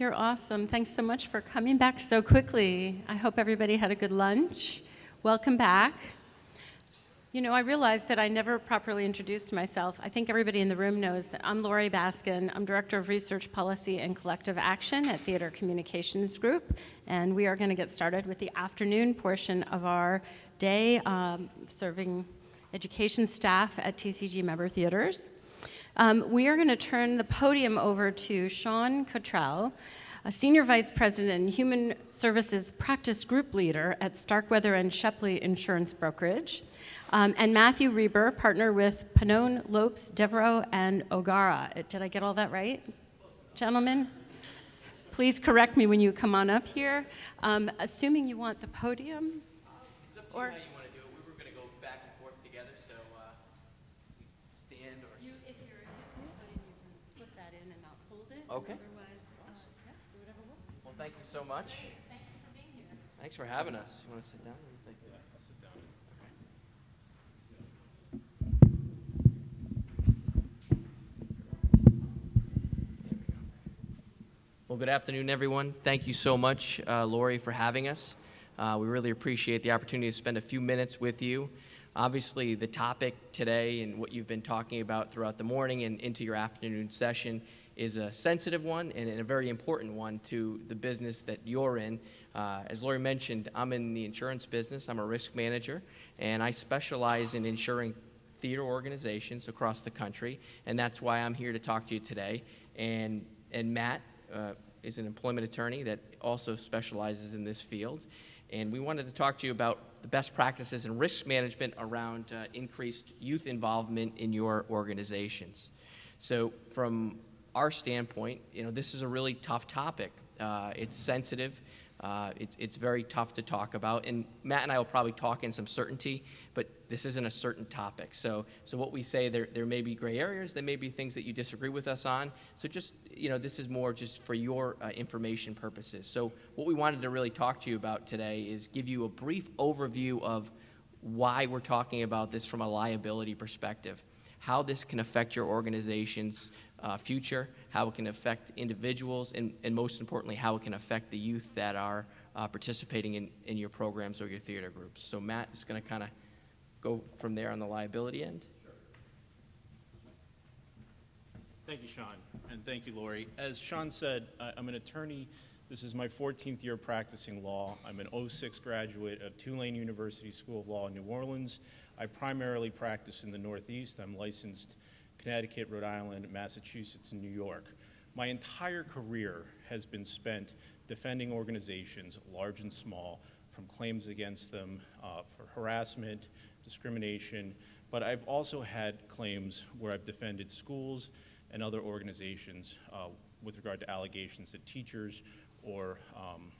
You're awesome. Thanks so much for coming back so quickly. I hope everybody had a good lunch. Welcome back. You know, I realized that I never properly introduced myself. I think everybody in the room knows that I'm Laurie Baskin. I'm Director of Research Policy and Collective Action at Theater Communications Group, and we are going to get started with the afternoon portion of our day um, serving education staff at TCG member theaters. Um, we are going to turn the podium over to Sean Cottrell, a Senior Vice President and Human Services Practice Group Leader at Starkweather and Shepley Insurance Brokerage, um, and Matthew Reber, partner with Pannone, Lopes, Devereaux, and O'Gara. Did I get all that right, gentlemen? Please correct me when you come on up here. Um, assuming you want the podium. or Okay. Otherwise, uh, yeah, do whatever works. Well, thank you so much. Thank you for being here. Thanks for having us. You want to sit down? Yeah, I'll sit down. Well, good afternoon, everyone. Thank you so much, uh, Laurie, for having us. Uh, we really appreciate the opportunity to spend a few minutes with you. Obviously, the topic today and what you've been talking about throughout the morning and into your afternoon session is a sensitive one and a very important one to the business that you're in. Uh, as Laurie mentioned, I'm in the insurance business. I'm a risk manager, and I specialize in insuring theater organizations across the country, and that's why I'm here to talk to you today. And, and Matt uh, is an employment attorney that also specializes in this field, and we wanted to talk to you about the best practices and risk management around uh, increased youth involvement in your organizations. So from our standpoint, you know, this is a really tough topic. Uh, it's sensitive. Uh, it's, it's very tough to talk about. And Matt and I will probably talk in some certainty, but this isn't a certain topic. So, so what we say, there, there may be gray areas. There may be things that you disagree with us on. So just, you know, this is more just for your uh, information purposes. So what we wanted to really talk to you about today is give you a brief overview of why we're talking about this from a liability perspective, how this can affect your organization's uh, future, how it can affect individuals, and, and most importantly, how it can affect the youth that are uh, participating in, in your programs or your theater groups. So Matt is going to kind of go from there on the liability end. Thank you, Sean, and thank you, Laurie. As Sean said, I'm an attorney. This is my 14th year practicing law. I'm an 06 graduate of Tulane University School of Law in New Orleans. I primarily practice in the Northeast. I'm licensed Connecticut, Rhode Island, Massachusetts, and New York. My entire career has been spent defending organizations, large and small, from claims against them uh, for harassment, discrimination, but I've also had claims where I've defended schools and other organizations uh, with regard to allegations that teachers or um,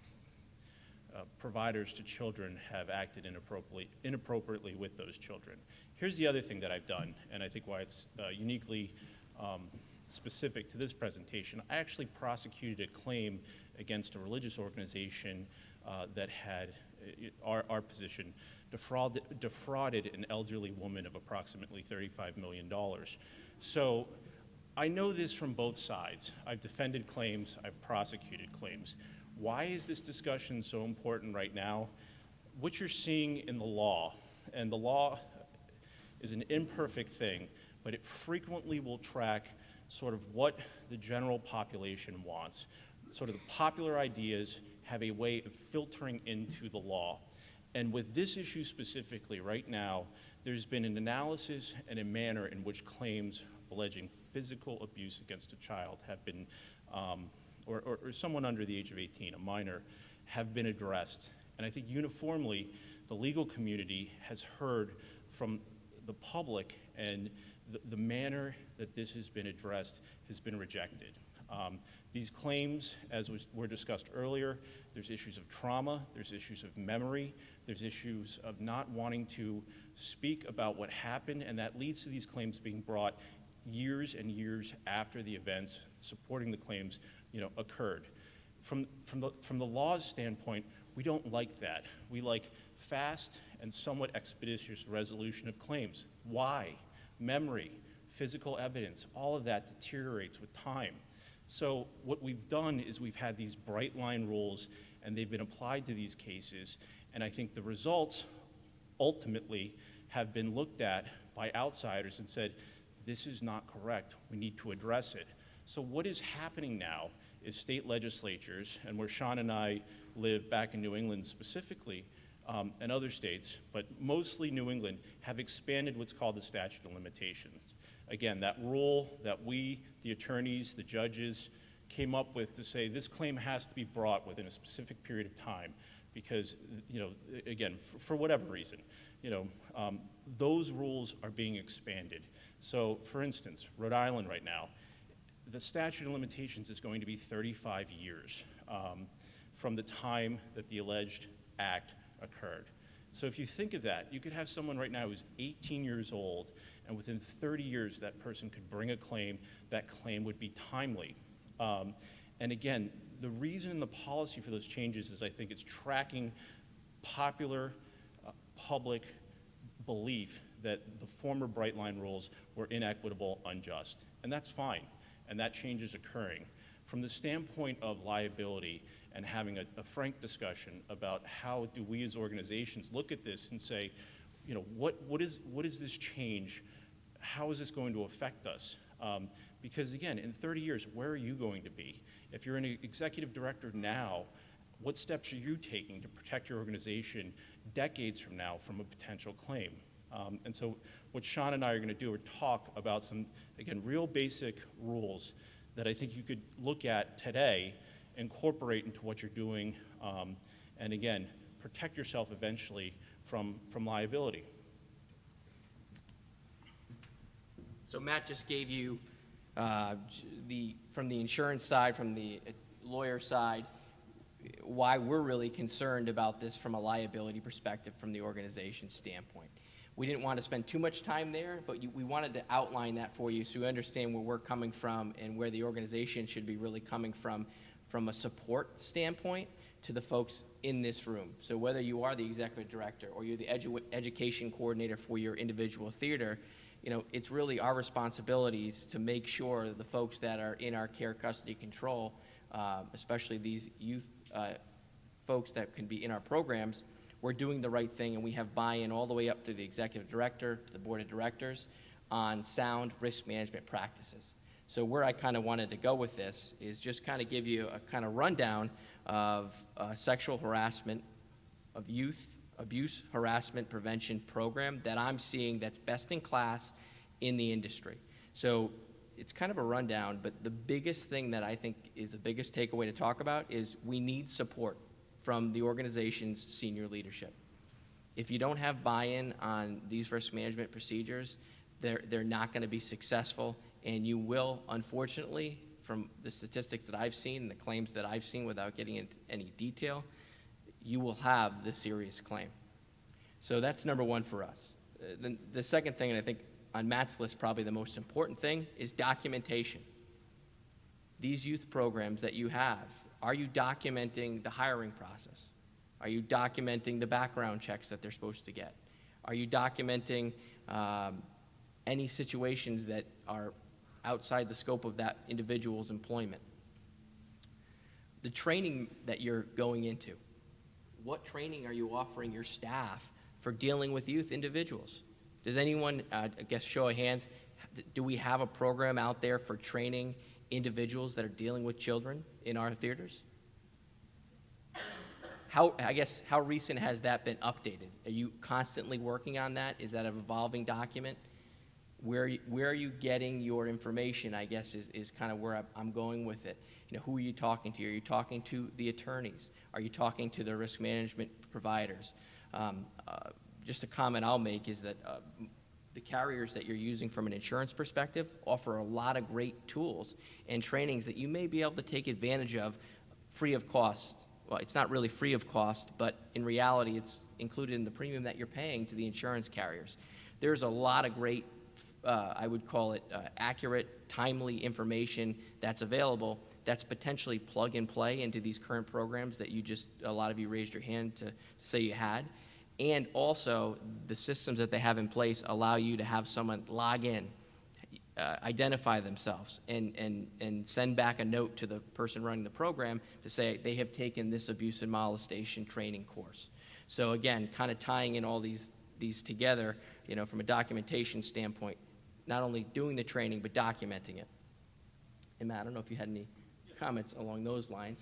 uh, providers to children have acted inappropriately, inappropriately with those children. Here's the other thing that I've done, and I think why it's uh, uniquely um, specific to this presentation. I actually prosecuted a claim against a religious organization uh, that had, uh, our, our position, defrauded, defrauded an elderly woman of approximately $35 million. So I know this from both sides. I've defended claims, I've prosecuted claims. Why is this discussion so important right now? What you're seeing in the law, and the law is an imperfect thing, but it frequently will track sort of what the general population wants. Sort of the popular ideas have a way of filtering into the law. And with this issue specifically, right now, there's been an analysis and a manner in which claims alleging physical abuse against a child have been, um, or, or, or someone under the age of 18, a minor, have been addressed. And I think uniformly, the legal community has heard from the public and the, the manner that this has been addressed has been rejected. Um, these claims, as was, were discussed earlier, there's issues of trauma, there's issues of memory, there's issues of not wanting to speak about what happened, and that leads to these claims being brought years and years after the events supporting the claims you know, occurred. From, from, the, from the law's standpoint, we don't like that. We like fast and somewhat expeditious resolution of claims. Why? Memory, physical evidence, all of that deteriorates with time. So what we've done is we've had these bright line rules, and they've been applied to these cases, and I think the results ultimately have been looked at by outsiders and said, this is not correct, we need to address it. So what is happening now is state legislatures, and where Sean and I live back in New England specifically, um, and other states, but mostly New England, have expanded what's called the statute of limitations. Again, that rule that we, the attorneys, the judges, came up with to say this claim has to be brought within a specific period of time because, you know, again, for, for whatever reason, you know, um, those rules are being expanded. So, for instance, Rhode Island right now, the statute of limitations is going to be 35 years um, from the time that the alleged act occurred. So if you think of that, you could have someone right now who's 18 years old, and within 30 years, that person could bring a claim. That claim would be timely. Um, and again, the reason the policy for those changes is I think it's tracking popular uh, public belief that the former Bright Line rules were inequitable, unjust. And that's fine, and that change is occurring. From the standpoint of liability and having a, a frank discussion about how do we as organizations look at this and say, you know, what, what, is, what is this change? How is this going to affect us? Um, because again, in 30 years, where are you going to be? If you're an executive director now, what steps are you taking to protect your organization decades from now from a potential claim? Um, and so what Sean and I are going to do are talk about some, again, real basic rules that I think you could look at today, incorporate into what you're doing, um, and again, protect yourself eventually from, from liability. So Matt just gave you uh, the, from the insurance side, from the uh, lawyer side, why we're really concerned about this from a liability perspective from the organization standpoint. We didn't want to spend too much time there, but you, we wanted to outline that for you so you understand where we're coming from and where the organization should be really coming from, from a support standpoint to the folks in this room. So whether you are the executive director or you're the edu education coordinator for your individual theater, you know, it's really our responsibilities to make sure the folks that are in our care, custody, control, uh, especially these youth uh, folks that can be in our programs, we're doing the right thing and we have buy-in all the way up through the executive director to the board of directors on sound risk management practices. So where I kind of wanted to go with this is just kind of give you a kind of rundown of uh, sexual harassment, of youth abuse harassment prevention program that I'm seeing that's best in class in the industry. So it's kind of a rundown, but the biggest thing that I think is the biggest takeaway to talk about is we need support from the organization's senior leadership. If you don't have buy-in on these risk management procedures, they're, they're not going to be successful, and you will, unfortunately, from the statistics that I've seen and the claims that I've seen without getting into any detail, you will have the serious claim. So that's number one for us. Uh, the, the second thing, and I think on Matt's list, probably the most important thing, is documentation. These youth programs that you have, are you documenting the hiring process? Are you documenting the background checks that they're supposed to get? Are you documenting um, any situations that are outside the scope of that individual's employment? The training that you're going into, what training are you offering your staff for dealing with youth individuals? Does anyone, uh, I guess, show of hands, do we have a program out there for training individuals that are dealing with children in our theaters? How, I guess, how recent has that been updated? Are you constantly working on that? Is that an evolving document? Where, where are you getting your information, I guess, is, is kind of where I'm going with it. You know, who are you talking to? Are you talking to the attorneys? Are you talking to the risk management providers? Um, uh, just a comment I'll make is that uh, the carriers that you're using from an insurance perspective offer a lot of great tools and trainings that you may be able to take advantage of free of cost. Well, it's not really free of cost, but in reality, it's included in the premium that you're paying to the insurance carriers. There's a lot of great, uh, I would call it uh, accurate, timely information that's available that's potentially plug and play into these current programs that you just, a lot of you raised your hand to, to say you had. And also, the systems that they have in place allow you to have someone log in. uh, identify themselves and, and, and send back a note to the person running the program to say they have taken this abuse and molestation training course. So again, kind of tying in all these, these together, you know, from a documentation standpoint, not only doing the training, but documenting it. And I don't know if you had any comments along those lines.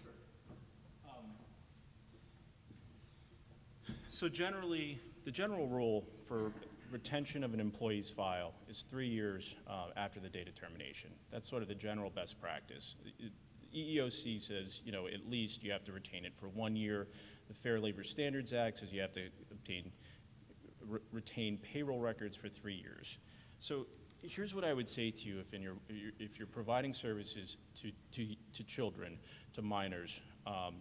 So generally, the general rule for retention of an employee's file is three years uh, after the date of termination. That's sort of the general best practice. It- EEOC says, you know, at least you have to retain it for one year. The Fair Labor Standards Act says you have to obtain, re- retain payroll records for three years. So here's what I would say to you if in your, if you're providing services to, to, to children, to minors, um,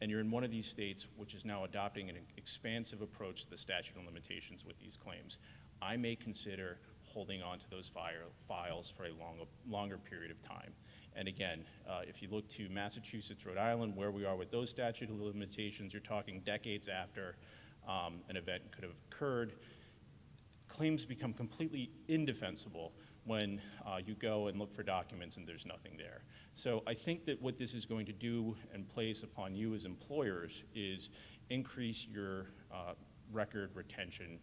and you're in one of these states which is now adopting an expansive approach to the statute of limitations with these claims, I may consider holding on to those file, files for a long, longer period of time. And again, uh, if you look to Massachusetts, Rhode Island, where we are with those statute of limitations, you're talking decades after um, an event could have occurred claims become completely indefensible when uh, you go and look for documents and there's nothing there. So I think that what this is going to do and place upon you as employers is increase your uh, record retention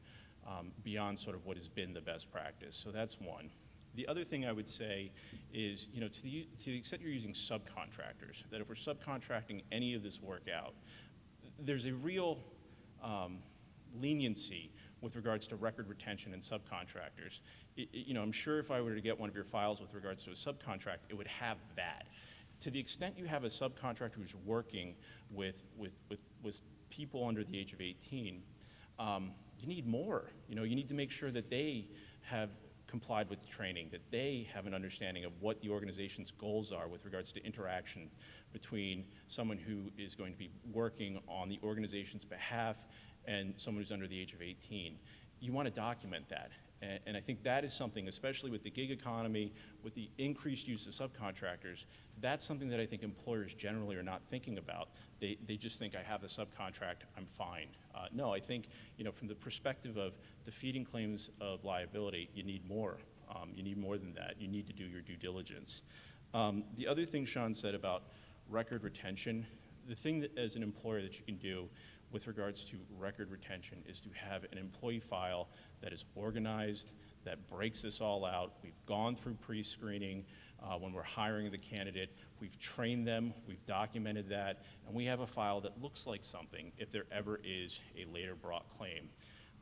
um, beyond sort of what has been the best practice. So that's one. The other thing I would say is, you know, to the, to the extent you're using subcontractors, that if we're subcontracting any of this work out, there's a real um, leniency with regards to record retention and subcontractors. I- I- you know, I'm sure if I were to get one of your files with regards to a subcontract, it would have that. To the extent you have a subcontractor who's working with, with, with, with people under the age of 18, um, you need more. You know, you need to make sure that they have complied with training, that they have an understanding of what the organization's goals are with regards to interaction between someone who is going to be working on the organization's behalf and someone who's under the age of 18. You want to document that. And, and I think that is something, especially with the gig economy, with the increased use of subcontractors, that's something that I think employers generally are not thinking about. They, they just think, I have the subcontract, I'm fine. Uh, no, I think, you know, from the perspective of defeating claims of liability, you need more. Um, you need more than that. You need to do your due diligence. Um, the other thing Sean said about record retention, the thing that as an employer that you can do with regards to record retention is to have an employee file that is organized, that breaks this all out. We've gone through pre-screening uh, when we're hiring the candidate. We've trained them, we've documented that, and we have a file that looks like something if there ever is a later brought claim.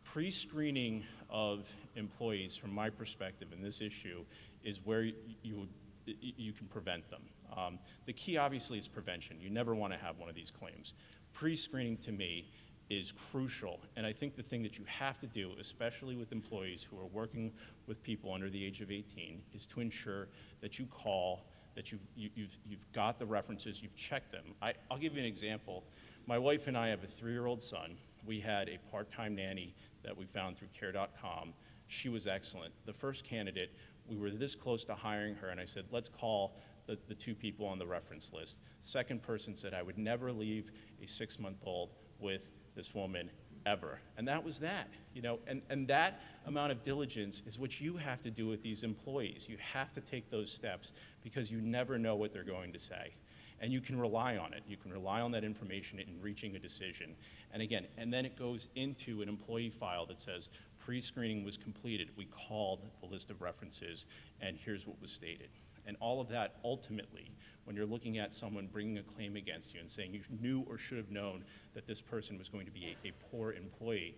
Pre-screening of employees, from my perspective in this issue, is where you, you, can prevent them. Um, the key, obviously, is prevention. You never want to have one of these claims. Pre-screening, to me, is crucial, and I think the thing that you have to do, especially with employees who are working with people under the age of 18, is to ensure that you call, that you've, you, you've, you've got the references, you've checked them. I, I'll give you an example. My wife and I have a three-year-old son. We had a part-time nanny that we found through care.com. She was excellent. The first candidate, we were this close to hiring her, and I said, let's call the, the two people on the reference list. Second person said, I would never leave a six-month-old with this woman ever. And that was that, you know, and, and that amount of diligence is what you have to do with these employees. You have to take those steps because you never know what they're going to say. And you can rely on it. You can rely on that information in reaching a decision. And again, and then it goes into an employee file that says, pre-screening was completed. We called the list of references, and here's what was stated. And all of that ultimately, when you're looking at someone bringing a claim against you and saying you knew or should have known that this person was going to be a, a poor employee,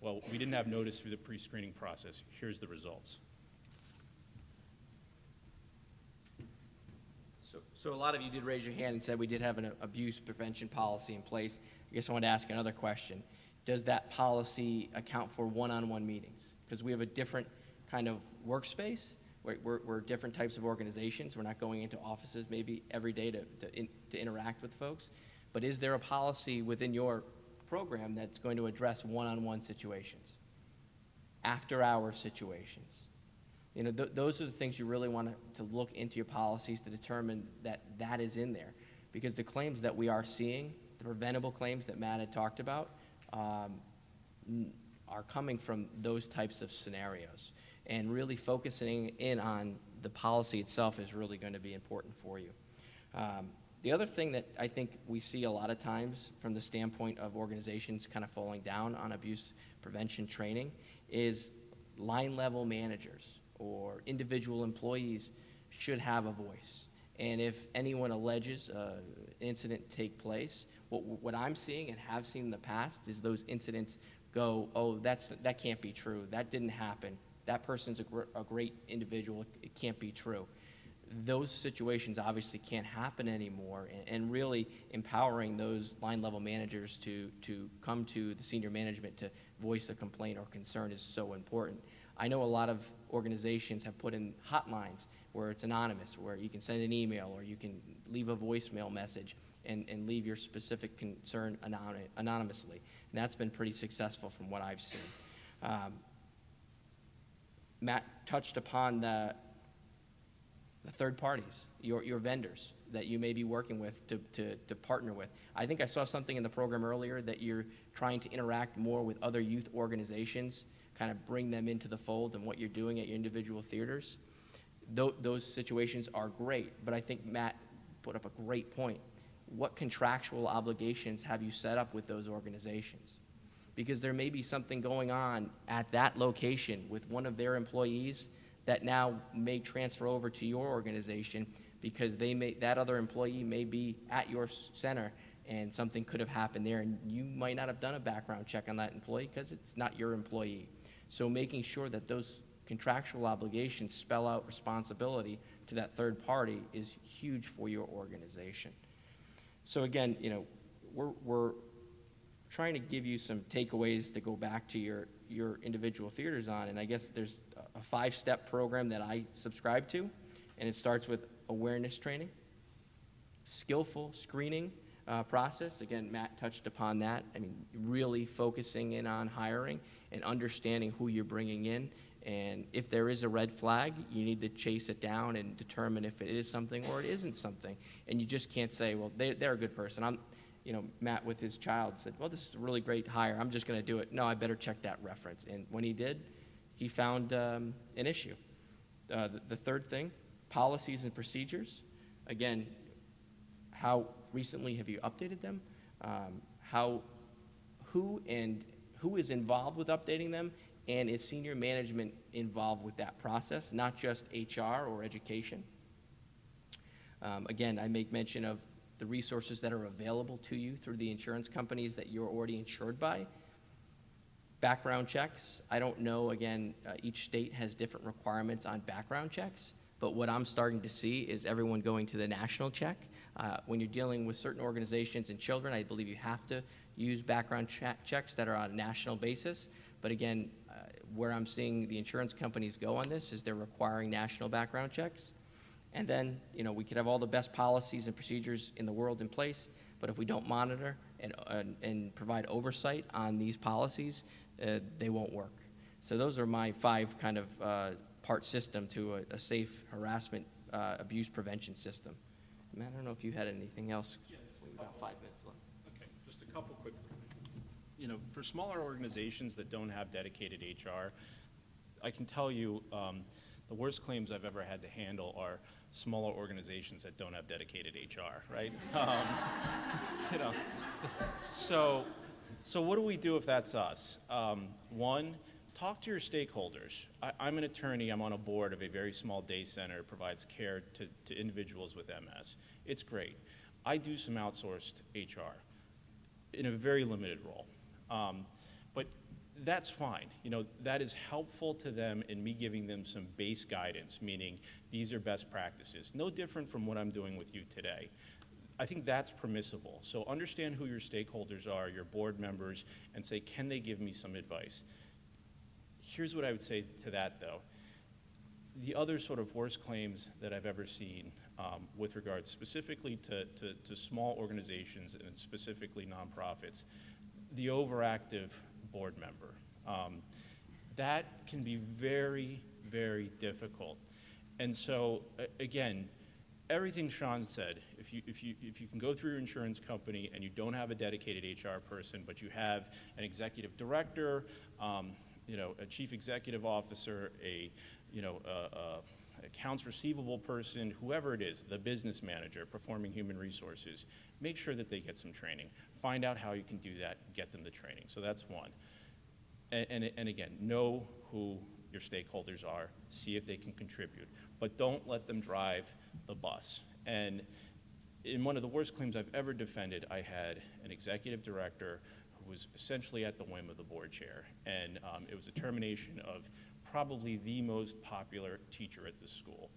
well, we didn't have notice through the pre-screening process. Here's the results. So, so a lot of you did raise your hand and said we did have an abuse prevention policy in place. I guess I want to ask another question. Does that policy account for one-on-one meetings? Because we have a different kind of workspace. We're, we're, different types of organizations. We're not going into offices maybe every day to, to, in, to interact with folks. But is there a policy within your program that's going to address one-on-one situations? After-hour situations? You know, th- those are the things you really want to, to look into your policies to determine that that is in there. Because the claims that we are seeing, the preventable claims that Matt had talked about, um, are coming from those types of scenarios. And really focusing in on the policy itself is really going to be important for you. Um, the other thing that I think we see a lot of times from the standpoint of organizations kind of falling down on abuse prevention training is line level managers or individual employees should have a voice. And if anyone alleges uh, an incident take place, what, what I'm seeing and have seen in the past is those incidents go, oh, that's, that can't be true. That didn't happen. That person's a, gr- a great individual. It can't be true. Those situations obviously can't happen anymore. And, and really empowering those line level managers to, to come to the senior management to voice a complaint or concern is so important. I know a lot of organizations have put in hotlines where it's anonymous, where you can send an email or you can leave a voicemail message and, and leave your specific concern anony- anonymously. And that's been pretty successful from what I've seen. Um, Matt touched upon the, the third parties, your, your vendors that you may be working with to, to, to partner with. I think I saw something in the program earlier that you're trying to interact more with other youth organizations, kind of bring them into the fold and what you're doing at your individual theaters. Tho- those situations are great, but I think Matt put up a great point. What contractual obligations have you set up with those organizations? Because there may be something going on at that location with one of their employees that now may transfer over to your organization because they may, that other employee may be at your center and something could have happened there and you might not have done a background check on that employee because it's not your employee. So making sure that those contractual obligations spell out responsibility to that third party is huge for your organization. So again, you know, we're, we're trying to give you some takeaways to go back to your, your individual theaters on. And I guess there's a- a five-step program that I subscribe to, and it starts with awareness training, skillful screening uh, process. Again, Matt touched upon that. I mean, really focusing in on hiring and understanding who you're bringing in. And if there is a red flag, you need to chase it down and determine if it is something or it isn't something. And you just can't say, well, they, they're a good person. I'm, you know, Matt with his child said, well, this is a really great hire. I'm just going to do it. No, I better check that reference. And when he did, he found um, an issue. Uh, the, the third thing, policies and procedures. Again, how recently have you updated them? Um, how, who and who is involved with updating them? And is senior management involved with that process, not just HR or education? Um, again, I make mention of the resources that are available to you through the insurance companies that you're already insured by. Background checks, I don't know, again, uh, each state has different requirements on background checks, but what I'm starting to see is everyone going to the national check. Uh, when you're dealing with certain organizations and children, I believe you have to use background che- checks that are on a national basis. But again, uh, where I'm seeing the insurance companies go on this is they're requiring national background checks. And then, you know, we could have all the best policies and procedures in the world in place, but if we don't monitor and, and, and provide oversight on these policies, uh, they won't work. So those are my five kind of uh, part system to a, a safe harassment uh, abuse prevention system. Matt, I don't know if you had anything else. We've got five minutes left. Okay, just a couple quick, you know, for smaller organizations that don't have dedicated HR, I can tell you, um, the worst claims I've ever had to handle are smaller organizations that don't have dedicated HR, right? Um, You know, so, so what do we do if that's us? Um, One, talk to your stakeholders. I, I'm an attorney, I'm on a board of a very small day center, that provides care to, to individuals with MS. It's great. I do some outsourced HR in a very limited role. Um, that's fine. You know, that is helpful to them in me giving them some base guidance, meaning these are best practices. No different from what I'm doing with you today. I think that's permissible. So understand who your stakeholders are, your board members, and say, can they give me some advice? Here's what I would say to that, though. The other sort of worst claims that I've ever seen um, with regards specifically to, to, to small organizations and specifically nonprofits, the overactive board member. Um, that can be very, very difficult. And so, again, everything Sean said, if you, if you, if you can go through your insurance company and you don't have a dedicated HR person, but you have an executive director, um, you know, a chief executive officer, a, you know, a, a accounts receivable person, whoever it is, the business manager, performing human resources, make sure that they get some training. Find out how you can do that, get them the training. So that's one. And, and, and again, know who your stakeholders are, see if they can contribute, but don't let them drive the bus. And in one of the worst claims I've ever defended, I had an executive director who was essentially at the whim of the board chair. And um, it was a termination of probably the most popular teacher at the school.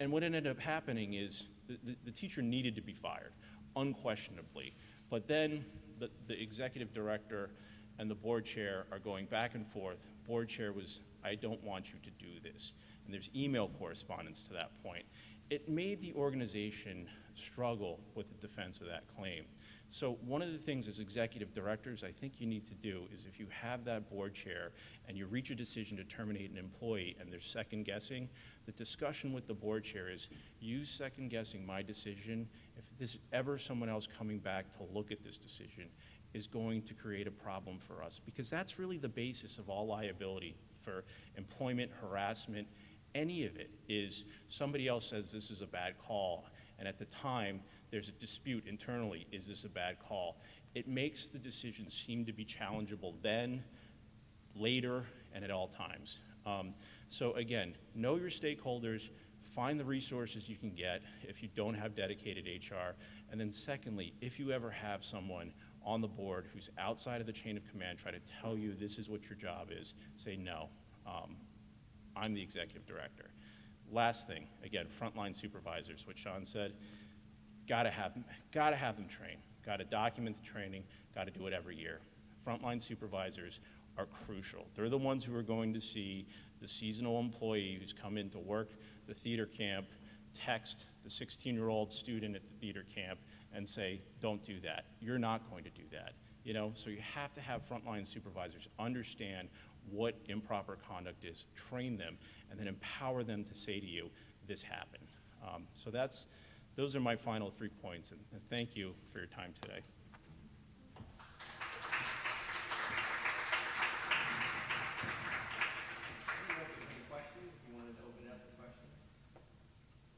And what ended up happening is the, the, the teacher needed to be fired, unquestionably. But then the, the executive director and the board chair are going back and forth. Board chair was, I don't want you to do this. And there's email correspondence to that point. It made the organization struggle with the defense of that claim. So one of the things as executive directors I think you need to do is if you have that board chair and you reach a decision to terminate an employee and they're second guessing, the discussion with the board chair is you second guessing my decision. There's ever someone else coming back to look at this decision is going to create a problem for us because that's really the basis of all liability for employment, harassment, any of it is somebody else says this is a bad call and at the time there's a dispute internally, is this a bad call? It makes the decision seem to be challengeable then, later, and at all times. Um, so again, know your stakeholders, find the resources you can get if you don't have dedicated HR, and then secondly, if you ever have someone on the board who's outside of the chain of command try to tell you this is what your job is, say no. Um, I'm the executive director. Last thing, again, frontline supervisors, what Sean said, gotta have, gotta have them trained, gotta document the training, gotta do it every year. Frontline supervisors are crucial. They're the ones who are going to see the seasonal employee who's come in to work the theater camp, text the 16-year-old student at the theater camp and say, don't do that. You're not going to do that. You know, so you have to have frontline supervisors understand what improper conduct is, train them, and then empower them to say to you, this happened. Um, so that's, those are my final three points, and, and thank you for your time today. Any questions? If you wanted to open it up to questions?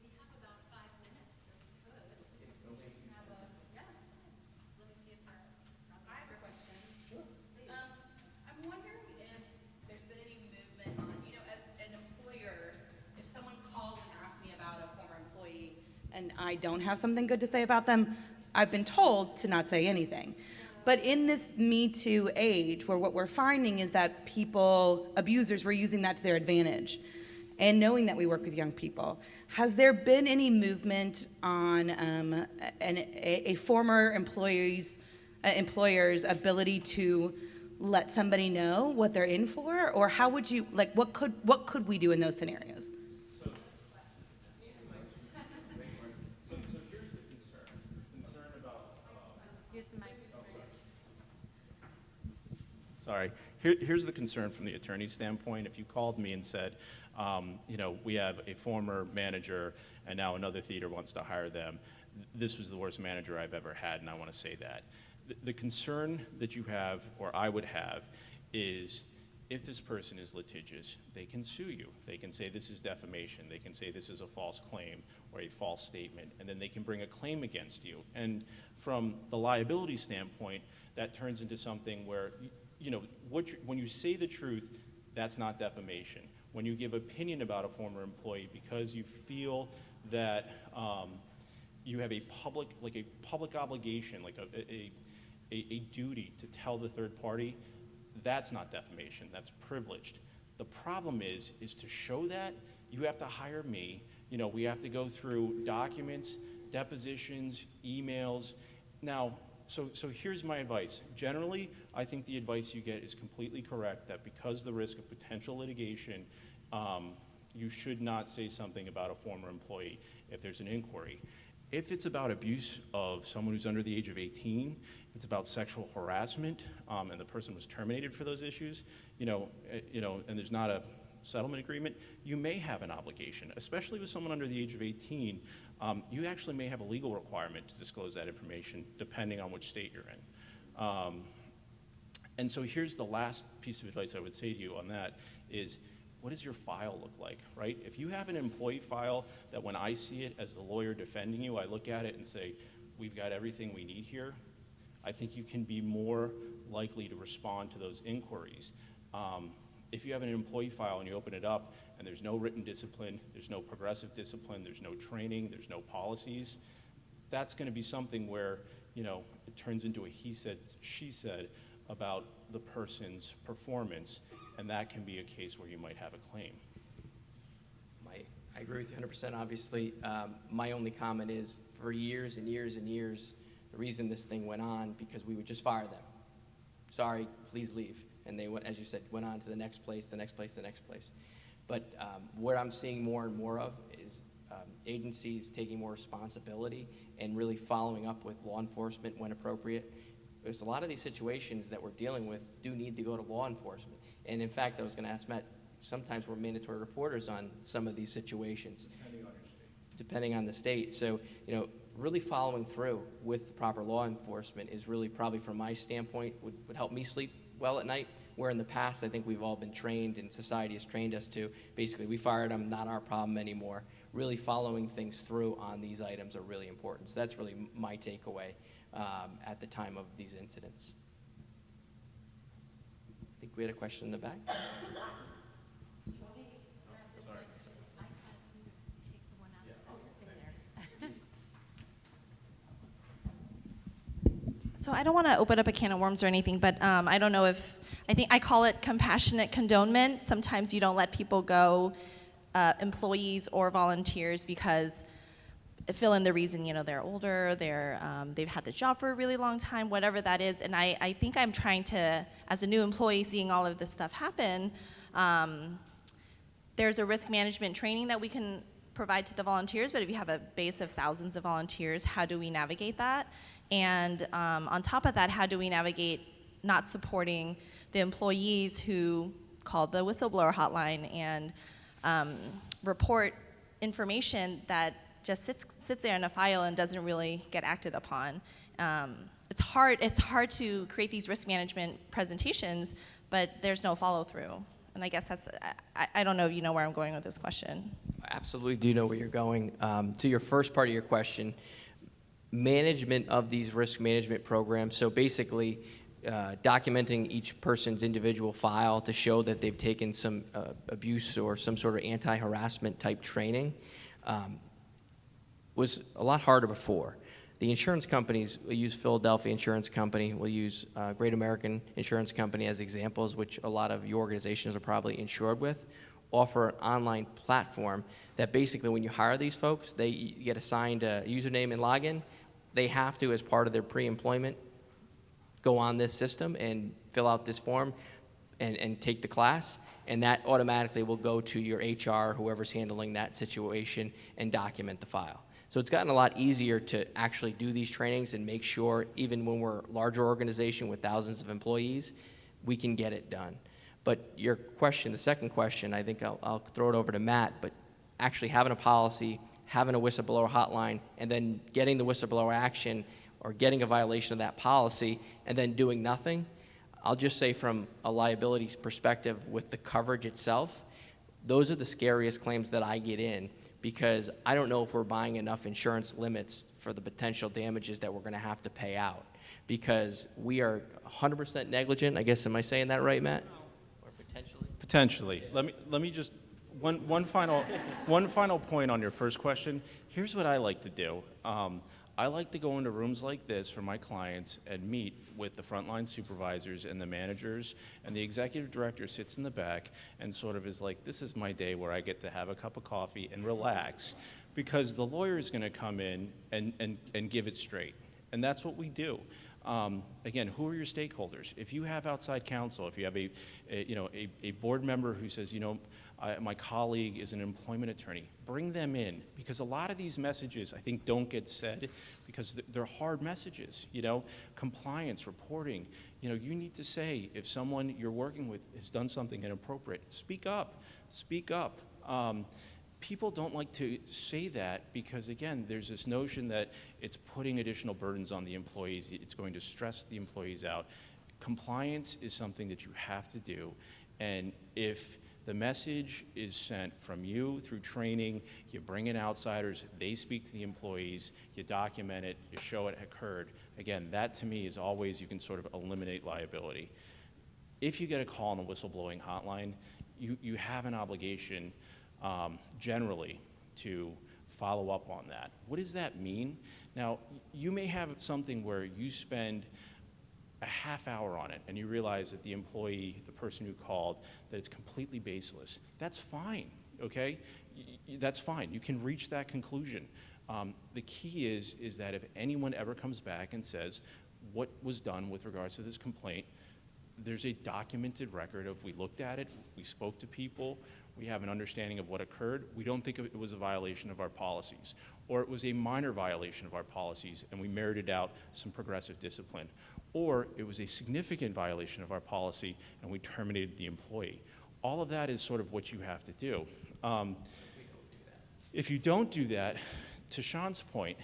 We have about five minutes, so we could. Have a, yeah, it's fine. Let me see if there, I have a question. Um, I'm wondering if there's been any movement on, you know, as an employer, if someone calls and asks me about a former employee and I don't have something good to say about them, I've been told to not say anything. But in this Me Too age, where what we're finding is that people, abusers, were using that to their advantage. And knowing that we work with young people, has there been any movement on um, an, a, a former employee's uh, employer's ability to let somebody know what they're in for, or how would you like what could what could we do in those scenarios? Sorry. Here, here's the concern from the attorney's standpoint. If you called me and said, um, you know, we have a former manager and now another theater wants to hire them, this was the worst manager I've ever had, and I want to say that. The, the concern that you have, or I would have, is if this person is litigious, they can sue you. They can say this is defamation. They can say this is a false claim or a false statement, and then they can bring a claim against you. And from the liability standpoint, that turns into something where, you know, what you, when you say the truth, that's not defamation. When you give opinion about a former employee because you feel that um, you have a public, like a public obligation, like a, a, a, a duty to tell the third party, that's not defamation, that's privileged. The problem is, is to show that, you have to hire me, you know, we have to go through documents, depositions, emails. Now, so, so here's my advice. Generally, I think the advice you get is completely correct, that because the risk of potential litigation, um, you should not say something about a former employee if there's an inquiry. If it's about abuse of someone who's under the age of 18, if it's about sexual harassment, um, and the person was terminated for those issues, you know, eh, you know, and there's not a settlement agreement, you may have an obligation, especially with someone under the age of 18. Um, you actually may have a legal requirement to disclose that information, depending on which state you're in. Um, And so here's the last piece of advice I would say to you on that is what does your file look like, right? If you have an employee file that when I see it as the lawyer defending you, I look at it and say, we've got everything we need here, I think you can be more likely to respond to those inquiries. Um, if you have an employee file and you open it up and there's no written discipline, there's no progressive discipline, there's no training, there's no policies, that's going to be something where, you know, it turns into a he said, she said about the person's performance, and that can be a case where you might have a claim. My, I agree with you 100%, obviously. Um, My only comment is, for years and years and years, the reason this thing went on, because we would just fire them. Sorry, please leave. And they, went, as you said, went on to the next place, the next place, the next place. But um, what I'm seeing more and more of is um, agencies taking more responsibility and really following up with law enforcement when appropriate. There's a lot of these situations that we're dealing with do need to go to law enforcement. And in fact, I was going to ask Matt, sometimes we're mandatory reporters on some of these situations. Depending on the state. So, you know, really following through with proper law enforcement is really probably, from my standpoint, would, would help me sleep well at night. Where in the past, I think we've all been trained and society has trained us to basically, we fired them, not our problem anymore. Really following things through on these items are really important. So that's really my takeaway um, at the time of these incidents. I think we had a question in the back. So I don't want to open up a can of worms or anything, but um, I don't know if I think I call it compassionate condonement. Sometimes you don't let people go, uh, employees or volunteers, because fill in the reason. You know, they're older, they're um, they've had the job for a really long time, whatever that is. And I, I think I'm trying to, as a new employee, seeing all of this stuff happen. Um, there's a risk management training that we can provide to the volunteers, but if you have a base of thousands of volunteers, how do we navigate that? And um, on top of that, how do we navigate not supporting the employees who called the whistleblower hotline and um, report information that just sits, sits there in a file and doesn't really get acted upon? Um, it's hard, it's hard to create these risk management presentations, but there's no follow through. And I guess that's, I, I don't know if you know where I'm going with this question. Absolutely do know where you're going. Um, to your first part of your question, management of these risk management programs. So basically, uh, documenting each person's individual file to show that they've taken some uh, abuse or some sort of anti-harassment type training um, was a lot harder before. The insurance companies will use Philadelphia Insurance Company, We'll use uh, Great American Insurance Company as examples, which a lot of your organizations are probably insured with, offer an online platform that basically when you hire these folks, they get assigned a username and login. They have to, as part of their pre-employment, go on this system and fill out this form and, and take the class, and that automatically will go to your HR, whoever's handling that situation, and document the file. So it's gotten a lot easier to actually do these trainings and make sure, even when we're a larger organization with thousands of employees, we can get it done. But your question, the second question, I think I'll, I'll throw it over to Matt, but actually having a policy, having a whistleblower hotline, and then getting the whistleblower action or getting a violation of that policy and then doing nothing, I'll just say from a liability perspective with the coverage itself, those are the scariest claims that I get in because I don't know if we're buying enough insurance limits for the potential damages that we're going to have to pay out because we are 100% negligent. I guess, am I saying that right, Matt? Or potentially? Potentially. Let me, let me just, one, one, final, one final point on your first question. Here's what I like to do. Um, I like to go into rooms like this for my clients and meet with the frontline supervisors and the managers, and the executive director sits in the back and sort of is like, this is my day where I get to have a cup of coffee and relax, because the lawyer is going to come in and, and, and give it straight. And that's what we do. Um, again, who are your stakeholders? If you have outside counsel, if you have a, a you know, a, a board member who says, you know, I, my colleague is an employment attorney. Bring them in because a lot of these messages I think don't get said because they're hard messages. You know, compliance, reporting. You know, you need to say if someone you're working with has done something inappropriate, speak up. Speak up. Um, people don't like to say that because again there's this notion that it's putting additional burdens on the employees it's going to stress the employees out compliance is something that you have to do. And if the message is sent from you through training, you bring in outsiders, they speak to the employees, you document it, you show it occurred. Again, that to me is always you can sort of eliminate liability. If you get a call on a whistleblowing hotline, you, you have an obligation um, generally to follow up on that. What does that mean? Now, you may have something where you spend a half hour on it and you realize that the employee, the person who called, that it's completely baseless. That's fine, okay? That's fine. You can reach that conclusion. Um, the key is, is that if anyone ever comes back and says, what was done with regards to this complaint, there's a documented record of we looked at it, we spoke to people, we have an understanding of what occurred. We don't think it was a violation of our policies, or it was a minor violation of our policies, and we merited out some progressive discipline, or it was a significant violation of our policy, and we terminated the employee. All of that is sort of what you have to do. Um, if you don't do that, to Sean's point,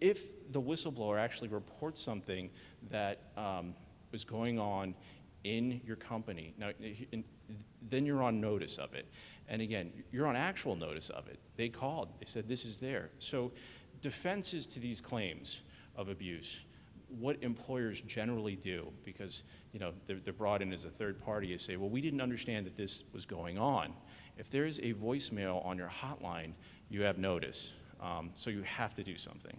if the whistleblower actually reports something that um, is going on in your company, now, then you're on notice of it. And again, you're on actual notice of it. They called, they said this is there. So defenses to these claims of abuse, what employers generally do, because you know they're, they're brought in as a third party, to say, well, we didn't understand that this was going on. If there is a voicemail on your hotline, you have notice. Um, so you have to do something.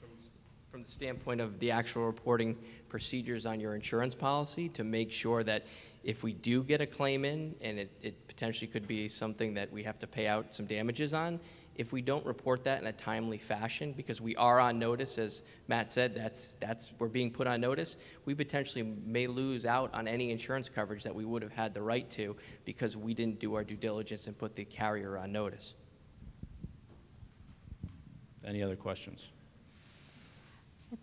From the From the standpoint of the actual reporting procedures on your insurance policy, to make sure that if we do get a claim in, and it, it potentially could be something that we have to pay out some damages on, if we don't report that in a timely fashion, because we are on notice, as Matt said, that's, that's, we're being put on notice, we potentially may lose out on any insurance coverage that we would have had the right to, because we didn't do our due diligence and put the carrier on notice. Any other questions?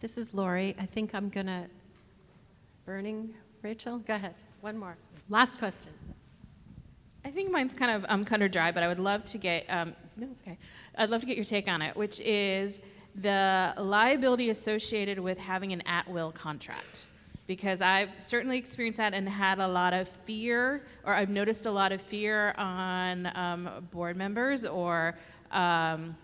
This is Laurie. I think I'm going to, burning, Rachel? Go ahead. One more. Last question. I think mine's kind of um, cut or dry, but I would love to get um, no, it's okay. I'd love to get your take on it, which is the liability associated with having an at-will contract. Because I've certainly experienced that and had a lot of fear, or I've noticed a lot of fear on um, board members or um,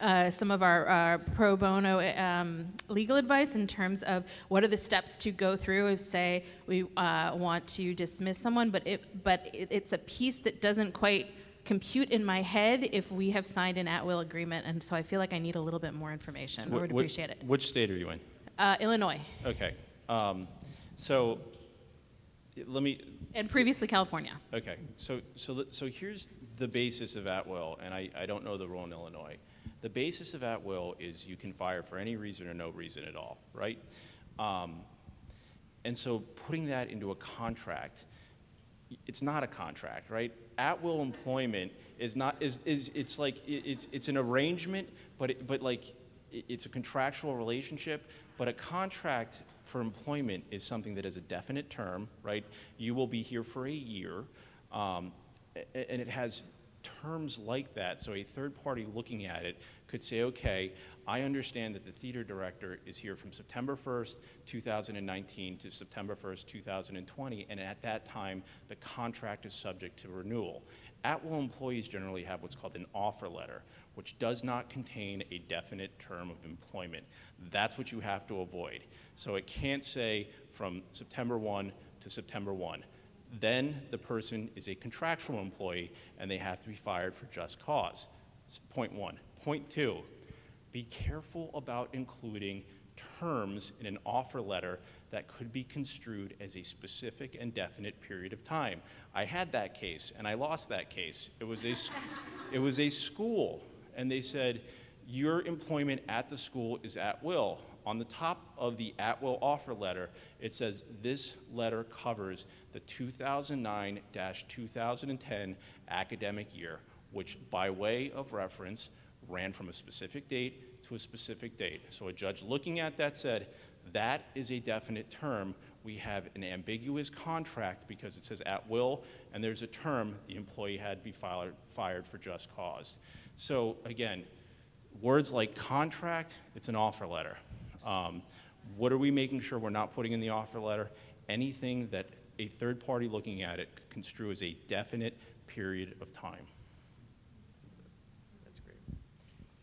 uh, some of our uh, pro bono um, legal advice in terms of what are the steps to go through if say we uh, want to dismiss someone but it but it, it's a piece that doesn't quite compute in my head if we have signed an at-will agreement and so i feel like i need a little bit more information i Wh- would appreciate it Which state are you in? uh, illinois Okay. Um, so let me, and previously california Okay, so, so, so here's the basis of at-will, and I, I don't know the rule in Illinois. The basis of at-will is you can fire for any reason or no reason at all, right? Um, and so putting that into a contract, it's not a contract, right? At-will employment is not, is, is, it's like, it's, it's an arrangement, but, it, but like, it's a contractual relationship, but a contract for employment is something that is a definite term, right? You will be here for a year, um, and it has terms like that. So a third party looking at it could say, okay, I understand that the theater director is here from September 1st, 2019 to September 1st, 2020, and at that time, the contract is subject to renewal. At-will employees generally have what's called an offer letter, which does not contain a definite term of employment. That's what you have to avoid. So it can't say from September 1 to September 1. Then the person is a contractual employee and they have to be fired for just cause. That's point one. Point two, be careful about including terms in an offer letter that could be construed as a specific and definite period of time. I had that case and I lost that case. It was a, it was a school and they said, your employment at the school is at will. On the top of the at will offer letter, it says this letter covers the 2009 2010 academic year, which, by way of reference, ran from a specific date to a specific date. So a judge looking at that said, that is a definite term. We have an ambiguous contract because it says at will, and there's a term the employee had to be fired, fired for just cause. So again, words like contract, it's an offer letter. Um, What are we making sure we're not putting in the offer letter? Anything that a third party looking at it could construe as a definite period of time. That's great.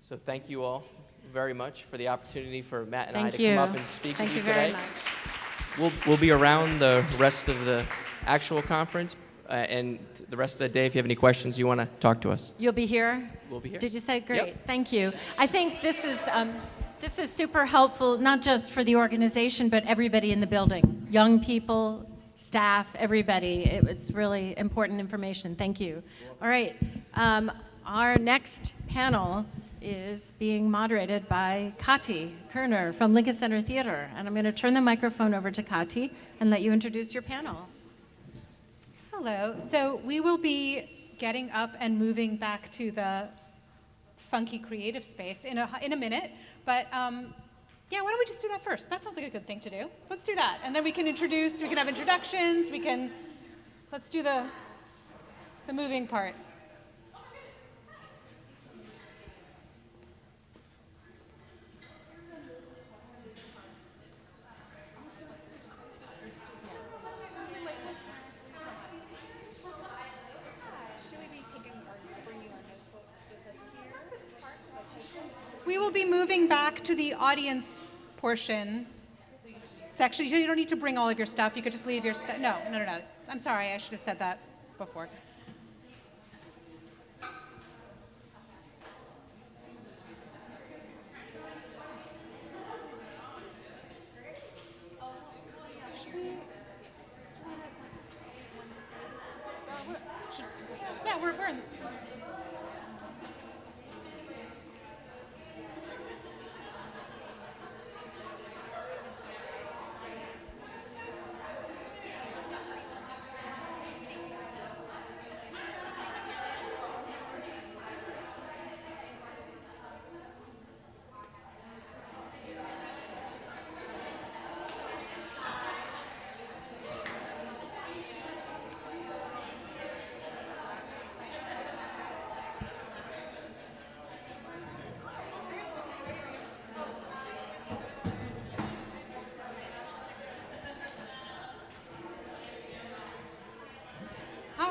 So thank you all very much for the opportunity for Matt and I to you. come up and speak Thank with you you very today. much. We'll, we'll be around the rest of the actual conference uh, and the rest of the day. If you have any questions you want to talk to us, You'll be here? we'll be here. Did you say? Yep. Great, thank you. I think this is, um, this is super helpful, not just for the organization, but everybody in the building. Young people, staff, everybody. It- It's really important information. Thank you. All right, um, our next panel is being moderated by Kati Koerner from Lincoln Center Theater. And I'm going to turn the microphone over to Kati and let you introduce your panel. Hello. So we will be getting up and moving back to the funky creative space in a, in a minute. But um, yeah, why don't we just do that first? That sounds like a good thing to do. Let's do that. And then we can introduce, we can have introductions, we can, let's do the, the moving part. Should we be taking or bringing our notebooks with us here? We will be moving back to the audience portion section. You don't need to bring all of your stuff. You could just leave your stuff. No, no, no, no. I'm sorry. I should have said that before. Yeah, we're, we're in this.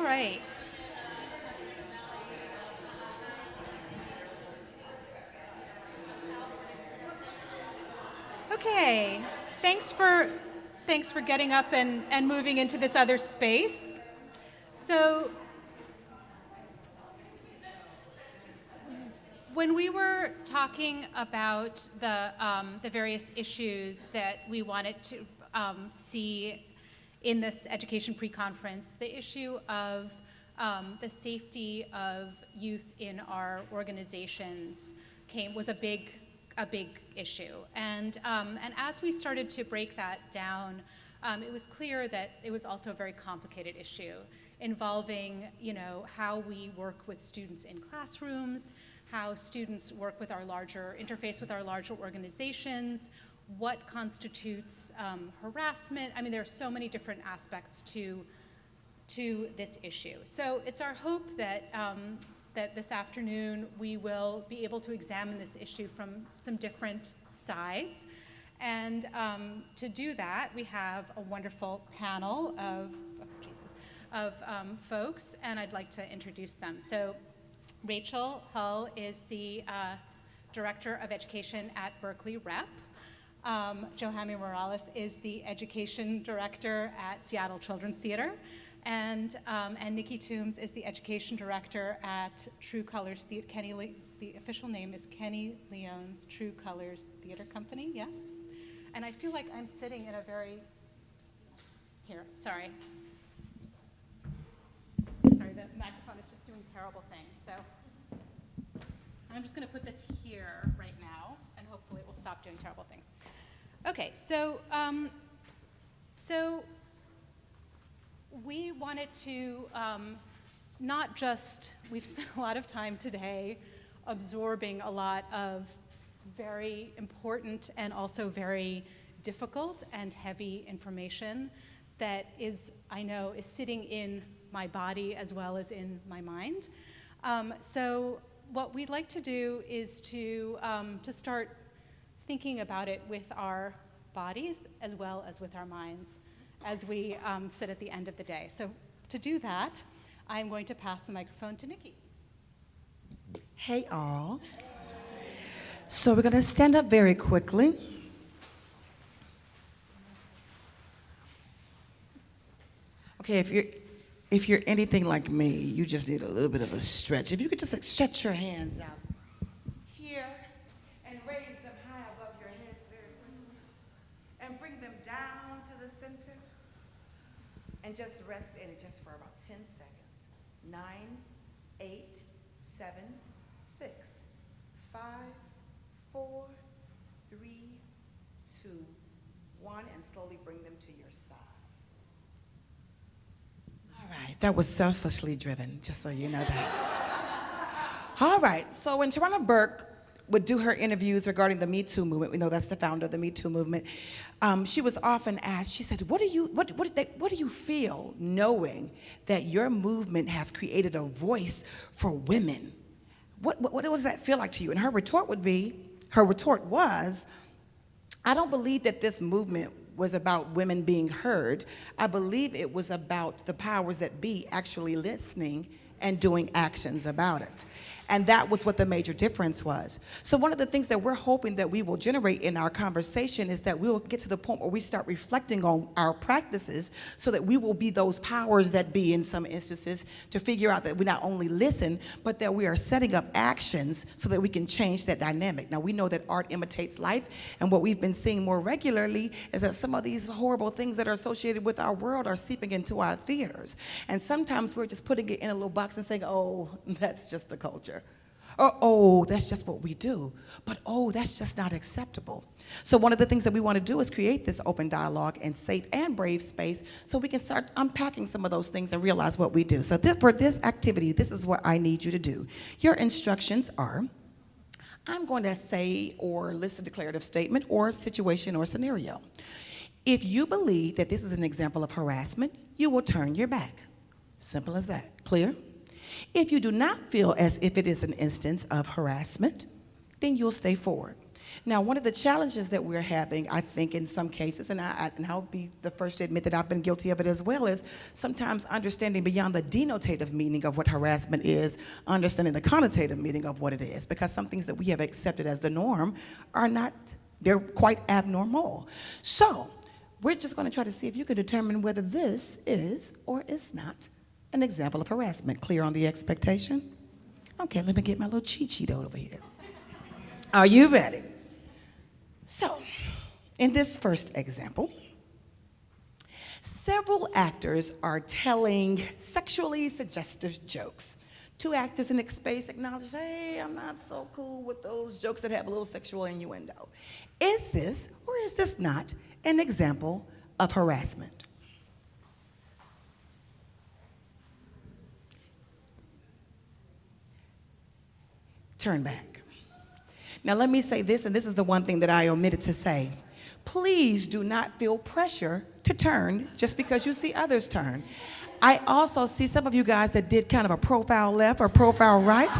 Right. Okay. Thanks for thanks for getting up and, and moving into this other space. So when we were talking about the, um, the various issues that we wanted to um, see in this education pre-conference, the issue of um, the safety of youth in our organizations came was a big a big issue. And um, and as we started to break that down, um, it was clear that it was also a very complicated issue involving you know how we work with students in classrooms, how students work with our larger interface with our larger organizations, what constitutes um, harassment. I mean, there are so many different aspects to to this issue. So it's our hope that um, that this afternoon we will be able to examine this issue from some different sides. And um, to do that, we have a wonderful panel of, oh, Jesus, of um, folks, and I'd like to introduce them. So Rachel Hull is the uh, Director of Education at Berkeley Rep. Um, Johamy Morales is the Education Director at Seattle Children's Theater. And, um, and Nikki Toombs is the Education Director at True Colors Theater. Kenny, Le- the official name is Kenny Leon's True Colors Theater Company, yes? And I feel like I'm sitting in a very, here, sorry. Sorry, the microphone is just doing terrible things, so. I'm just going to put this here right now, and hopefully it will stop doing terrible things. Okay, so, um, so we wanted to um, not just, we've spent a lot of time today absorbing a lot of very important and also very difficult and heavy information that is, I know, is sitting in my body as well as in my mind. Um, so what we'd like to do is to, um, to start thinking about it with our bodies as well as with our minds as we um, sit at the end of the day. So to do that, I'm going to pass the microphone to Nikki. Hey, all. So we're going to stand up very quickly. Okay, if you're if you're anything like me, you just need a little bit of a stretch. If you could just like, stretch your hands out here and raise them high above your heads very quickly, and bring them down to the center, and just rest in it just for about 10 seconds. Nine, eight, seven, six, five, four, three, two, one, and slowly bring them to your side. All right, that was selfishly driven, just so you know that. All right, so when Tarana Burke would do her interviews regarding the Me Too movement, we know that's the founder of the Me Too movement, um, she was often asked, she said, what do, you, what, what, they, what do you feel knowing that your movement has created a voice for women? What, what, what does that feel like to you? And her retort would be, her retort was, I don't believe that this movement was about women being heard. I believe it was about the powers that be actually listening and doing actions about it. And that was what the major difference was. So one of the things that we're hoping that we will generate in our conversation is that we will get to the point where we start reflecting on our practices so that we will be those powers that be in some instances to figure out that we not only listen, but that we are setting up actions so that we can change that dynamic. Now we know that art imitates life, and what we've been seeing more regularly is that some of these horrible things that are associated with our world are seeping into our theaters. And sometimes we're just putting it in a little box and saying, oh, that's just the culture. Or, oh, that's just what we do. But, oh, that's just not acceptable. So one of the things that we want to do is create this open dialogue and safe and brave space so we can start unpacking some of those things and realize what we do. So this, for this activity, this is what I need you to do. Your instructions are, I'm going to say or list a declarative statement or situation or scenario. If you believe that this is an example of harassment, you will turn your back. Simple as that. Clear? If you do not feel as if it is an instance of harassment, then you'll stay forward. Now, one of the challenges that we're having, I think, in some cases, and, I, and I'll be the first to admit that I've been guilty of it as well, is sometimes understanding beyond the denotative meaning of what harassment is, understanding the connotative meaning of what it is, because some things that we have accepted as the norm are not, they're quite abnormal. So, we're just going to try to see if you can determine whether this is or is not an example of harassment. Clear on the expectation? Okay, let me get my little cheat sheet over here. Are you ready? So, in this first example, several actors are telling sexually suggestive jokes. Two actors in the space acknowledge, hey, I'm not so cool with those jokes that have a little sexual innuendo. Is this, or is this not, an example of harassment? Turn back. Now, let me say this, and this is the one thing that I omitted to say. Please do not feel pressure to turn just because you see others turn. I also see some of you guys that did kind of a profile left or profile right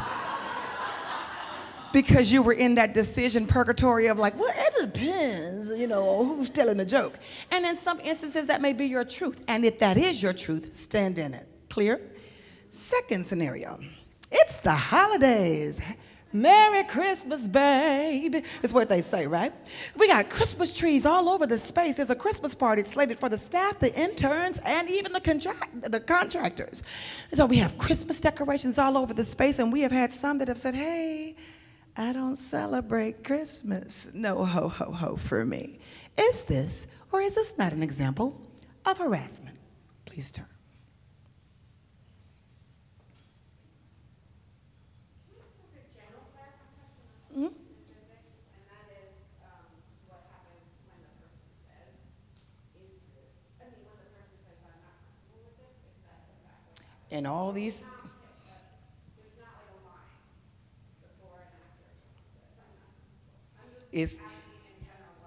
because you were in that decision purgatory of like, well, it depends, you know, who's telling the joke. And in some instances, that may be your truth. And if that is your truth, stand in it. Clear? Second scenario it's the holidays. Merry Christmas, babe, is what they say, right? We got Christmas trees all over the space. There's a Christmas party slated for the staff, the interns, and even the, contract- the contractors. So we have Christmas decorations all over the space, and we have had some that have said, hey, I don't celebrate Christmas. No ho, ho, ho for me. Is this, or is this not an example of harassment? Please turn. And all these. Is,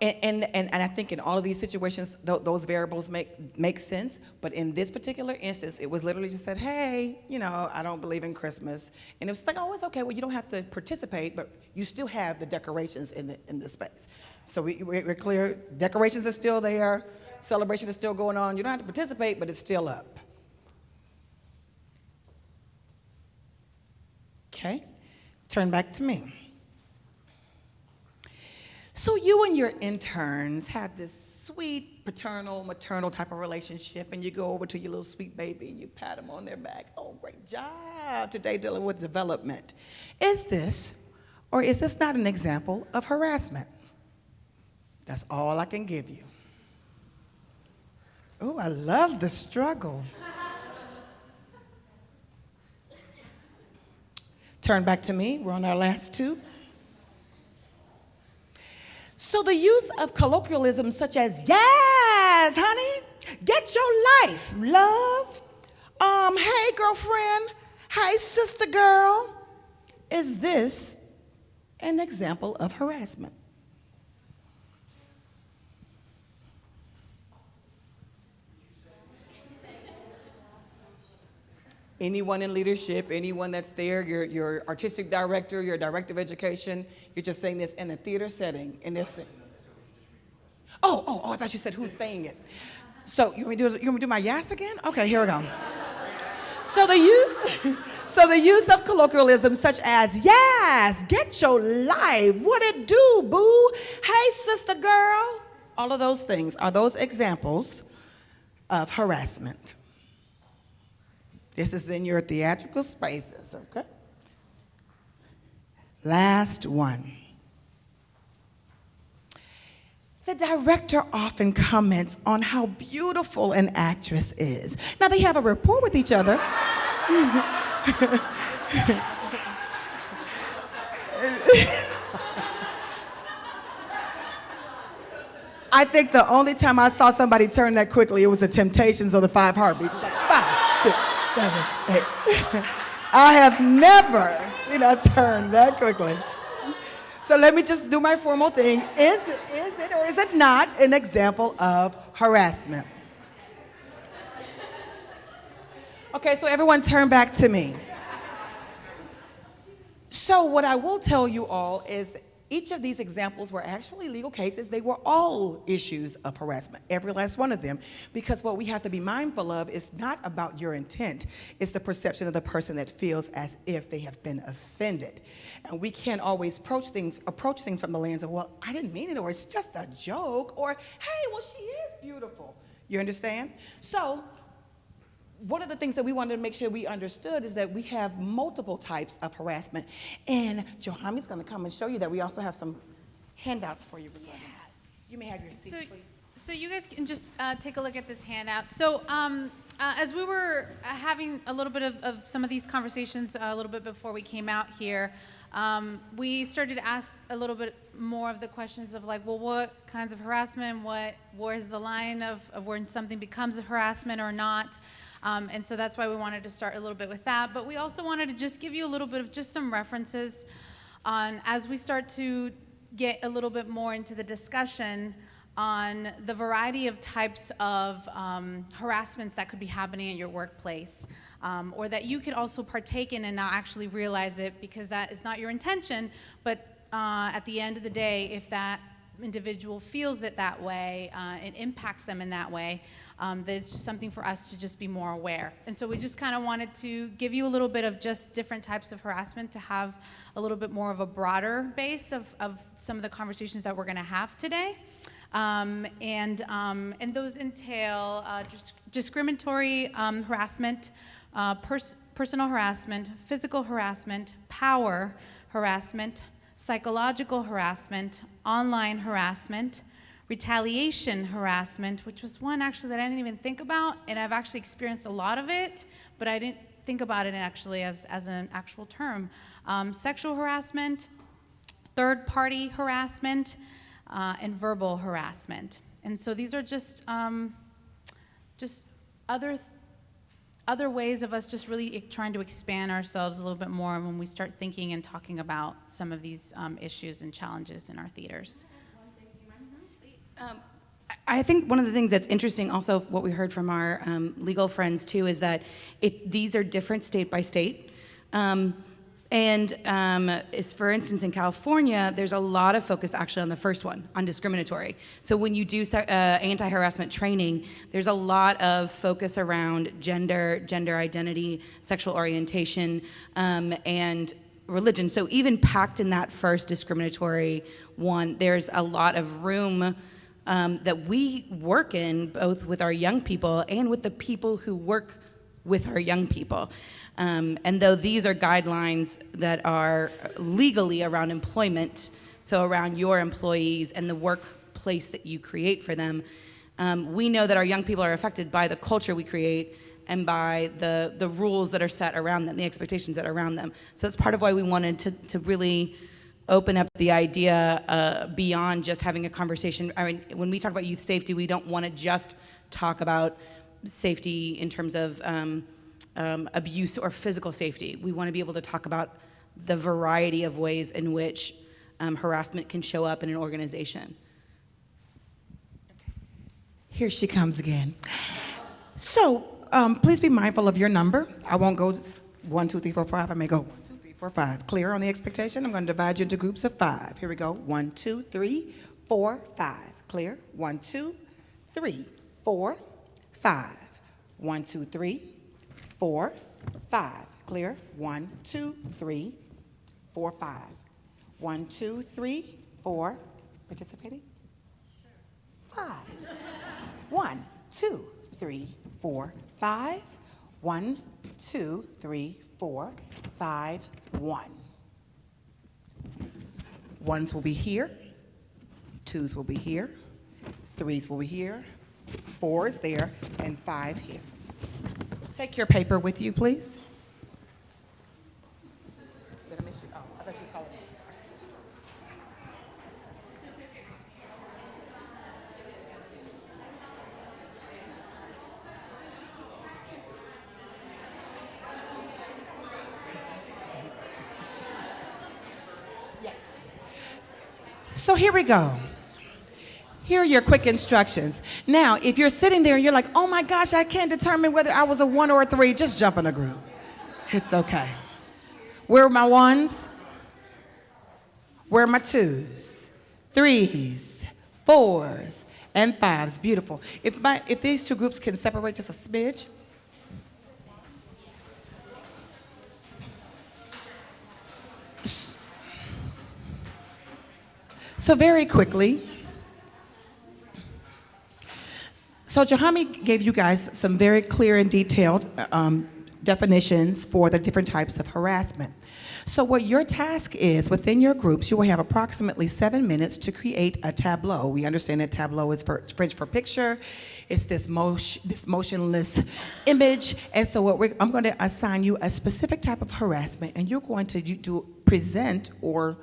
and, and, and, and I think in all of these situations, th- those variables make, make sense. But in this particular instance, it was literally just said, hey, you know, I don't believe in Christmas. And it was like, oh, it's okay. Well, you don't have to participate, but you still have the decorations in the, in the space. So we, we- we're clear, decorations are still there, celebration is still going on. You don't have to participate, but it's still up. Okay, turn back to me. So you and your interns have this sweet paternal, maternal type of relationship, and you go over to your little sweet baby and you pat them on their back. Oh, great job today dealing with development. Is this, or is this not an example of harassment? That's all I can give you. Oh, I love the struggle. Turn back to me. We're on our last two. So the use of colloquialisms such as "yes, honey," "get your life," "love," um, "hey, girlfriend," "hey, sister girl," is this an example of harassment? Anyone in leadership, anyone that's there, your, your artistic director, your director of education, you're just saying this in a theater setting, they're saying, oh, oh, oh, I thought you said who's saying it. So you want me to do, you want me to do my yes again? Okay, here we go. So the use, so the use of colloquialisms such as yes, get your life, what it do, boo, hey sister girl, all of those things are those examples of harassment. This is in your theatrical spaces, okay? Last one. The director often comments on how beautiful an actress is. Now, they have a rapport with each other. I think the only time I saw somebody turn that quickly, it was the Temptations or the Five Heartbeats. Seven, eight. I have never seen a turn that quickly. So let me just do my formal thing. Is, is it or is it not an example of harassment? Okay, so everyone turn back to me. So what I will tell you all is each of these examples were actually legal cases. They were all issues of harassment, every last one of them, because what we have to be mindful of is not about your intent, it's the perception of the person that feels as if they have been offended. And we can't always approach things, approach things from the lens of, well, I didn't mean it, or it's just a joke, or hey, well, she is beautiful. You understand? So one of the things that we wanted to make sure we understood is that we have multiple types of harassment. And Johamy's going to come and show you that we also have some handouts for you. Yes. You may have your seats, So, please. so you guys can just uh, take a look at this handout. So um, uh, as we were uh, having a little bit of, of some of these conversations uh, a little bit before we came out here, um, we started to ask a little bit more of the questions of like, well, what kinds of harassment? What where's the line of, of when something becomes a harassment or not? Um, and so that's why we wanted to start a little bit with that. But we also wanted to just give you a little bit of just some references on as we start to get a little bit more into the discussion on the variety of types of um, harassments that could be happening at your workplace. Um, or that you could also partake in and not actually realize it because that is not your intention, but uh, at the end of the day, if that individual feels it that way, uh, it impacts them in that way, um, there's just something for us to just be more aware. And so we just kind of wanted to give you a little bit of just different types of harassment to have a little bit more of a broader base of, of some of the conversations that we're going to have today. Um, and, um, and those entail uh, dis- discriminatory um, harassment, uh, pers- personal harassment, physical harassment, power harassment, psychological harassment, online harassment, retaliation harassment, which was one actually that I didn't even think about, and I've actually experienced a lot of it, but I didn't think about it actually as, as an actual term. Um, sexual harassment, third party harassment, uh, and verbal harassment. And so these are just, um, just other, th- other ways of us just really trying to expand ourselves a little bit more when we start thinking and talking about some of these um, issues and challenges in our theaters. Um, I think one of the things that's interesting, also what we heard from our um, legal friends too, is that it, these are different state by state. Um, And um, is, for instance, in California, there's a lot of focus actually on the first one, on discriminatory. So when you do uh, anti-harassment training, there's a lot of focus around gender, gender identity, sexual orientation, um, and religion. So even packed in that first discriminatory one, there's a lot of room um, that we work in, both with our young people and with the people who work with our young people. Um, and though these are guidelines that are legally around employment, so around your employees and the workplace that you create for them, um, we know that our young people are affected by the culture we create and by the, the rules that are set around them, the expectations that are around them. So that's part of why we wanted to, to really open up the idea uh, beyond just having a conversation. I mean, when we talk about youth safety, we don't want to just talk about safety in terms of um, um, abuse or physical safety. We want to be able to talk about the variety of ways in which um, harassment can show up in an organization. Here she comes again. So um, please be mindful of your number. I won't go one, two, three, four, five. I may go four, five. Clear on the expectation? I'm going to divide you into groups of five. Here we go. One, two, three, four, five. Clear? One, two, three, four, five. One, two, three, four, five. Clear? One, two, three, four, five. One, two, three, four. Participating? Five. One, two, three, four, five. One, two, three, four, five, one. Ones will be here, twos will be here, threes will be here, fours there, and five here. Take your paper with you, please. Did I miss you? Oh, I thought you called me. So here we go. Here are your quick instructions. Now, if you're sitting there and you're like, oh my gosh, I can't determine whether I was a one or a three, just jump in a group. It's okay. Where are my ones? Where are my twos? Threes, fours, and fives. Beautiful. If, my, if these two groups can separate just a smidge. So very quickly, So Johamy gave you guys some very clear and detailed um, definitions for the different types of harassment. So what your task is within your groups, you will have approximately seven minutes to create a tableau. We understand that tableau is for, French for picture. It's this, motion, this motionless image. And so what I'm going to assign you a specific type of harassment, and you're going to do, present or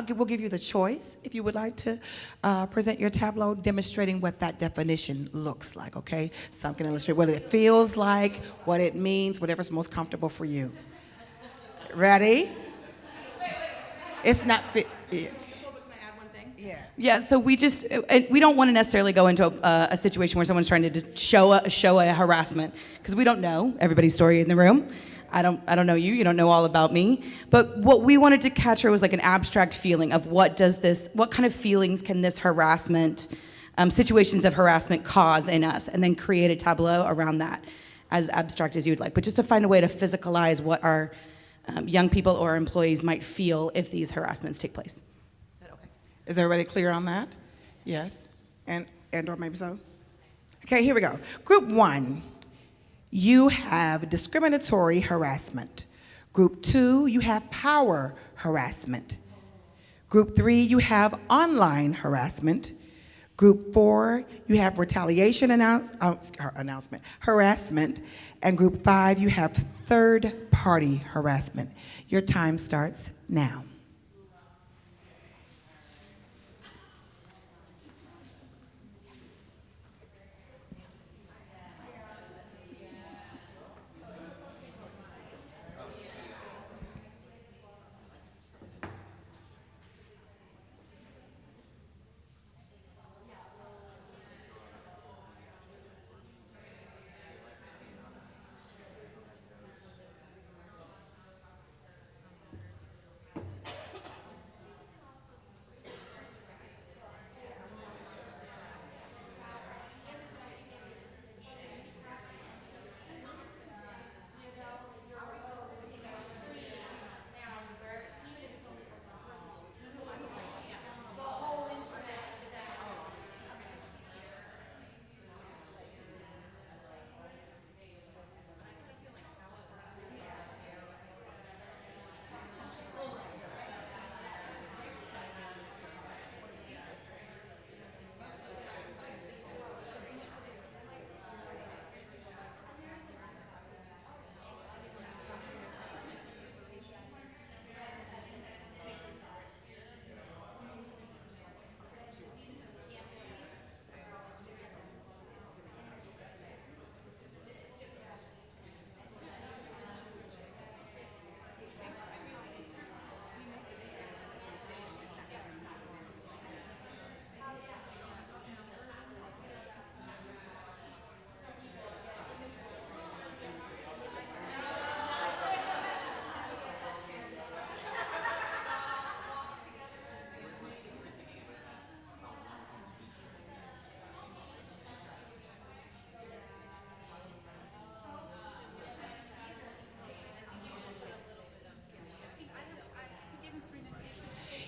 give, we'll give you the choice if you would like to uh, present your tableau demonstrating what that definition looks like, okay? Some can illustrate what it feels like, what it means, whatever's most comfortable for you. Ready? It's not fit. Yeah. Yeah, so we just, we don't want to necessarily go into a, a situation where someone's trying to show a, show a harassment, because we don't know everybody's story in the room. I don't, I don't know you, you don't know all about me. But what we wanted to capture was like an abstract feeling of what does this, what kind of feelings can this harassment, um, situations of harassment cause in us, and then create a tableau around that, as abstract as you'd like. But just to find a way to physicalize what our um, young people or employees might feel if these harassments take place. Is that okay is everybody clear on that? Yes? And, and or maybe so? Okay, here we go. Group one, you have discriminatory harassment. Group two, you have power harassment. Group three, you have online harassment. Group four, you have retaliation announce, uh, announcement, harassment. And group five, you have third party harassment. Your time starts now.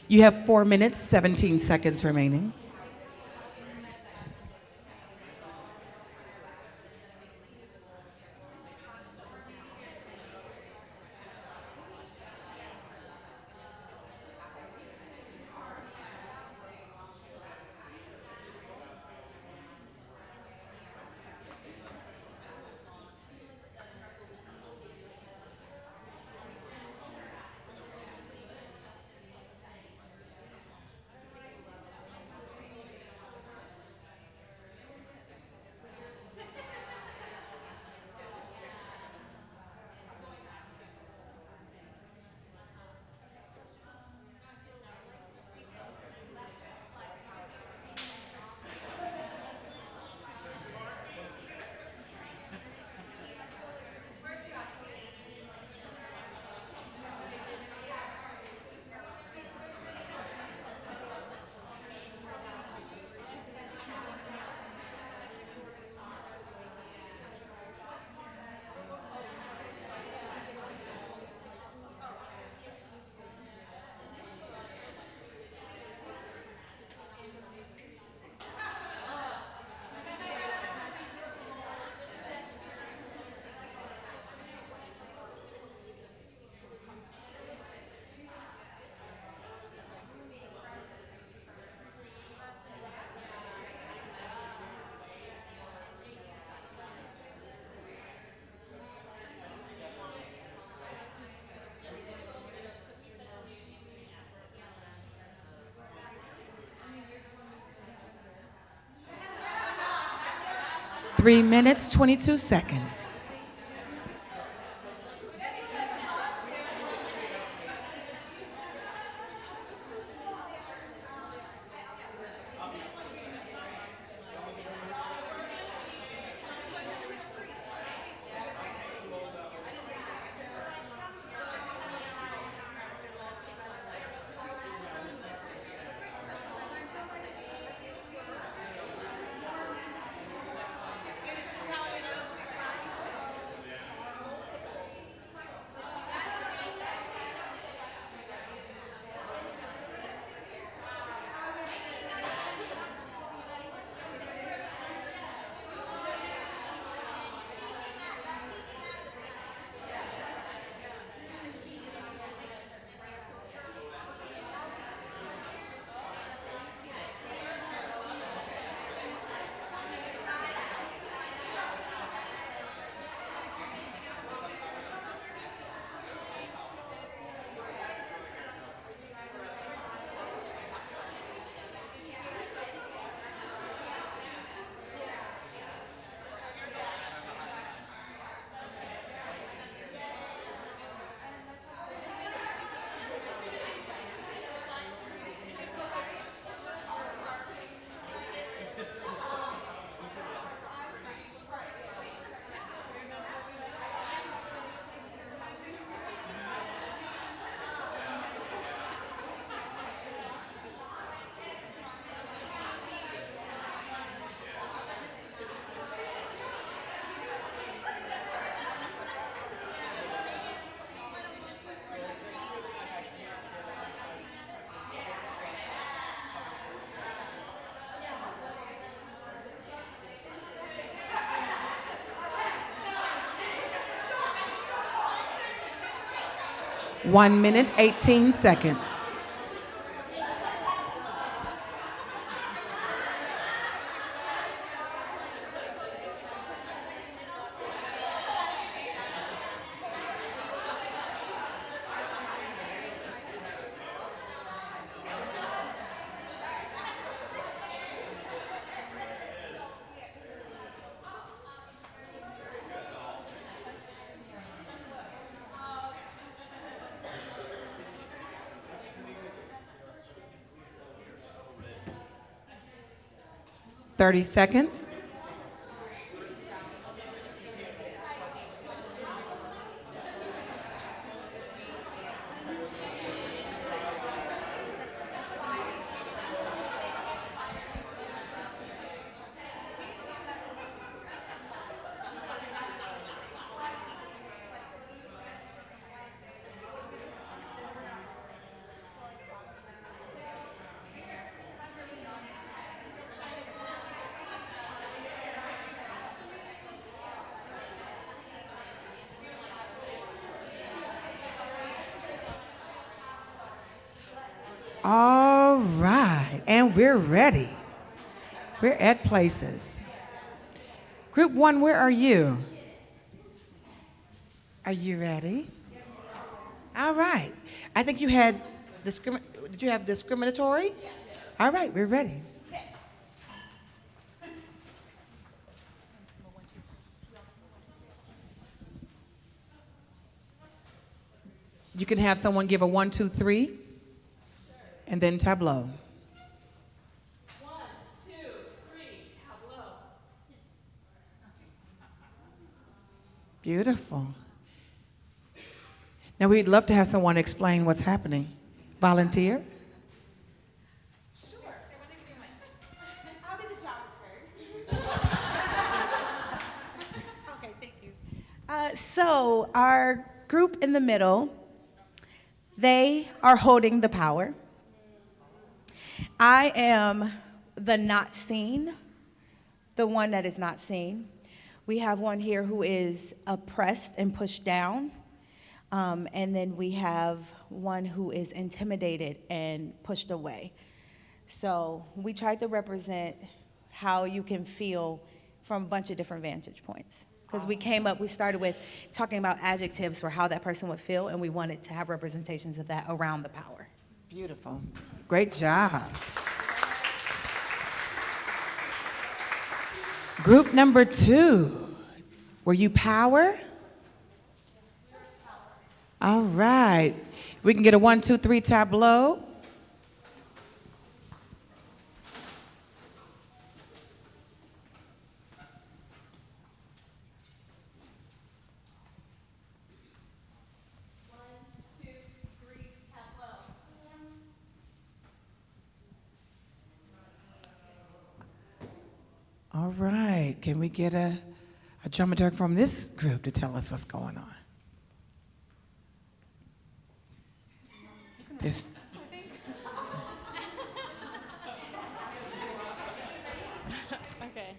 You have four minutes, 17 seconds remaining. Three minutes, 22 seconds. One minute, 18 seconds. Thirty seconds. We're ready. We're at places. Group one, where are you? Are you ready? All right. I think you had. Did you have discriminatory? All right, we're ready. You can have someone give a one, two, three, and then tableau. Beautiful. Now, we'd love to have someone explain what's happening. Volunteer? Sure. I'll be the okay, thank you. Uh, so, our group in the middle, they are holding the power. I am the not seen, the one that is not seen. We have one here who is oppressed and pushed down. Um, and then we have one who is intimidated and pushed away. So we tried to represent how you can feel from a bunch of different vantage points. Because we came up, we started with talking about adjectives for how that person would feel, and we wanted to have representations of that around the power. Beautiful. Great job. Group number two, were you power? All right. We can get a one, two, three tableau. All right. Can we get a, a dramaturg from this group to tell us what's going on? Okay.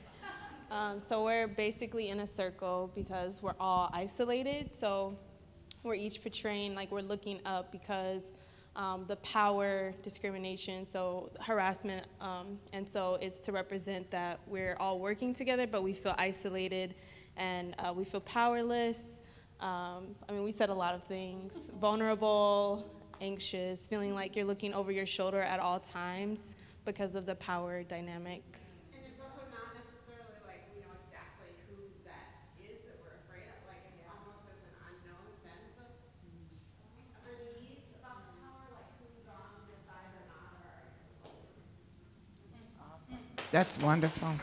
Um, so we're basically in a circle because we're all isolated. So we're each portraying like we're looking up because um, the power, discrimination, so harassment, um, and so it's to represent that we're all working together, but we feel isolated and uh, we feel powerless. Um, I mean, we said a lot of things: vulnerable, anxious, feeling like you're looking over your shoulder at all times because of the power dynamic. And it's also not necessarily like we know exactly who that is that we're afraid of. Like it's almost there's an unknown sense of unease about the power, like who's on your side or not, or. That's wonderful.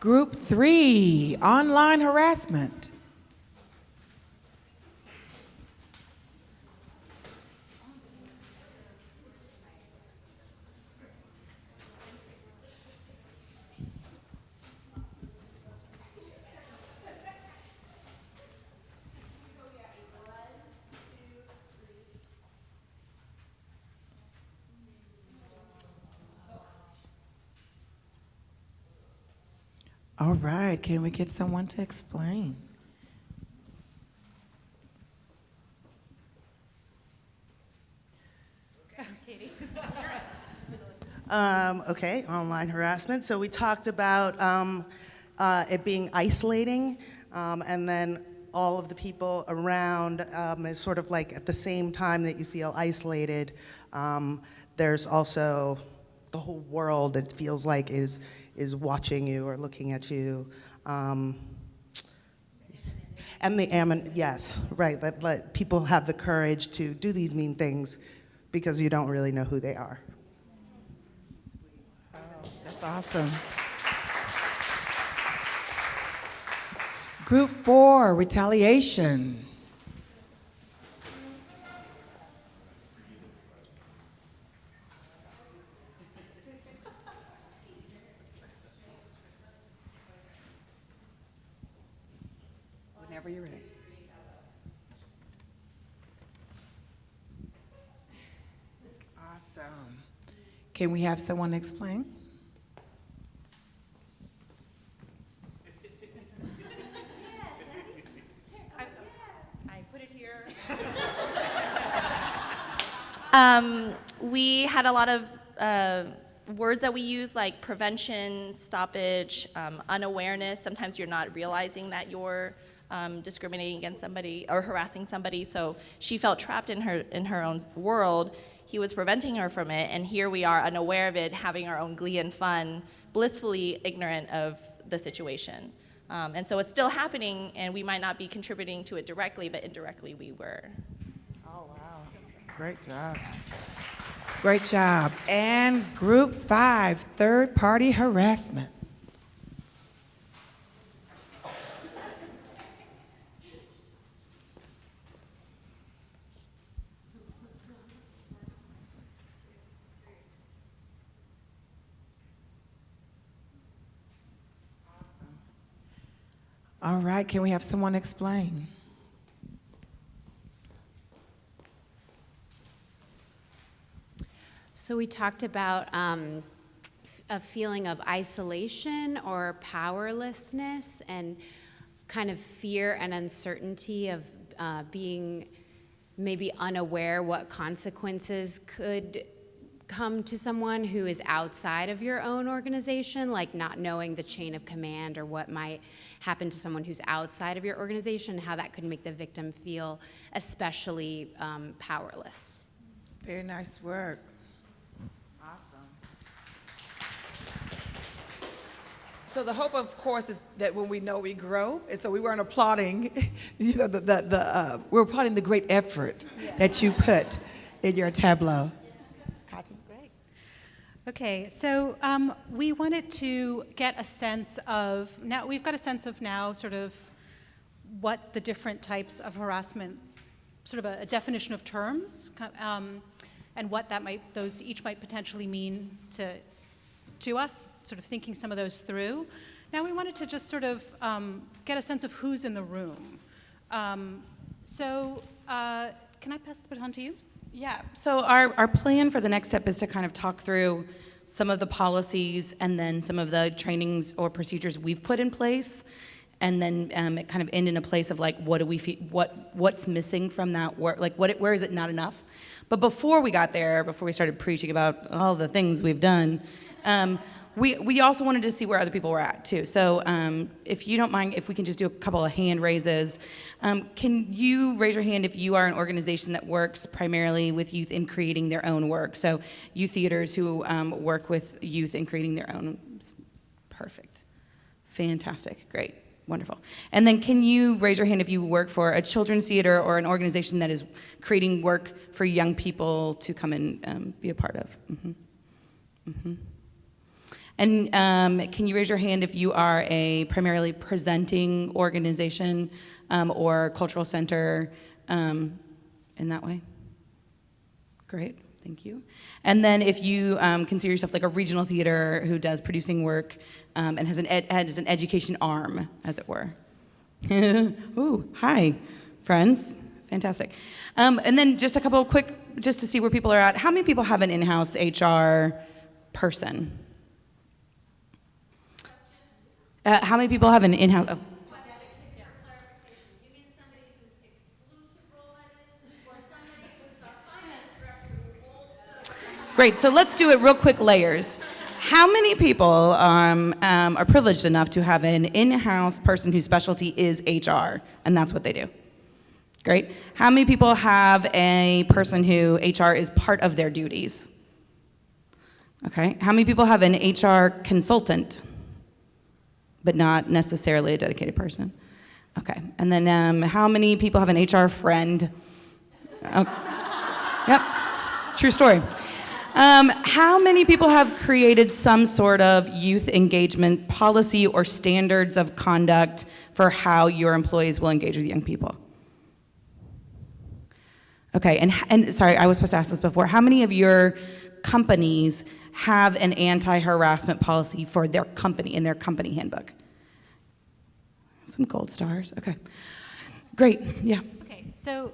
Group three, online harassment. All right, can we get someone to explain? Um, okay, online harassment. So we talked about um, uh, it being isolating, um, and then all of the people around um, is sort of like at the same time that you feel isolated. Um, there's also the whole world. It feels like is is watching you or looking at you. Um, and the ammon, yes, right. Let, let people have the courage to do these mean things because you don't really know who they are. That's awesome. Group four, retaliation. Whenever you're ready. Awesome. Can we have someone explain? Um, we had a lot of uh, words that we use like prevention, stoppage, um, unawareness. Sometimes you're not realizing that you're um, discriminating against somebody or harassing somebody. So she felt trapped in her in her own world. He was preventing her from it, and here we are, unaware of it, having our own glee and fun, blissfully ignorant of the situation. Um, and so it's still happening, and we might not be contributing to it directly, but indirectly we were. Oh, wow. Great job. Great job. And group five, third party harassment. All right, can we have someone explain? So we talked about um, a feeling of isolation or powerlessness and kind of fear and uncertainty of uh, being maybe unaware what consequences could come to someone who is outside of your own organization, like not knowing the chain of command or what might happen to someone who's outside of your organization, how that could make the victim feel especially um, powerless. Very nice work. Awesome. So the hope, of course, is that when we know we grow, and so we weren't applauding, you know, the, the, the uh, we're applauding the great effort that you put in your tableau. Okay, so um, we wanted to get a sense of, now we've got a sense of now sort of what the different types of harassment, sort of a, a definition of terms, um, and what that might, those each might potentially mean to, to us, sort of thinking some of those through. Now we wanted to just sort of um, get a sense of who's in the room. Um, so uh, can I pass the baton to you? Yeah, so our, our plan for the next step is to kind of talk through some of the policies and then some of the trainings or procedures we've put in place. And then um, it kind of end in a place of like what do we what what's missing from that work like what where is it not enough? But before we got there before we started preaching about all the things we've done um, we, we also wanted to see where other people were at too. So um, if you don't mind, if we can just do a couple of hand raises. Um, can you raise your hand if you are an organization that works primarily with youth in creating their own work? So youth theaters who um, work with youth in creating their own. Perfect. Fantastic. Great. Wonderful. And then can you raise your hand if you work for a children's theater or an organization that is creating work for young people to come and um, be a part of? Mm-hmm. Mm-hmm. And um, can you raise your hand if you are a primarily presenting organization um, or cultural center um, in that way? Great, thank you. And then if you um, consider yourself like a regional theater who does producing work um, and has an, has an education arm, as it were. Ooh, hi, friends. Fantastic. Um, and then just a couple quick, just to see where people are at. How many people have an in-house HR person? Uh, how many people have an in-house? Oh. Great, so let's do it real quick layers. How many people um, um, are privileged enough to have an in-house person whose specialty is HR, and that's what they do? Great. How many people have a person who HR is part of their duties? Okay. How many people have an HR consultant? But not necessarily a dedicated person. Okay, and then um, how many people have an HR friend? Oh. Yep, true story. Um, how many people have created some sort of youth engagement policy or standards of conduct for how your employees will engage with young people? Okay, and, and sorry, I was supposed to ask this before. How many of your companies have an anti-harassment policy for their company in their company handbook? Some gold stars. Okay. Great. Yeah. Okay. So,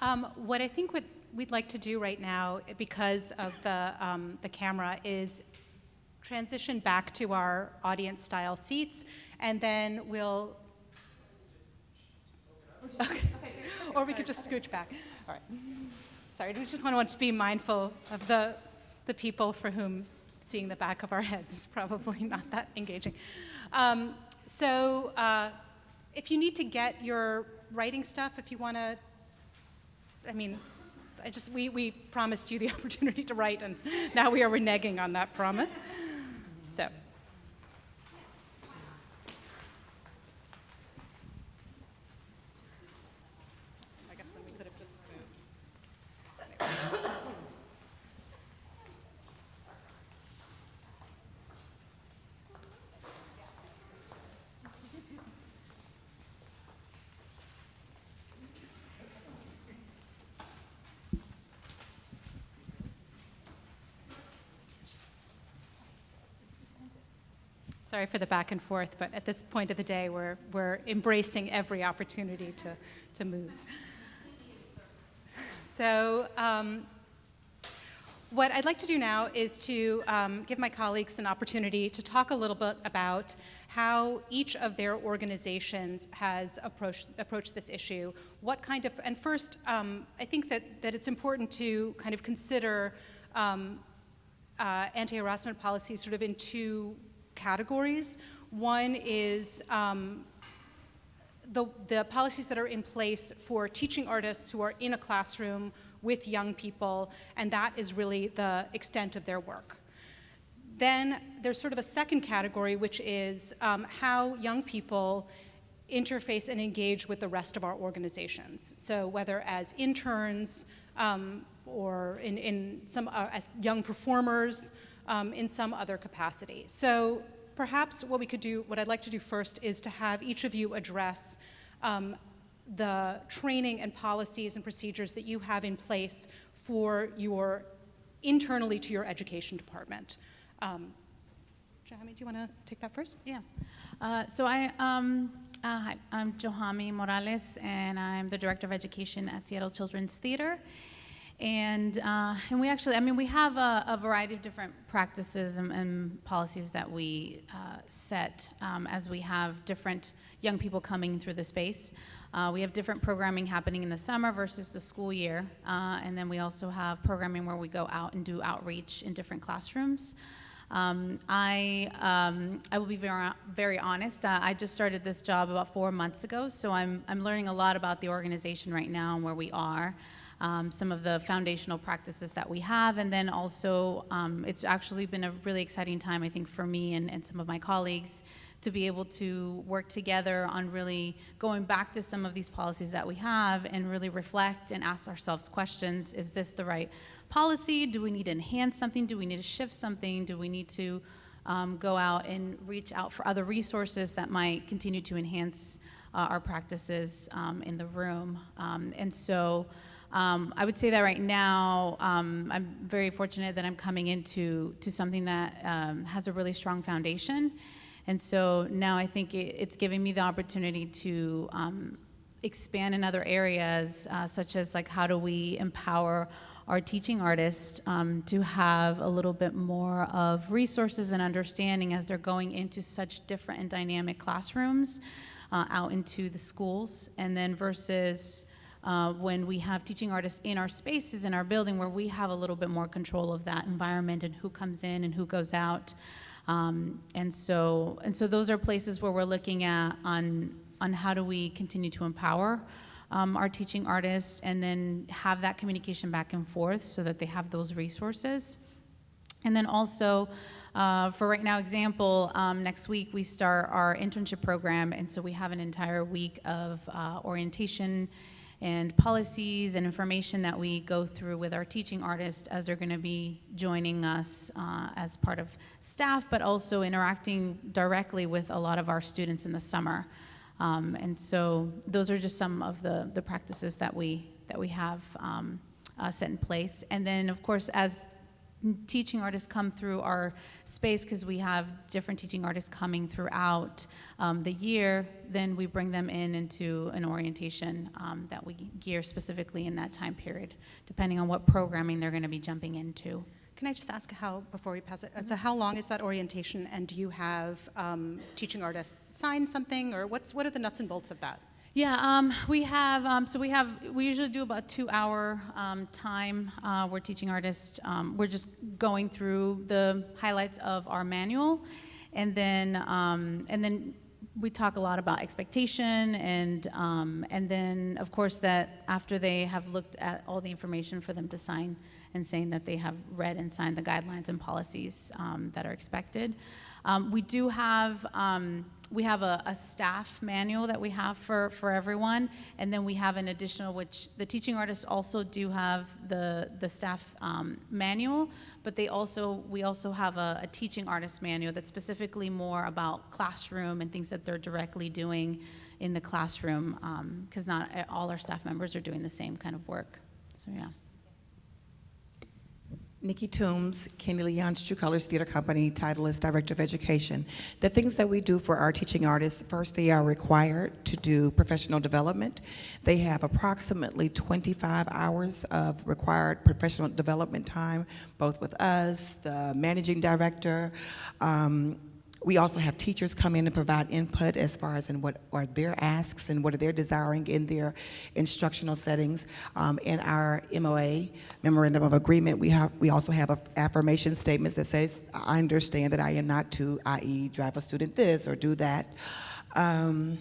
um, what I think what we'd like to do right now, because of the um, the camera, is transition back to our audience style seats, and then we'll. Okay. or we could just scooch back. All right. sorry, we just want to be mindful of the, the people for whom seeing the back of our heads is probably not that engaging. Um, so uh, if you need to get your writing stuff, if you want to, I mean, I just, we, we promised you the opportunity to write, and now we are reneging on that promise. So. I guess then we could have just moved. Sorry for the back and forth, but at this point of the day, we're, we're embracing every opportunity to, to move. So, um, what I'd like to do now is to um, give my colleagues an opportunity to talk a little bit about how each of their organizations has approached, approached this issue. What kind of, and first, um, I think that, that it's important to kind of consider um, uh, anti-harassment policies sort of in two categories. One is um, the, the policies that are in place for teaching artists who are in a classroom with young people, and that is really the extent of their work. Then there's sort of a second category, which is um, how young people interface and engage with the rest of our organizations. So whether as interns um, or in, in some, uh, as young performers, um, in some other capacity. So perhaps what we could do, what I'd like to do first is to have each of you address um, the training and policies and procedures that you have in place for your, internally to your education department. Um, do you want to take that first? Yeah. Uh, so I, um, uh, hi, I'm Johamy Morales, and I'm the Director of Education at Seattle Children's Theater. And, uh, and we actually, I mean, we have a, a variety of different practices and, and policies that we uh, set um, as we have different young people coming through the space. Uh, we have different programming happening in the summer versus the school year. Uh, and then we also have programming where we go out and do outreach in different classrooms. Um, I, um, I will be very, very honest. Uh, I just started this job about four months ago, so I'm, I'm learning a lot about the organization right now and where we are um, some of the foundational practices that we have. And then also, um, it's actually been a really exciting time, I think, for me and, and some of my colleagues to be able to work together on really going back to some of these policies that we have and really reflect and ask ourselves questions. Is this the right policy? Do we need to enhance something? Do we need to shift something? Do we need to um, go out and reach out for other resources that might continue to enhance uh, our practices um, in the room? Um, and so um, I would say that right now, um, I'm very fortunate that I'm coming into to something that um, has a really strong foundation. And so now I think it, it's giving me the opportunity to um, expand in other areas, uh, such as like how do we empower our teaching artists um, to have a little bit more of resources and understanding as they're going into such different and dynamic classrooms uh, out into the schools, and then versus uh, when we have teaching artists in our spaces in our building where we have a little bit more control of that environment and who comes in and who goes out. Um, and so and so those are places where we're looking at on on how do we continue to empower um, our teaching artists and then have that communication back and forth so that they have those resources. And then also, uh, for right now example, um, next week we start our internship program, and so we have an entire week of uh, orientation and policies and information that we go through with our teaching artists as they're going to be joining us uh, as part of staff, but also interacting directly with a lot of our students in the summer. Um, and so those are just some of the, the practices that we, that we have um, uh, set in place. And then, of course, as teaching artists come through our space because we have different teaching artists coming throughout um, the year, then we bring them in into an orientation um, that we gear specifically in that time period, depending on what programming they're going to be jumping into. Can I just ask how, before we pass it, so how long is that orientation and do you have um, teaching artists sign something or what's, what are the nuts and bolts of that? Yeah, um, we have, um, so we have, we usually do about two-hour um, time. Uh, we're teaching artists, um, we're just going through the highlights of our manual. And then, um, and then we talk a lot about expectation and, um, and then, of course, that after they have looked at all the information for them to sign and saying that they have read and signed the guidelines and policies that are expected. We do have, we have a, a staff manual that we have for, for everyone, and then we have an additional, which the teaching artists also do have the, the staff um, manual, but they also, we also have a, a teaching artist manual that's specifically more about classroom and things that they're directly doing in the classroom, because not all our staff members are doing the same kind of work. So, yeah. Nikki Toombs, Kenny Leon's True Colors Theater Company, title is Director of Education. The things that we do for our teaching artists, first they are required to do professional development. They have approximately 25 hours of required professional development time, both with us, the managing director, um, we also have teachers come in and provide input as far as in what are their asks and what are they desiring in their instructional settings. Um, in our MOA, Memorandum of Agreement, we have we also have a affirmation statements that says, I understand that I am not to, i.e., drive a student this or do that. Um,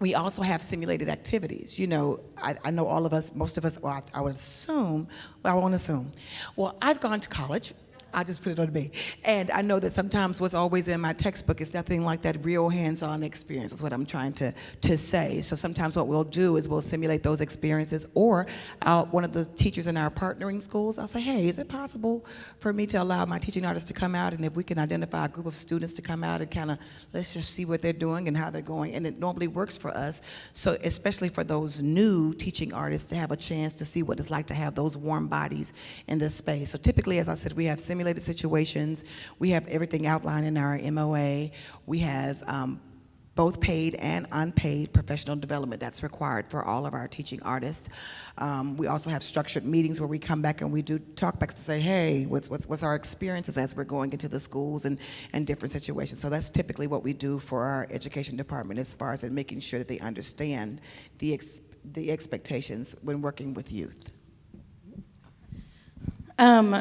we also have simulated activities. You know, I, I, know all of us, most of us, well, I, I would assume, well, I won't assume. Well, I've gone to college, I just put it on me. And I know that sometimes what's always in my textbook is nothing like that real hands-on experience is what I'm trying to, to say. So sometimes what we'll do is we'll simulate those experiences or I'll, one of the teachers in our partnering schools, I'll say, hey, is it possible for me to allow my teaching artists to come out and if we can identify a group of students to come out and kind of, let's just see what they're doing and how they're going. And it normally works for us. So especially for those new teaching artists to have a chance to see what it's like to have those warm bodies in this space. So typically, as I said, we have simulated simulated situations. We have everything outlined in our MOA. We have um, both paid and unpaid professional development that's required for all of our teaching artists. Um, we also have structured meetings where we come back and we do talkbacks to say, hey, what's, what's, what's our experiences as we're going into the schools and, and different situations. So that's typically what we do for our education department as far as in making sure that they understand the, ex the expectations when working with youth. Um,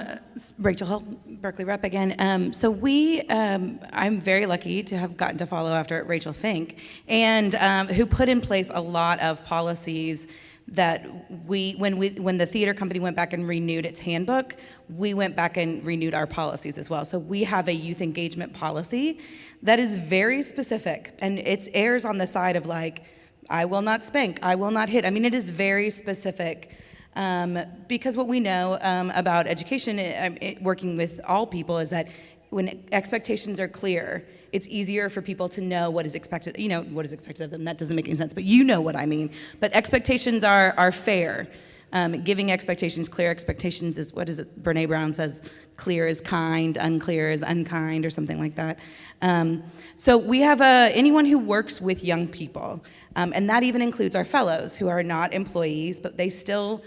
Rachel Hull, Berkeley Rep again. Um, so we, um, I'm very lucky to have gotten to follow after Rachel Fink, and um, who put in place a lot of policies that we, when we, when the theater company went back and renewed its handbook, we went back and renewed our policies as well. So we have a youth engagement policy that is very specific, and it airs on the side of like, I will not spank, I will not hit. I mean, it is very specific um, because what we know um, about education, it, uh, um, it, working with all people, is that when expectations are clear, it's easier for people to know what is expected, you know, what is expected of them. That doesn't make any sense, but you know what I mean. But expectations are, are fair. Um, giving expectations, clear expectations is, what is it, Brene Brown says, clear is kind, unclear is unkind, or something like that. Um, so we have a, anyone who works with young people, um, and that even includes our fellows who are not employees, but they still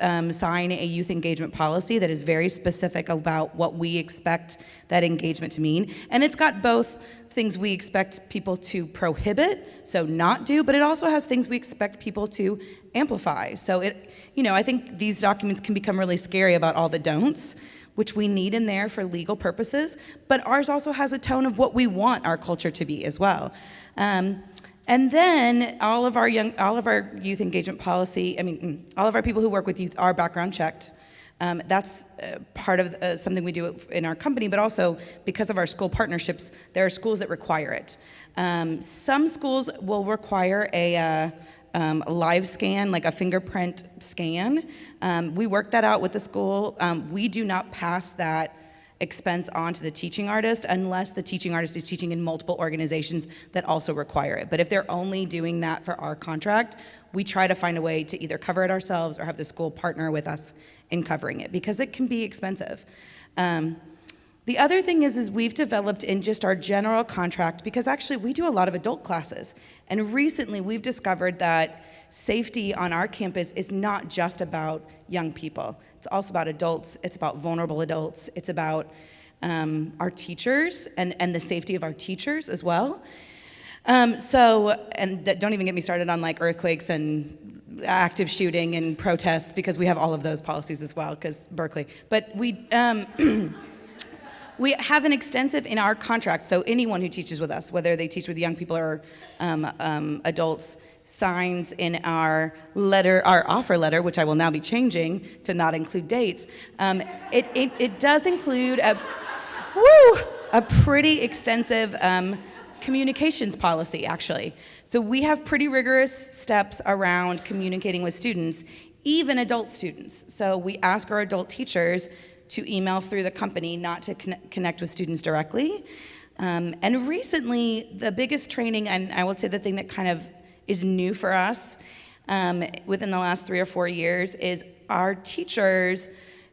um, sign a youth engagement policy that is very specific about what we expect that engagement to mean. And it's got both things we expect people to prohibit, so not do, but it also has things we expect people to amplify. So it, you know, I think these documents can become really scary about all the don'ts, which we need in there for legal purposes, but ours also has a tone of what we want our culture to be as well. Um, and then all of our young, all of our youth engagement policy, I mean, mm, all of our people who work with youth are background checked. Um, that's uh, part of uh, something we do in our company, but also because of our school partnerships, there are schools that require it. Um, some schools will require a, uh, um, a, live scan, like a fingerprint scan. Um, we work that out with the school. Um, we do not pass that expense onto the teaching artist unless the teaching artist is teaching in multiple organizations that also require it. But if they're only doing that for our contract, we try to find a way to either cover it ourselves or have the school partner with us in covering it because it can be expensive. Um, the other thing is, is we've developed in just our general contract, because actually we do a lot of adult classes. And recently we've discovered that safety on our campus is not just about young people. It's also about adults, it's about vulnerable adults, it's about um, our teachers and, and the safety of our teachers as well. Um, so, and th- don't even get me started on like earthquakes and active shooting and protests because we have all of those policies as well because Berkeley. But we, um, we have an extensive in our contract. So anyone who teaches with us, whether they teach with young people or um, um, adults, signs in our letter, our offer letter, which I will now be changing to not include dates. Um, it, it, it does include a, woo, a pretty extensive um, communications policy, actually. So we have pretty rigorous steps around communicating with students, even adult students. So we ask our adult teachers to email through the company, not to conne- connect with students directly. Um, and recently, the biggest training, and I would say the thing that kind of is new for us um, within the last three or four years, is our teachers,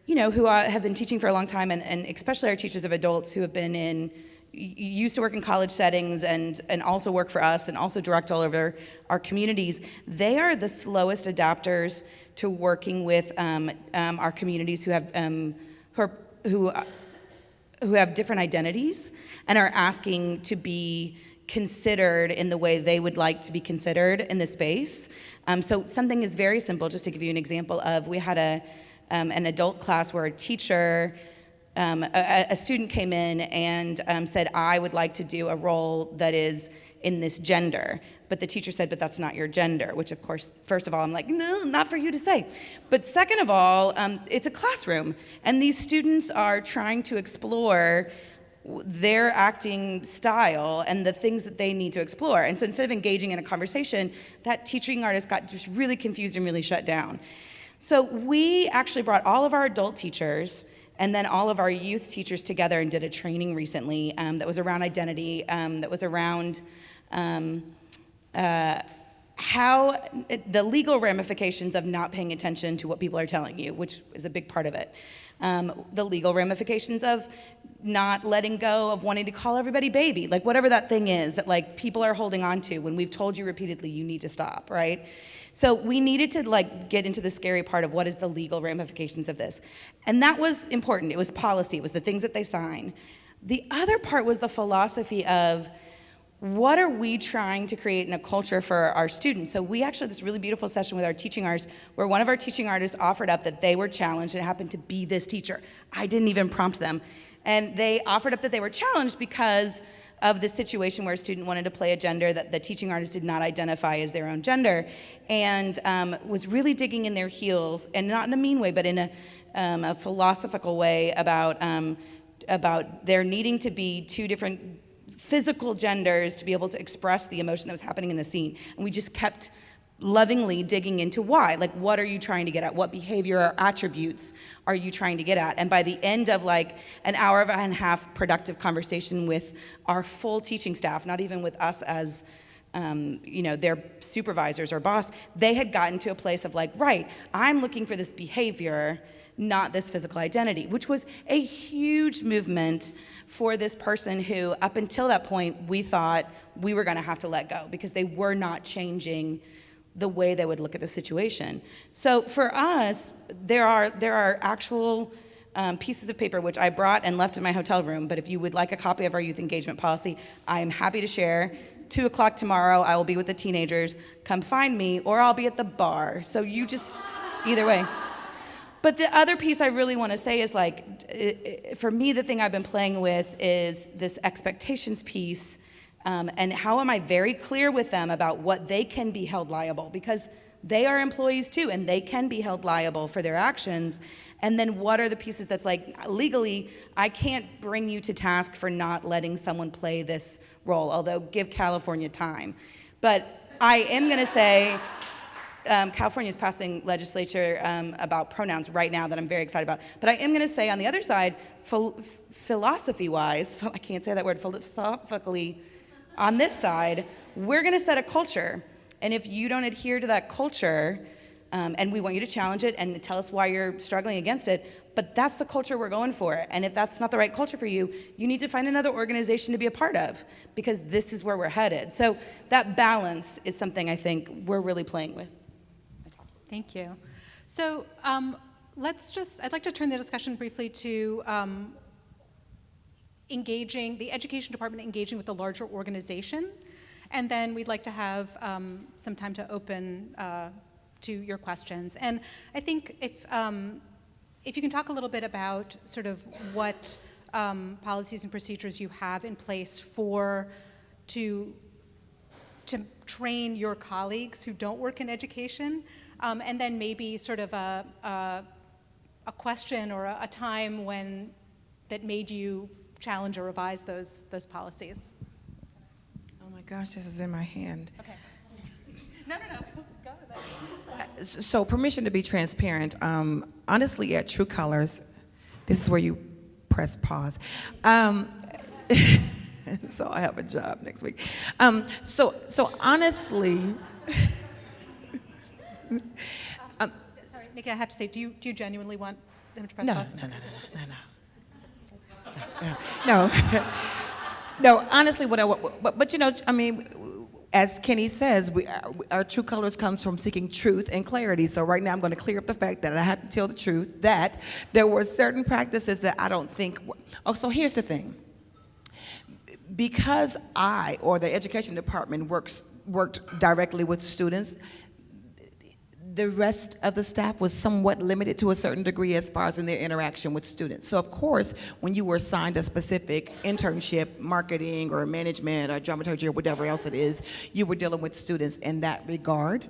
you know, who have been teaching for a long time, and, and especially our teachers of adults who have been in used to work in college settings and, and also work for us and also direct all over our communities, they are the slowest adapters to working with um, um, our communities who have, um, who, are, who, uh, who have different identities and are asking to be considered in the way they would like to be considered in the space. Um, so something is very simple, just to give you an example of, we had a, um, an adult class where a teacher um, a, a, student came in and um, said, I would like to do a role that is in this gender. But the teacher said, but that's not your gender, which of course, first of all, I'm like, no, not for you to say. But second of all, um, it's a classroom, and these students are trying to explore their acting style and the things that they need to explore. And so instead of engaging in a conversation, that teaching artist got just really confused and really shut down. So we actually brought all of our adult teachers and then all of our youth teachers together and did a training recently um, that was around identity, um, that was around um, uh, how the legal ramifications of not paying attention to what people are telling you, which is a big part of it. Um, the legal ramifications of not letting go of wanting to call everybody baby, like whatever that thing is that like people are holding on to when we've told you repeatedly you need to stop, right? So we needed to like get into the scary part of what is the legal ramifications of this. And that was important. It was policy, it was the things that they sign. The other part was the philosophy of what are we trying to create in a culture for our students? So we actually had this really beautiful session with our teaching artists where one of our teaching artists offered up that they were challenged and it happened to be this teacher. I didn't even prompt them. And they offered up that they were challenged because of the situation where a student wanted to play a gender that the teaching artist did not identify as their own gender and um, was really digging in their heels, and not in a mean way, but in a, um, a philosophical way about, um, about there needing to be two different physical genders to be able to express the emotion that was happening in the scene. And we just kept lovingly digging into why. Like, what are you trying to get at? What behavior or attributes are you trying to get at? And by the end of like an hour and a half productive conversation with our full teaching staff, not even with us as um, you know, their supervisors or boss, they had gotten to a place of like, right, I'm looking for this behavior, not this physical identity, which was a huge movement for this person who, up until that point, we thought we were gonna have to let go because they were not changing the way they would look at the situation. So for us, there are, there are actual um, pieces of paper which I brought and left in my hotel room, but if you would like a copy of our youth engagement policy, I am happy to share. Two o'clock tomorrow, I will be with the teenagers. Come find me, or I'll be at the bar. So you just, either way. But the other piece I really want to say is like, for me, the thing I've been playing with is this expectations piece um, and how am I very clear with them about what they can be held liable? Because they are employees too, and they can be held liable for their actions. And then what are the pieces that's like, legally, I can't bring you to task for not letting someone play this role, although give California time. But I am gonna say, um, California is passing legislature um, about pronouns right now that I'm very excited about. But I am going to say on the other side, ph philosophy-wise, I can't say that word, philosophically, on this side, we're going to set a culture. And if you don't adhere to that culture, um, and we want you to challenge it and tell us why you're struggling against it, but that's the culture we're going for. And if that's not the right culture for you, you need to find another organization to be a part of because this is where we're headed. So that balance is something I think we're really playing with. Thank you. So um, let's just, I'd like to turn the discussion briefly to um, engaging, the education department engaging with the larger organization And then we'd like to have um, some time to open uh, to your questions. And I think if, um, if you can talk a little bit about sort of what um, policies and procedures you have in place for to to train your colleagues who don't work in education, um, and then maybe sort of a, a, a question or a, a, time when that made you challenge or revise those, those policies. Oh my gosh, this is in my hand. Okay. No, no, no. Go. Uh, So permission to be transparent. Um, honestly, at True Colors, this is where you press pause. Um, so I have a job next week. Um, so, so honestly, um, sorry, Nikki, I have to say, do you do you genuinely want him to press no, pause? No, no, no, no, no, no. no, no. Honestly, what I, but, but you know, I mean, as Kenny says, we, our, our, true colors comes from seeking truth and clarity. So right now, I'm going to clear up the fact that I had to tell the truth that there were certain practices that I don't think. Oh, so here's the thing. Because I or the education department works worked directly with students, the rest of the staff was somewhat limited to a certain degree as far as in their interaction with students. So of course, when you were assigned a specific internship, marketing or management or dramaturgy or whatever else it is, you were dealing with students in that regard.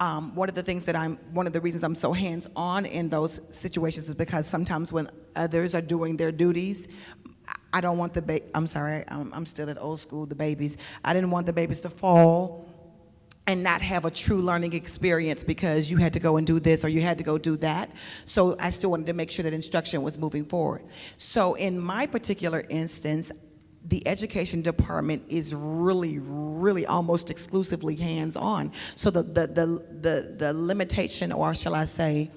Um, one of the things that I'm, one of the reasons I'm so hands-on in those situations is because sometimes when others are doing their duties, I don't want the ba- I'm sorry, I'm, I'm still at old school, the babies. I didn't want the babies to fall and not have a true learning experience because you had to go and do this or you had to go do that. So I still wanted to make sure that instruction was moving forward. So in my particular instance, the education department is really, really almost exclusively hands-on. So the, the, the, the, the limitation, or shall I say,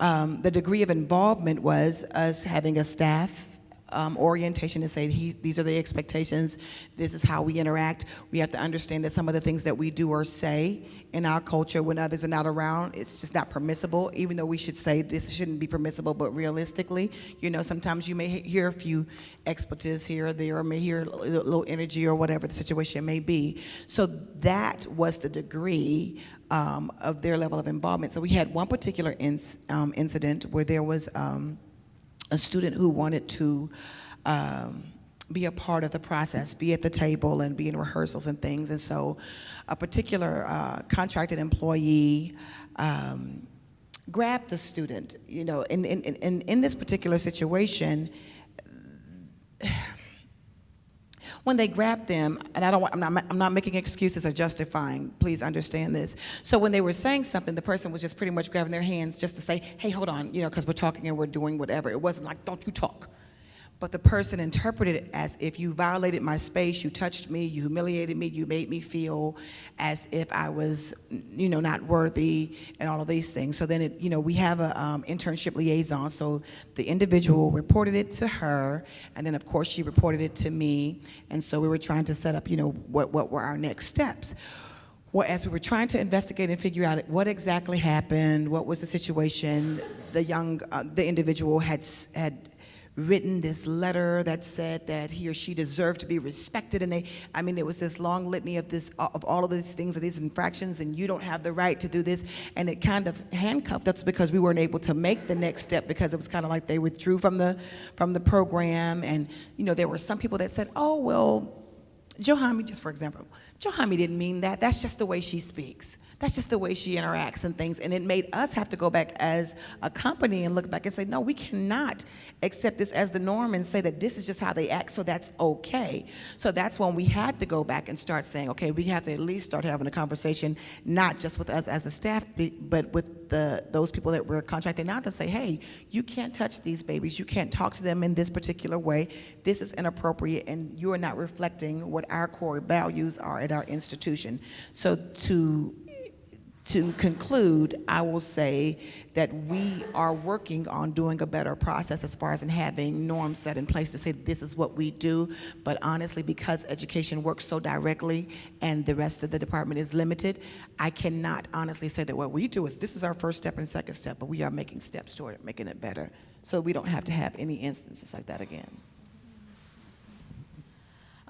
um, the degree of involvement was us having a staff um, orientation and say he, these are the expectations, this is how we interact. We have to understand that some of the things that we do or say in our culture when others are not around, it's just not permissible, even though we should say this shouldn't be permissible, but realistically, you know, sometimes you may hear a few expletives here or there, or may hear a little energy or whatever the situation may be. So that was the degree um, of their level of involvement. So we had one particular inc um, incident where there was um, a student who wanted to um, be a part of the process, be at the table and be in rehearsals and things. And so a particular uh, contracted employee um, grabbed the student, you know, in, in, in, in this particular situation, when they grabbed them, and I don't want, I'm not, I'm not making excuses or justifying, please understand this. So when they were saying something, the person was just pretty much grabbing their hands just to say, hey, hold on, you know, because we're talking and we're doing whatever. It wasn't like, don't you talk. But the person interpreted it as if you violated my space, you touched me, you humiliated me, you made me feel as if I was, you know, not worthy and all of these things. So then, it, you know, we have an um, internship liaison. So the individual reported it to her, and then of course she reported it to me. And so we were trying to set up, you know, what, what were our next steps. Well, as we were trying to investigate and figure out what exactly happened, what was the situation, the young, uh, the individual had had written this letter that said that he or she deserved to be respected and they i mean it was this long litany of this uh, of all of these things of these infractions and you don't have the right to do this and it kind of handcuffed us because we weren't able to make the next step because it was kind of like they withdrew from the from the program and you know there were some people that said oh well Johamy, just for example, Johamy didn't mean that. That's just the way she speaks. That's just the way she interacts and things. And it made us have to go back as a company and look back and say, no, we cannot accept this as the norm and say that this is just how they act, so that's okay. So that's when we had to go back and start saying, okay, we have to at least start having a conversation, not just with us as a staff, but with the those people that we're contracting out to say, hey, you can't touch these babies. You can't talk to them in this particular way. This is inappropriate, and you are not reflecting what our core values are at our institution. So to to conclude, I will say that we are working on doing a better process as far as in having norms set in place to say this is what we do. But honestly, because education works so directly and the rest of the department is limited, I cannot honestly say that what we do is this is our first step and second step, but we are making steps toward it, making it better. So we don't have to have any instances like that again.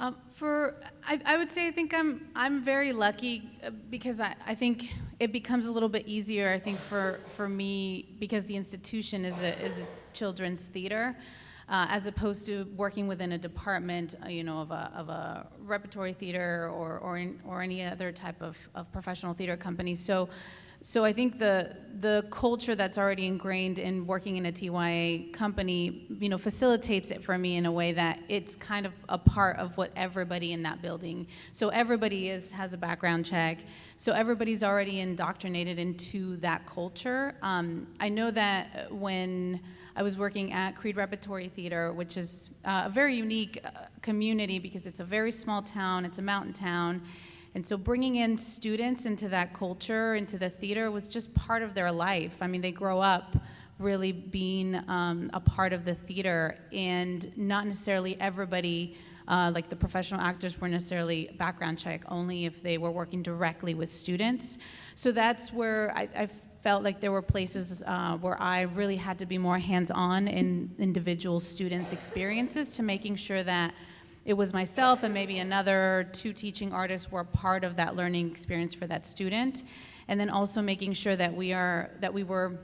Um, for, I, I would say I think I'm, I'm very lucky uh, because I, I think it becomes a little bit easier, I think, for, for me because the institution is a, is a children's theater. Uh, as opposed to working within a department, uh, you know, of a, of a repertory theater or, or, in, or any other type of, of professional theater company. So, so I think the the culture that's already ingrained in working in a TYA company, you know, facilitates it for me in a way that it's kind of a part of what everybody in that building. So everybody is has a background check. So everybody's already indoctrinated into that culture. Um, I know that when I was working at Creede Repertory Theater, which is uh, a very unique uh, community because it's a very small town, it's a mountain town. And so bringing in students into that culture, into the theater, was just part of their life. I mean, they grow up really being um, a part of the theater, and not necessarily everybody, uh, like the professional actors, were necessarily background check, only if they were working directly with students. So that's where I, I felt like there were places uh, where I really had to be more hands-on in individual students' experiences to making sure that it was myself and maybe another two teaching artists were part of that learning experience for that student. And then also making sure that we are, that we were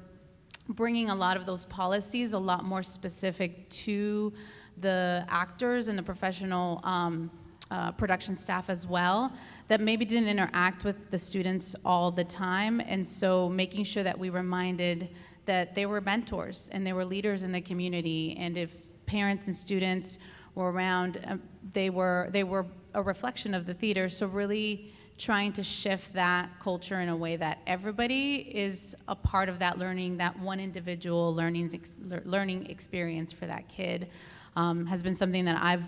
bringing a lot of those policies a lot more specific to the actors and the professional um, uh, production staff as well that maybe didn't interact with the students all the time. And so making sure that we reminded that they were mentors and they were leaders in the community. And if parents and students were around, um, they were they were a reflection of the theater. So really trying to shift that culture in a way that everybody is a part of that learning, that one individual learning ex learning experience for that kid um, has been something that I've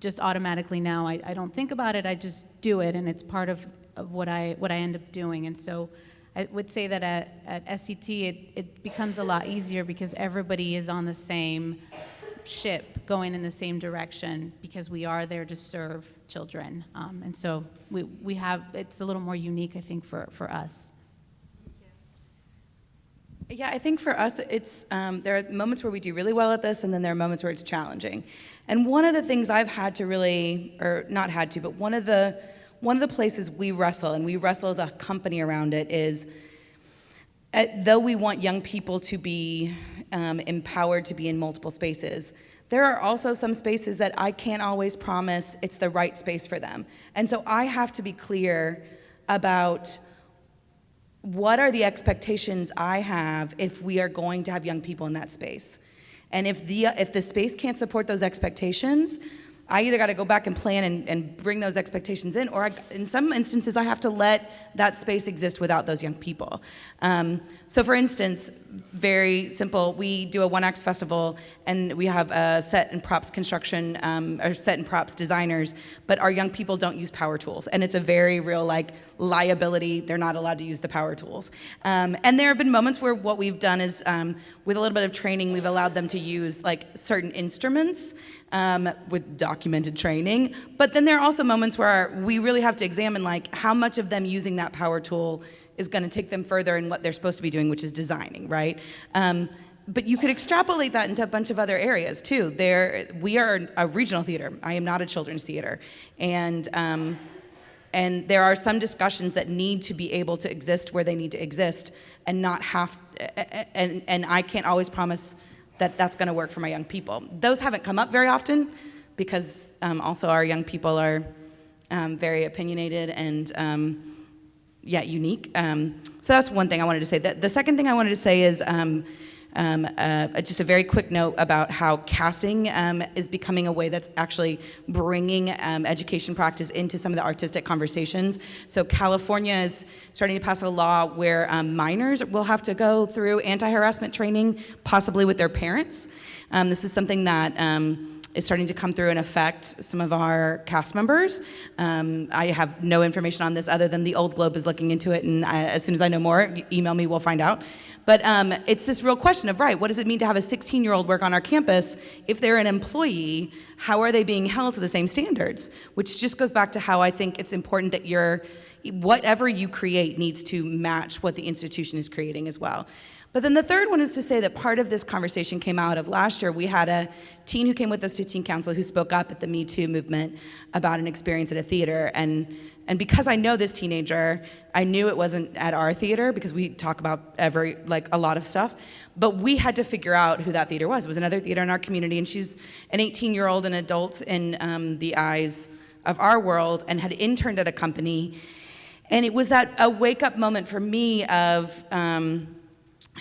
just automatically now I, I don't think about it. I just do it, and it's part of, of what I what I end up doing. And so. I would say that at, at SCT, it, it becomes a lot easier because everybody is on the same ship going in the same direction because we are there to serve children. Um, and so we, we have, it's a little more unique, I think, for, for us. Yeah, I think for us, it's um, there are moments where we do really well at this, and then there are moments where it's challenging. And one of the things I've had to really, or not had to, but one of the one of the places we wrestle, and we wrestle as a company around it, is uh, though we want young people to be um, empowered to be in multiple spaces, there are also some spaces that I can't always promise it's the right space for them. And so I have to be clear about what are the expectations I have if we are going to have young people in that space. And if the, if the space can't support those expectations, I either got to go back and plan and, and bring those expectations in, or I, in some instances, I have to let that space exist without those young people. Um, so, for instance, very simple, we do a one acts festival and we have a set and props construction, um, or set and props designers, but our young people don't use power tools. And it's a very real, like, liability. They're not allowed to use the power tools. Um, and there have been moments where what we've done is, um, with a little bit of training, we've allowed them to use, like, certain instruments um, with documented training. But then there are also moments where we really have to examine like how much of them using that power tool is going to take them further in what they're supposed to be doing, which is designing, right? Um, but you could extrapolate that into a bunch of other areas too. There, we are a regional theater. I am not a children's theater, and um, and there are some discussions that need to be able to exist where they need to exist, and not have. And and I can't always promise that that's going to work for my young people. Those haven't come up very often because um, also our young people are um, very opinionated and um, yeah, unique. Um, so that's one thing I wanted to say. The, the second thing I wanted to say is um, um, uh, just a very quick note about how casting um, is becoming a way that's actually bringing um, education practice into some of the artistic conversations. So California is starting to pass a law where um, minors will have to go through anti-harassment training, possibly with their parents. Um, this is something that um, is starting to come through and affect some of our cast members. Um, I have no information on this other than the Old Globe is looking into it, and I, as soon as I know more, email me, we'll find out. But um, it's this real question of, right, what does it mean to have a 16-year-old work on our campus? If they're an employee, how are they being held to the same standards? Which just goes back to how I think it's important that you're, whatever you create needs to match what the institution is creating as well. But then the third one is to say that part of this conversation came out of last year. We had a teen who came with us to teen council who spoke up at the Me Too movement about an experience at a theater. And, and because I know this teenager, I knew it wasn't at our theater because we talk about every, like a lot of stuff. But we had to figure out who that theater was. It was another theater in our community, and she's an 18 year old, an adult in um, the eyes of our world, and had interned at a company. And it was that a wake up moment for me of, um,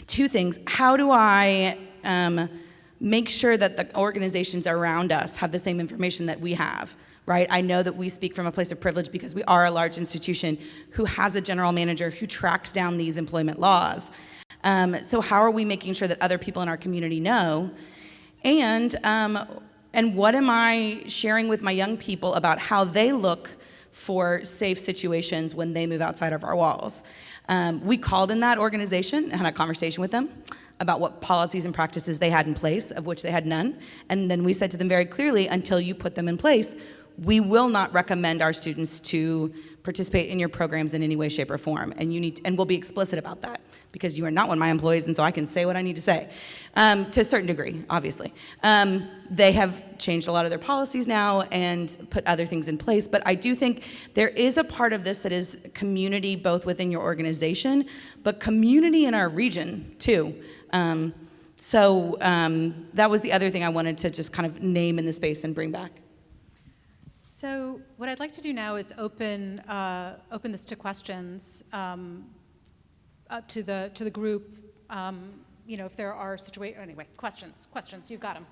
two things. How do I um, make sure that the organizations around us have the same information that we have? Right? I know that we speak from a place of privilege because we are a large institution who has a general manager who tracks down these employment laws. Um, so how are we making sure that other people in our community know? And um, and what am I sharing with my young people about how they look for safe situations when they move outside of our walls? Um, we called in that organization, and had a conversation with them about what policies and practices they had in place, of which they had none. And then we said to them very clearly, until you put them in place, we will not recommend our students to participate in your programs in any way, shape, or form. And you need, to, and we'll be explicit about that because you are not one of my employees, and so I can say what I need to say, um, to a certain degree, obviously. Um, they have changed a lot of their policies now and put other things in place, but I do think there is a part of this that is community both within your organization, but community in our region too. Um, so um, that was the other thing I wanted to just kind of name in the space and bring back. So what I'd like to do now is open, uh, open this to questions um, up to the, to the group. Um, you know, if there are situations, anyway, questions, questions, you've got them.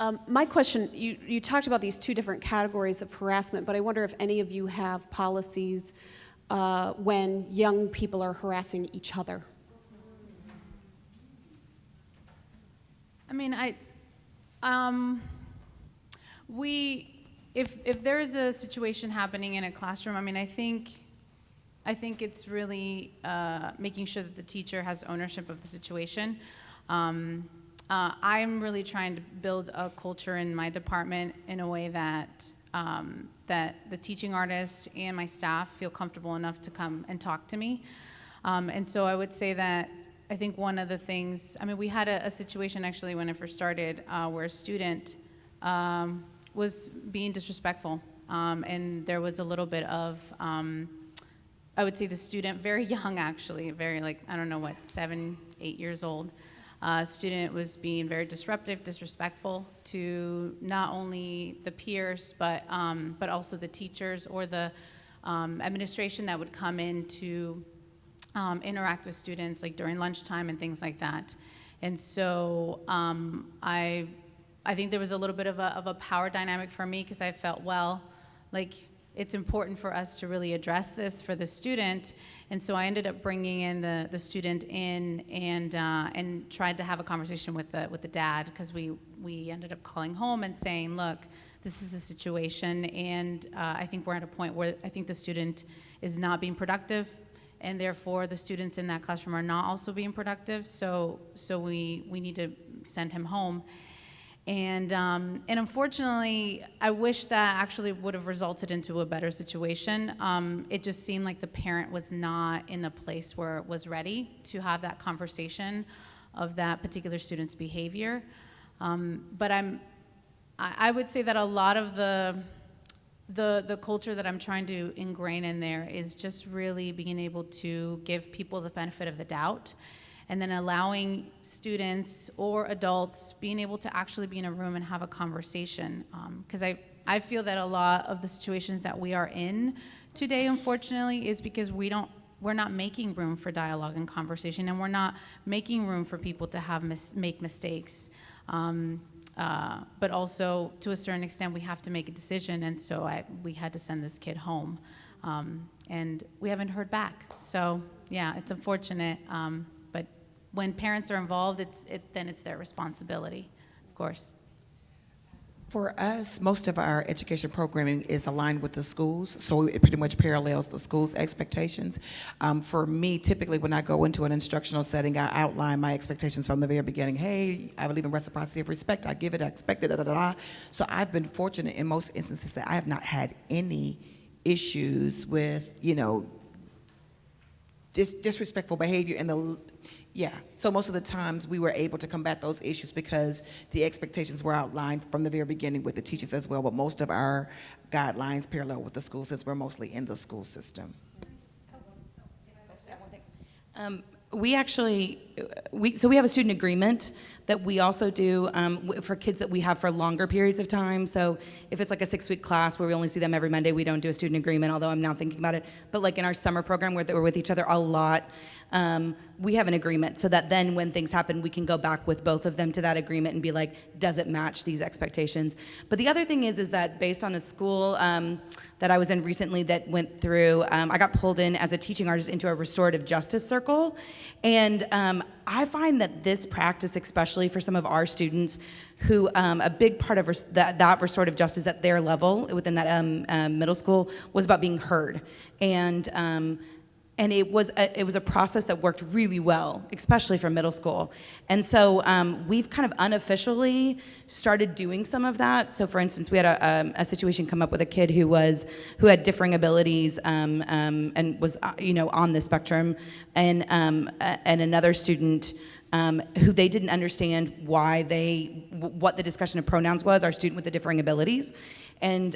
Um, my question, you, you talked about these two different categories of harassment, but I wonder if any of you have policies uh, when young people are harassing each other. I mean, I, um, we, if, if there is a situation happening in a classroom, I mean, I think, I think it's really uh, making sure that the teacher has ownership of the situation. Um, uh, I'm really trying to build a culture in my department in a way that um, that the teaching artist and my staff feel comfortable enough to come and talk to me. Um, and so I would say that I think one of the things, I mean, we had a, a situation actually when I first started uh, where a student um, was being disrespectful. Um, and there was a little bit of, um, I would say the student, very young actually, very like, I don't know what, seven, eight years old, uh, student was being very disruptive, disrespectful to not only the peers, but, um, but also the teachers or the um, administration that would come in to um, interact with students like during lunchtime and things like that. And so um, I, I think there was a little bit of a, of a power dynamic for me because I felt, well, like it's important for us to really address this for the student. And so I ended up bringing in the, the student in and, uh, and tried to have a conversation with the, with the dad because we, we ended up calling home and saying, look, this is a situation and uh, I think we're at a point where I think the student is not being productive and therefore the students in that classroom are not also being productive. So, so we, we need to send him home. And, um, and unfortunately, I wish that actually would have resulted into a better situation. Um, it just seemed like the parent was not in a place where it was ready to have that conversation of that particular student's behavior. Um, but I'm, I, I would say that a lot of the, the, the culture that I'm trying to ingrain in there is just really being able to give people the benefit of the doubt and then allowing students or adults being able to actually be in a room and have a conversation. Because um, I, I feel that a lot of the situations that we are in today, unfortunately, is because we don't we're not making room for dialogue and conversation, and we're not making room for people to have mis make mistakes. Um, uh, but also, to a certain extent, we have to make a decision, and so I, we had to send this kid home, um, and we haven't heard back. So yeah, it's unfortunate. Um, when parents are involved, it's, it, then it's their responsibility, of course. For us, most of our education programming is aligned with the schools, so it pretty much parallels the school's expectations. Um, for me, typically when I go into an instructional setting, I outline my expectations from the very beginning. Hey, I believe in reciprocity of respect. I give it, I expect it, da da da. So I've been fortunate in most instances that I have not had any issues with, you know, dis- disrespectful behavior and the, yeah. So most of the times we were able to combat those issues because the expectations were outlined from the very beginning with the teachers as well. But most of our guidelines parallel with the schools since we're mostly in the school system. Um, we actually, we, so we have a student agreement that we also do um, for kids that we have for longer periods of time. So if it's like a six-week class where we only see them every Monday, we don't do a student agreement, although I'm now thinking about it. But like in our summer program where we're with each other a lot, um, we have an agreement so that then when things happen, we can go back with both of them to that agreement and be like, does it match these expectations? But the other thing is, is that based on a school um, that I was in recently that went through, um, I got pulled in as a teaching artist into a restorative justice circle. And um, I find that this practice, especially for some of our students, who um, a big part of res- that, that restorative justice at their level within that um, um, middle school was about being heard. And um, and it was a, it was a process that worked really well, especially for middle school. And so um, we've kind of unofficially started doing some of that. So, for instance, we had a, um, a situation come up with a kid who was who had differing abilities um, um, and was uh, you know on the spectrum, and um, and another student. Who they didn't understand why they what the discussion of pronouns was our student with the differing abilities and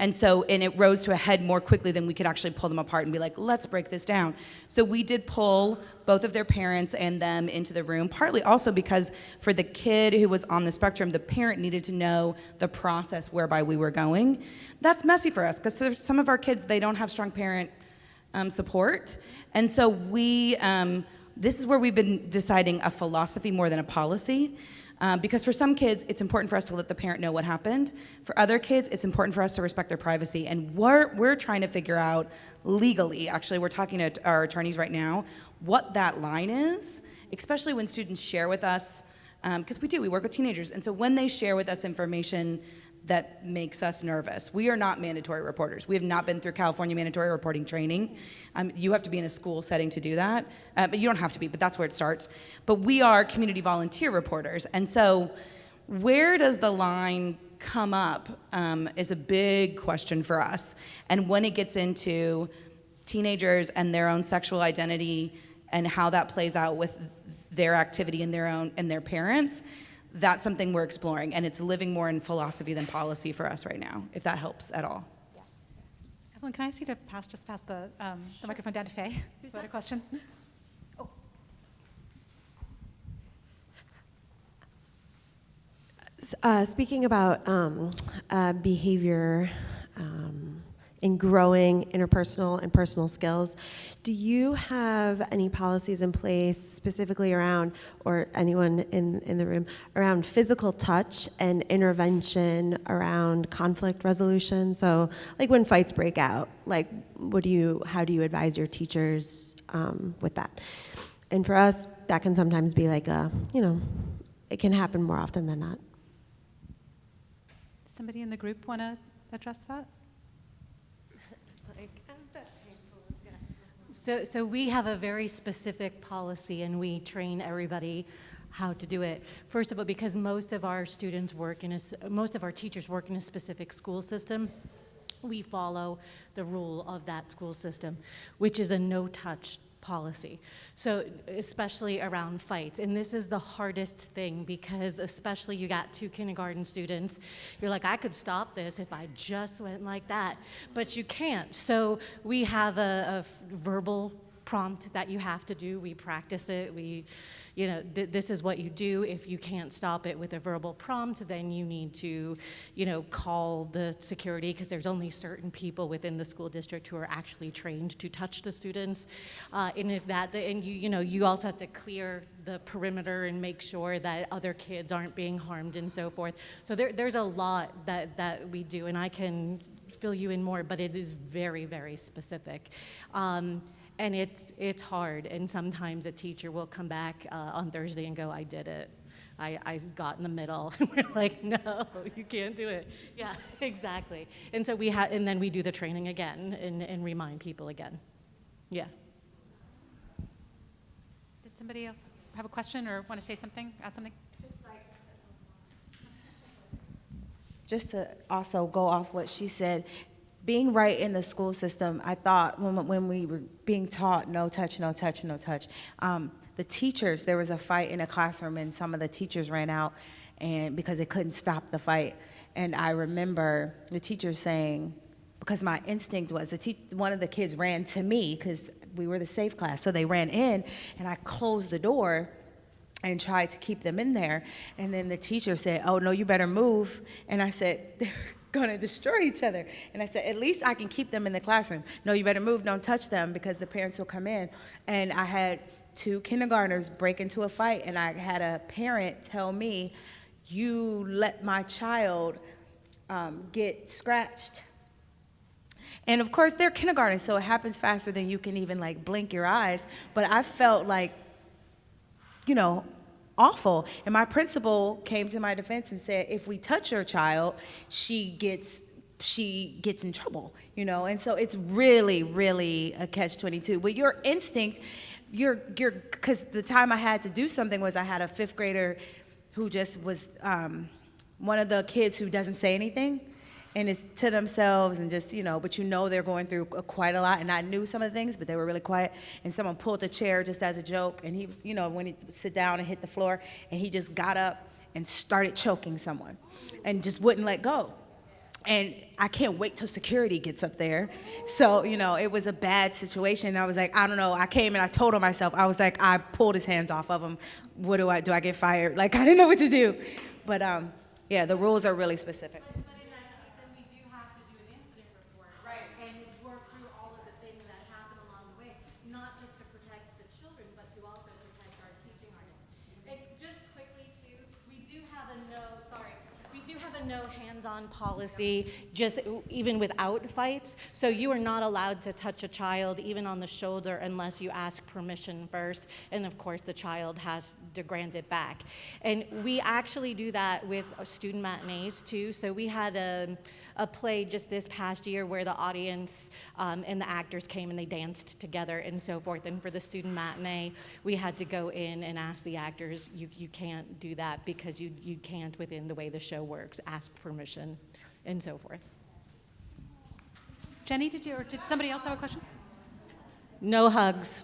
and so, and it rose to a head more quickly than we could actually pull them apart and be like, let's break this down. So we did pull both of their parents and them into the room, partly also because for the kid who was on the spectrum, the parent needed to know the process whereby we were going. That's messy for us because some of our kids, they don't have strong parent um, support. And so we, um, this is where we've been deciding a philosophy more than a policy. Um, because for some kids, it's important for us to let the parent know what happened. For other kids, it's important for us to respect their privacy. And we're, we're trying to figure out legally, actually, we're talking to our attorneys right now, what that line is, especially when students share with us, because we do, we work with teenagers. And so when they share with us information that makes us nervous. We are not mandatory reporters. We have not been through California mandatory reporting training. Um, you have to be in a school setting to do that. Uh, but you don't have to be, but that's where it starts. But we are community volunteer reporters. And so, where does the line come up um, is a big question for us. And when it gets into teenagers and their own sexual identity and how that plays out with their activity and their own and their parents, that's something we're exploring, and it's living more in philosophy than policy for us right now, if that helps at all. Evelyn, can I ask you to pass, just pass the, um, the microphone down to Faye? Who's that a question? Uh, speaking about um, uh, behavior um, in growing interpersonal and personal skills, do you have any policies in place specifically around, or anyone in, in the room, around physical touch and intervention around conflict resolution? So, like when fights break out, like what do you, how do you advise your teachers um, with that? And for us, that can sometimes be like a, you know, it can happen more often than not. Somebody in the group want to address that? So, so we have a very specific policy and we train everybody how to do it. First of all, because most of our students work in a, most of our teachers work in a specific school system, we follow the rule of that school system, which is a no-touch policy. So especially around fights, and this is the hardest thing because especially you got two kindergarten students, you're like, I could stop this if I just went like that, but you can't. So we have a verbal prompt that you have to do. We practice it. We, you know, th- this is what you do. If you can't stop it with a verbal prompt, then you need to, you know, call the security because there's only certain people within the school district who are actually trained to touch the students. Uh, and if that, and you, you know, you also have to clear the perimeter and make sure that other kids aren't being harmed and so forth. So there, there's a lot that, that we do, and I can fill you in more, but it is very, very specific. Um, and it's, it's hard, and sometimes a teacher will come back uh, on Thursday and go, I did it. I, I got in the middle. And we're like, no, you can't do it. Yeah, exactly. And so we have, and then we do the training again and, and remind people again. Yeah. Did somebody else have a question or want to say something, add something? just to also go off what she said, being right in the school system, I thought when, when we were being taught no touch, no touch, no touch, um, the teachers, there was a fight in a classroom and some of the teachers ran out and because they couldn't stop the fight. And I remember the teacher saying, because my instinct was the one of the kids ran to me because we were the safe class. So they ran in and I closed the door and tried to keep them in there. And then the teacher said, Oh, no, you better move. And I said, going to destroy each other. And I said, At least I can keep them in the classroom. No, you better move. Don't touch them because the parents will come in. And I had two kindergartners break into a fight, and I had a parent tell me, You let my child um, get scratched. And of course, they're kindergarten, so it happens faster than you can even like blink your eyes. But I felt like, you know, awful. And my principal came to my defense and said, if we touch your child, she gets she gets in trouble, you know. And so it's really, really a catch 22. But your instinct, you're you're because the time I had to do something was I had a fifth grader who just was um, one of the kids who doesn't say anything and it's to themselves and just you know but you know they're going through quite a lot and i knew some of the things but they were really quiet and someone pulled the chair just as a joke and he was you know when he sit down and hit the floor and he just got up and started choking someone and just wouldn't let go and I can't wait till security gets up there. So, you know, it was a bad situation. I was like, I don't know. I came and I told on myself. I was like, I pulled his hands off of him. What do I do? I get fired? Like, I didn't know what to do. But um, yeah, the rules are really specific. and work through all of the things that happen along the way, not just to protect the children, but to also protect our teaching artists. And just quickly too, we do have a no, sorry, we do have a hands-on policy, just even without fights. So you are not allowed to touch a child even on the shoulder unless you ask permission first. And of course, the child has to grant it back. And we actually do that with student matinees too. So we had a, a play just this past year where the audience um, and the actors came and they danced together and so forth. And for the student matinee, we had to go in and ask the actors, you, you can't do that because you, you can't within the way the show works, ask permission and so forth. Jenny, did you, or did somebody else have a question? No hugs.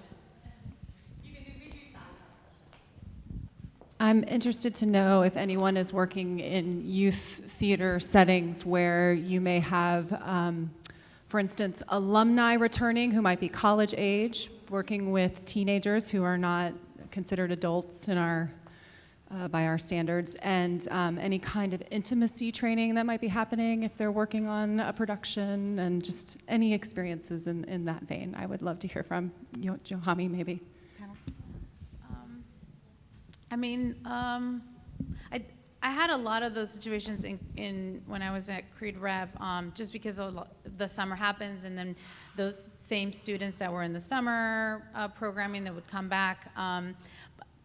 I'm interested to know if anyone is working in youth theater settings where you may have, um, for instance, alumni returning who might be college age, working with teenagers who are not considered adults in our, uh, by our standards, and um, any kind of intimacy training that might be happening if they're working on a production, and just any experiences in, in that vein. I would love to hear from Yo- Johamy, maybe. I mean, um, I, I had a lot of those situations in, in when I was at Creede Rep, um, just because the summer happens, and then those same students that were in the summer uh, programming that would come back. Um,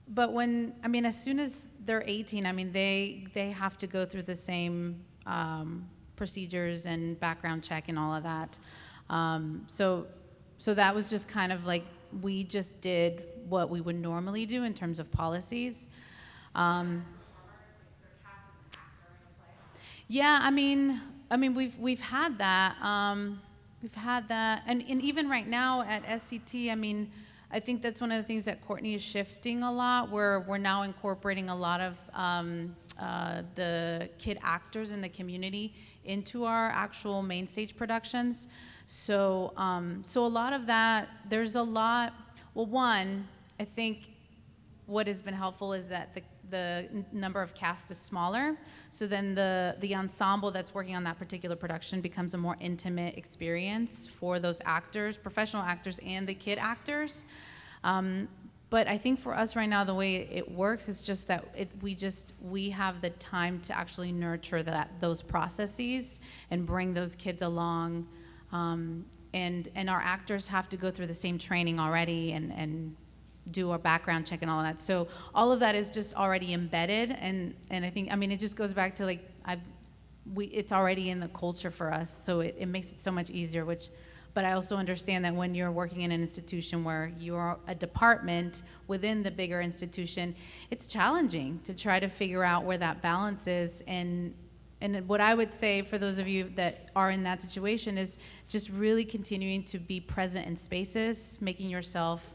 but when I mean, as soon as they're 18, I mean, they they have to go through the same um, procedures and background check and all of that. Um, so so that was just kind of like we just did what we would normally do in terms of policies. Um, yeah, I mean, I mean, we've we've had that. Um, we've had that, and and even right now at SCT, I mean, I think that's one of the things that Courtney is shifting a lot. Where we're now incorporating a lot of um, uh, the kid actors in the community into our actual main stage productions. So, um, so a lot of that, there's a lot. Well, one, I think what has been helpful is that the, the number of cast is smaller. So then the, the ensemble that's working on that particular production becomes a more intimate experience for those actors, professional actors, and the kid actors. Um, but I think for us right now, the way it works is just that it, we just we have the time to actually nurture that those processes and bring those kids along, um, and and our actors have to go through the same training already and and do our background check and all that. So all of that is just already embedded, and and I think I mean it just goes back to like I've we it's already in the culture for us, so it, it makes it so much easier. Which, but I also understand that when you're working in an institution where you're a department within the bigger institution, it's challenging to try to figure out where that balance is and And what I would say for those of you that are in that situation is just really continuing to be present in spaces, making yourself,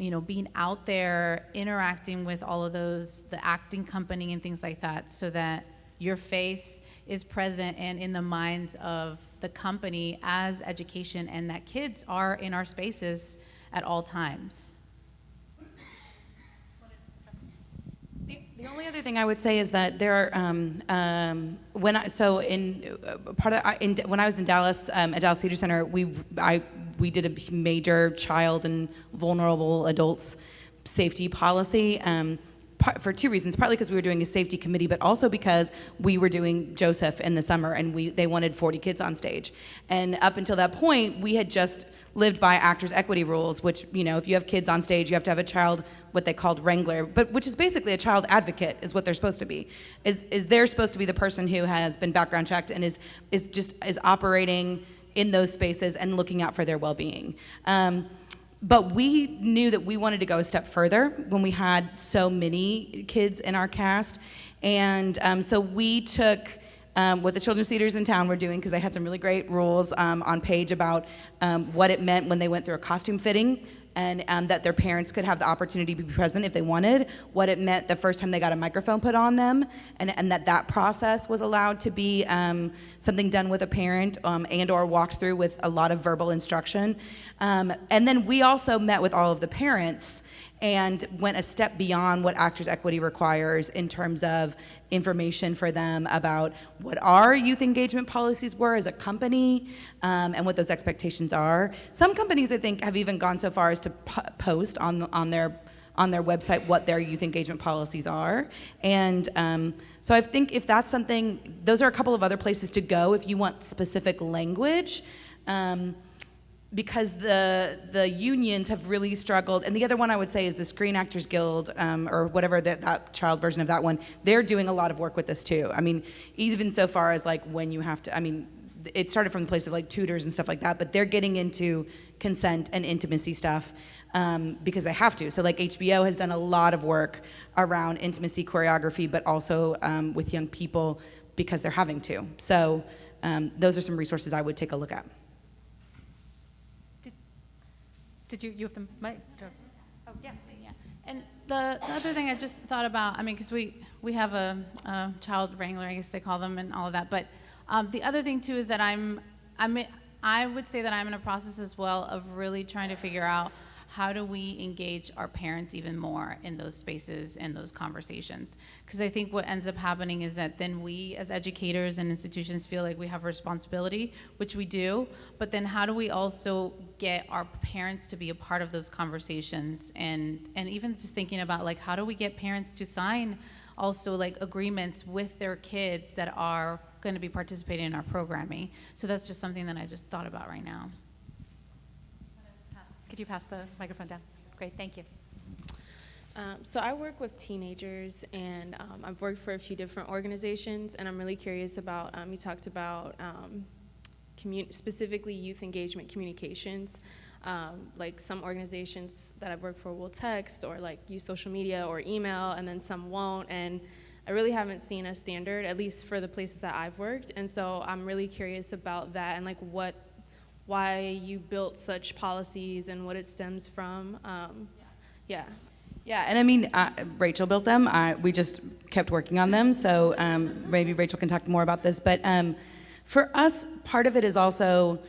you know, being out there, interacting with all of those, the acting company and things like that, so that your face is present and in the minds of the company as education and that kids are in our spaces at all times. The only other thing I would say is that there are um, um, when I so in uh, part of I- in, when I was in Dallas um, at Dallas Theater Center, we I we did a major child and vulnerable adults safety policy. Um, part, for two reasons, partly because we were doing a safety committee, but also because we were doing Joseph in the summer, and we they wanted 40 kids on stage. And up until that point, we had just lived by actors equity rules, which you know, if you have kids on stage, you have to have a child, what they called wrangler, but which is basically a child advocate, is what they're supposed to be. Is is they're supposed to be the person who has been background checked and is is just is operating in those spaces and looking out for their well-being. Um, but we knew that we wanted to go a step further when we had so many kids in our cast. And um, so we took um, what the children's theaters in town were doing, because they had some really great rules um, on page about um, what it meant when they went through a costume fitting and um, that their parents could have the opportunity to be present if they wanted, what it meant the first time they got a microphone put on them, and, and that that process was allowed to be um, something done with a parent um, and or walked through with a lot of verbal instruction. Um, and then we also met with all of the parents and went a step beyond what Actors Equity requires in terms of information for them about what our youth engagement policies were as a company um, and what those expectations are. Some companies, I think, have even gone so far as to post on, on their on their website what their youth engagement policies are. And um, so I think if that's something, those are a couple of other places to go if you want specific language. Um, because the the unions have really struggled, and the other one I would say is the Screen Actors Guild, um, or whatever that, that child version of that one. They're doing a lot of work with this too. I mean, even so far as like when you have to. I mean, it started from the place of like tutors and stuff like that, but they're getting into consent and intimacy stuff um, because they have to. So like HBO has done a lot of work around intimacy choreography, but also um, with young people because they're having to. So um, those are some resources I would take a look at. Did you, you have the mic? Oh, yeah, yeah. And the, the other thing I just thought about, I mean, because we, we have a, a child wrangler, I guess they call them, and all of that. But um, the other thing too is that I'm, I'm, I would say that I'm in a process as well of really trying to figure out how do we engage our parents even more in those spaces and those conversations? Because I think what ends up happening is that then we, as educators and institutions, feel like we have responsibility, which we do. But then how do we also get our parents to be a part of those conversations? And and even just thinking about like how do we get parents to sign also like agreements with their kids that are going to be participating in our programming. So that's just something that I just thought about right now. Could you pass the microphone down? Great, thank you. Um, so I work with teenagers, and um, I've worked for a few different organizations, and I'm really curious about. Um, you talked about um, specifically youth engagement communications. Um, like some organizations that I've worked for will text or like use social media or email, and then some won't. And I really haven't seen a standard, at least for the places that I've worked. And so I'm really curious about that and like what why you built such policies and what it stems from. Um, yeah. Yeah, and I mean, uh, Rachel built them. I, we just kept working on them. So um, maybe Rachel can talk more about this. But um, for us, part of it is also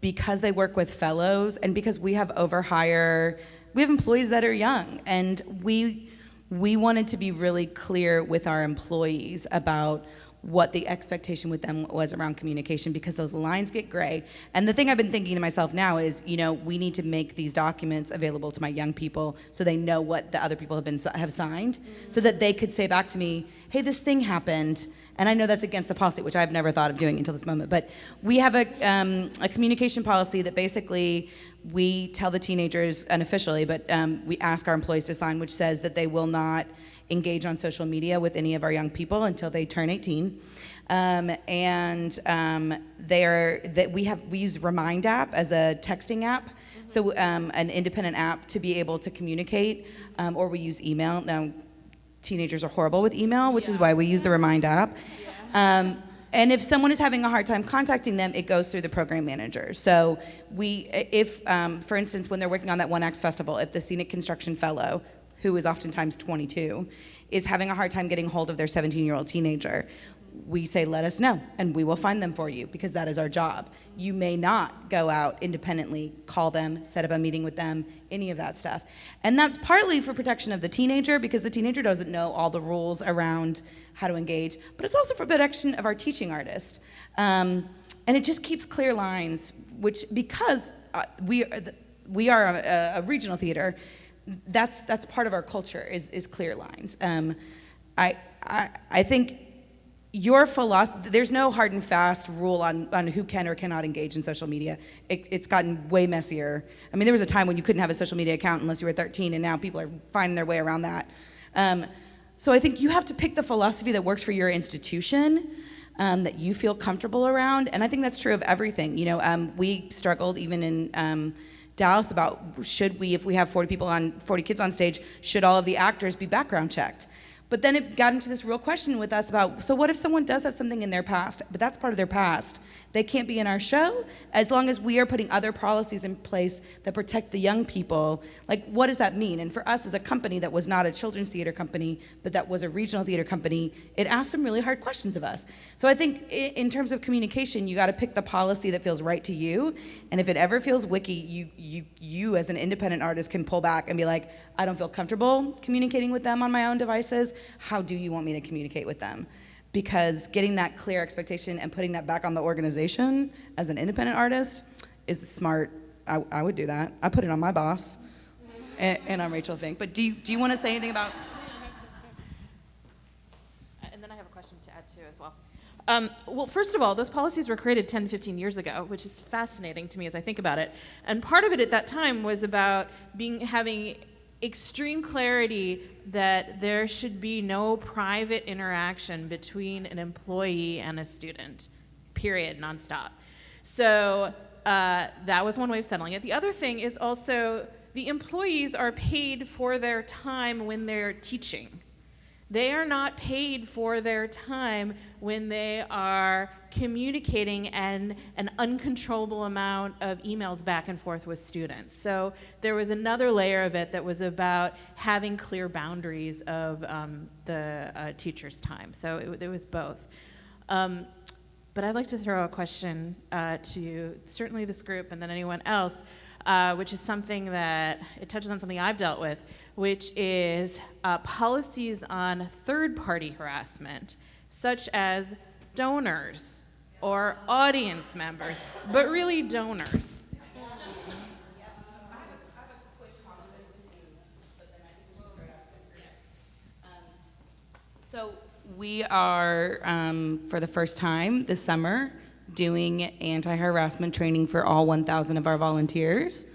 because they work with fellows and because we have overhire, we have employees that are young, and we we wanted to be really clear with our employees about what the expectation with them was around communication because those lines get gray. And the thing I've been thinking to myself now is, you know, we need to make these documents available to my young people so they know what the other people have been have signed, so that they could say back to me, "Hey, this thing happened." And I know that's against the policy, which I've never thought of doing until this moment. But we have a, um, a communication policy that basically we tell the teenagers unofficially, but um, we ask our employees to sign, which says that they will not engage on social media with any of our young people until they turn 18. Um, and um, they're that we have we use Remind app as a texting app, so um, an independent app to be able to communicate, um, or we use email. Now, teenagers are horrible with email, which is why we use the Remind app. Um, and if someone is having a hard time contacting them, it goes through the program manager. So we, if, um, for instance, when they're working on that One Acts Festival, if the scenic construction fellow, who is oftentimes 22, is having a hard time getting hold of their 17-year-old teenager, we say, let us know, and we will find them for you because that is our job. You may not go out independently, call them, set up a meeting with them, any of that stuff. And that's partly for protection of the teenager because the teenager doesn't know all the rules around how to engage, but it's also for protection of our teaching artist. Um, and it just keeps clear lines, which because uh, we, are the- we are a, a regional theater, that's, that's part of our culture is, is clear lines. Um, I, I, I think your philosophy, there's no hard and fast rule on, on who can or cannot engage in social media. It, it's gotten way messier. I mean, there was a time when you couldn't have a social media account unless you were 13, and now people are finding their way around that. Um, so I think you have to pick the philosophy that works for your institution, um, that you feel comfortable around, and I think that's true of everything. You know, um, we struggled even in um, Dallas about should we, if we have 40 people on, 40 kids on stage, should all of the actors be background checked? But then it got into this real question with us about so what if someone does have something in their past, but that's part of their past? They can't be in our show as long as we are putting other policies in place that protect the young people. Like, what does that mean? And for us as a company that was not a children's theater company, but that was a regional theater company, it asked some really hard questions of us. So I think in terms of communication, you got to pick the policy that feels right to you. And if it ever feels wiki, you, you, you as an independent artist can pull back and be like, I don't feel comfortable communicating with them on my own devices. How do you want me to communicate with them? Because getting that clear expectation and putting that back on the organization as an independent artist is smart. I, I would do that. I put it on my boss and, and on Rachel Fink. But do you, do you want to say anything about? And then I have a question to add to as well. Um, well, first of all, those policies were created 10, 15 years ago, which is fascinating to me as I think about it. And part of it at that time was about being having extreme clarity that there should be no private interaction between an employee and a student, period, nonstop. So uh, that was one way of settling it. The other thing is also the employees are paid for their time when they're teaching. They are not paid for their time when they are communicating and an uncontrollable amount of emails back and forth with students. So there was another layer of it that was about having clear boundaries of um, the uh, teacher's time. So it, it was both. Um, but I'd like to throw a question uh, to certainly this group and then anyone else, uh, which is something that it touches on something I've dealt with, which is uh, policies on third party harassment, such as donors or audience members, but really donors. So we are, um, for the first time this summer, doing anti-harassment training for all 1,000 of our volunteers.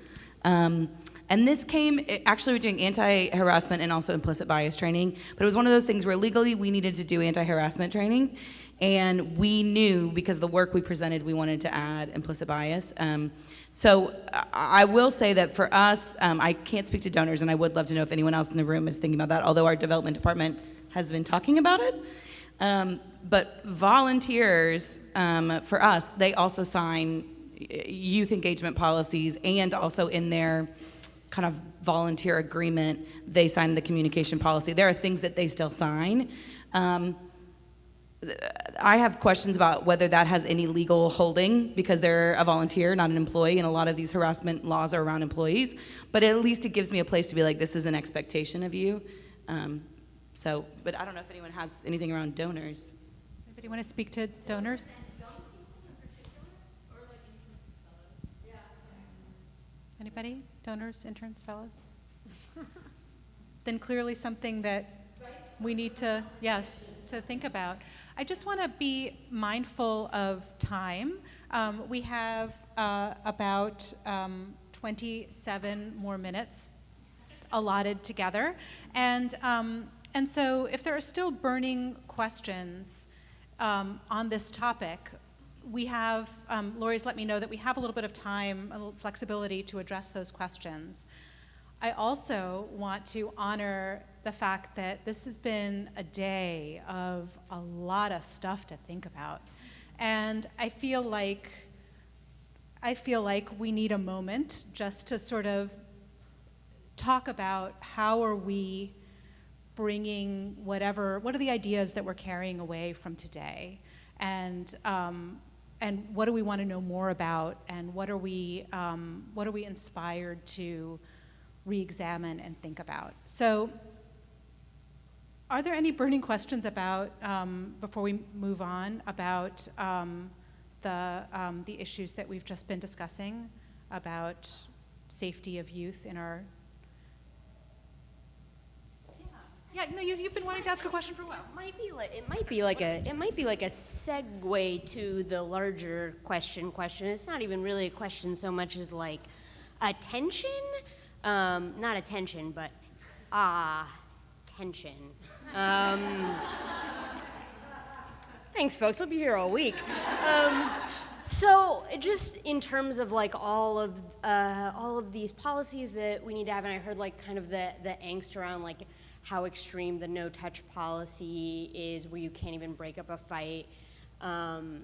Um, and this came, actually we're doing anti-harassment and also implicit bias training, but it was one of those things where legally we needed to do anti-harassment training. And we knew, because the work we presented, we wanted to add implicit bias. Um, so I will say that for us, um, I can't speak to donors, and I would love to know if anyone else in the room is thinking about that, although our development department has been talking about it. Um, but volunteers, um, for us, they also sign uh, youth engagement policies and also in their kind of volunteer agreement, they sign the communication policy. There are things that they still sign. Um, I have questions about whether that has any legal holding because they're a volunteer, not an employee, and a lot of these harassment laws are around employees. But at least it gives me a place to be like, this is an expectation of you. Um, so, but I don't know if anyone has anything around donors. Anybody want to speak to donors? Anybody? Donors, interns, fellows? Then clearly something that we need to, yes, to think about. I just want to be mindful of time. Um, we have uh, about um, 27 more minutes allotted together. And, um, and so if there are still burning questions um, on this topic, we have, um, Laurie's let me know that we have a little bit of time, a little flexibility to address those questions. I also want to honor the fact that this has been a day of a lot of stuff to think about. And I feel like I feel like we need a moment just to sort of talk about how are we bringing whatever, what are the ideas that we're carrying away from today? And, um, and what do we want to know more about? And what are we, um, what are we inspired to re-examine and think about? So are there any burning questions about, um, before we move on, about um, the, um, the issues that we've just been discussing about safety of youth in our Yeah, no, you, you've been wanting to ask a question for a while. It Might be like, it might be like a it might be like a segue to the larger question question. It's not even really a question so much as like attention, um, not attention, but ah, tension. Um, thanks, folks. I'll be here all week. Um, so, just in terms of like all of uh, all of these policies that we need to have, and I heard like kind of the the angst around like how extreme the no touch policy is, where you can't even break up a fight, um,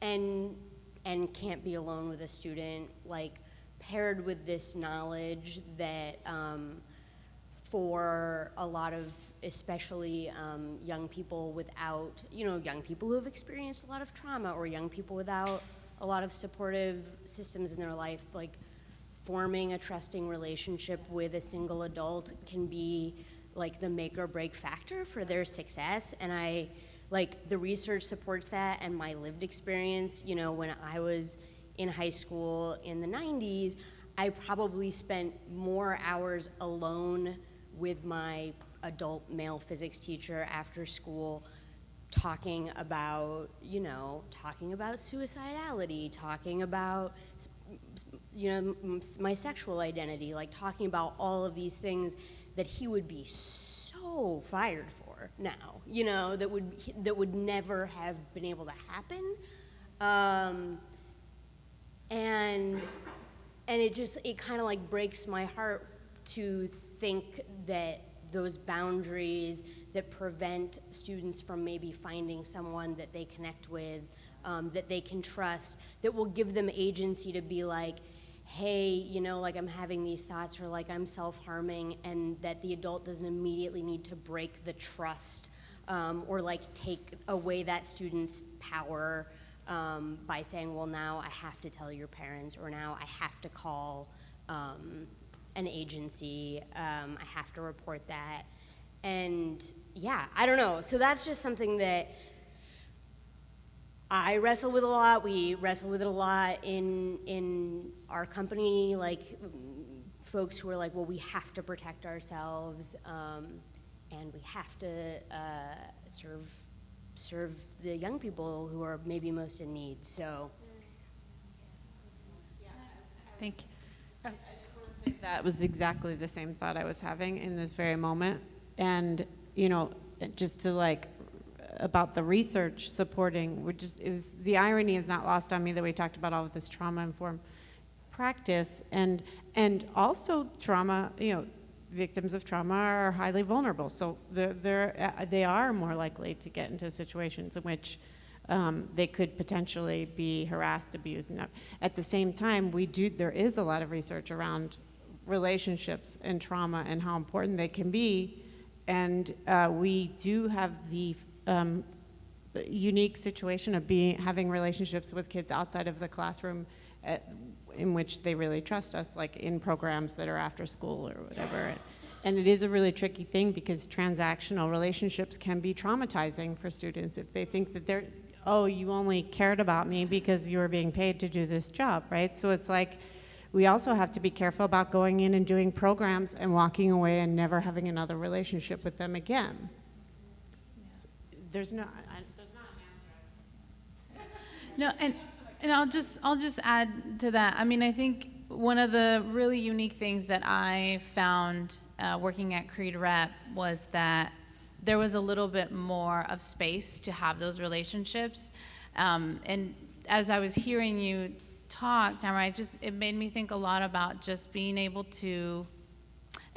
and and can't be alone with a student, like paired with this knowledge that um, for a lot of especially um, young people without, you know, young people who have experienced a lot of trauma or young people without a lot of supportive systems in their life, like forming a trusting relationship with a single adult can be like the make or break factor for their success. And I, like, the research supports that, and my lived experience, you know, when I was in high school in the 90s, I probably spent more hours alone with my adult male physics teacher after school talking about, you know, talking about suicidality, talking about, you know, my sexual identity, like talking about all of these things that he would be so fired for now, you know, that would that would never have been able to happen. Um, and and it just it kind of like breaks my heart to think that those boundaries that prevent students from maybe finding someone that they connect with, um, that they can trust, that will give them agency to be like, hey, you know, like I'm having these thoughts or like I'm self harming, and that the adult doesn't immediately need to break the trust um, or like take away that student's power um, by saying, well, now I have to tell your parents, or now I have to call um, an agency, um, I have to report that. And yeah, I don't know. So that's just something that I wrestle with a lot. We wrestle with it a lot in in our company. Like folks who are like, well, we have to protect ourselves, um, and we have to uh, serve serve the young people who are maybe most in need. So. Thank you. That was exactly the same thought I was having in this very moment. And, you know, just to like about the research supporting, which is, it was, the irony is not lost on me that we talked about all of this trauma informed practice and, and also trauma, you know, victims of trauma are highly vulnerable. So they're, they're, uh, they are more likely to get into situations in which um, they could potentially be harassed, abused. And at the same time, we do, there is a lot of research around relationships and trauma and how important they can be. And uh, we do have the um, unique situation of being having relationships with kids outside of the classroom at, in which they really trust us, like in programs that are after school or whatever. And it is a really tricky thing because transactional relationships can be traumatizing for students if they think that they're, oh, you only cared about me because you were being paid to do this job, right? So it's like, we also have to be careful about going in and doing programs and walking away and never having another relationship with them again there's no, I, there's not an answer. No, and, and I'll just, I'll just add to that. I mean, I think one of the really unique things that I found uh, working at Creede Rep was that there was a little bit more of space to have those relationships. Um, and as I was hearing you talk, Tamara, I just, it made me think a lot about just being able to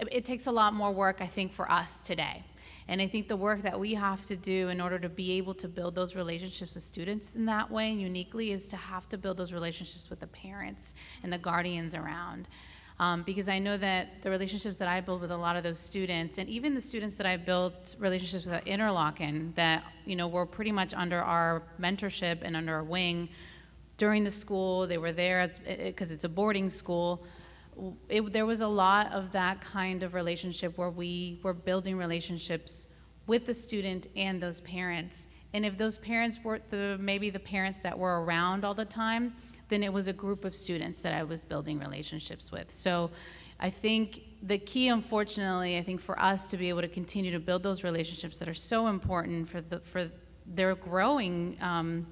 it, it takes a lot more work, I think, for us today. And I think the work that we have to do in order to be able to build those relationships with students in that way and uniquely is to have to build those relationships with the parents and the guardians around. Um, because I know that the relationships that I build with a lot of those students, and even the students that I built relationships with at Interlochen, that you know were pretty much under our mentorship and under our wing during the school. They were there because it's a boarding school. It, there was a lot of that kind of relationship where we were building relationships with the student and those parents. And if those parents weren't the maybe the parents that were around all the time, then it was a group of students that I was building relationships with. So I think the key, unfortunately, I think for us to be able to continue to build those relationships that are so important for, the, for their growing um,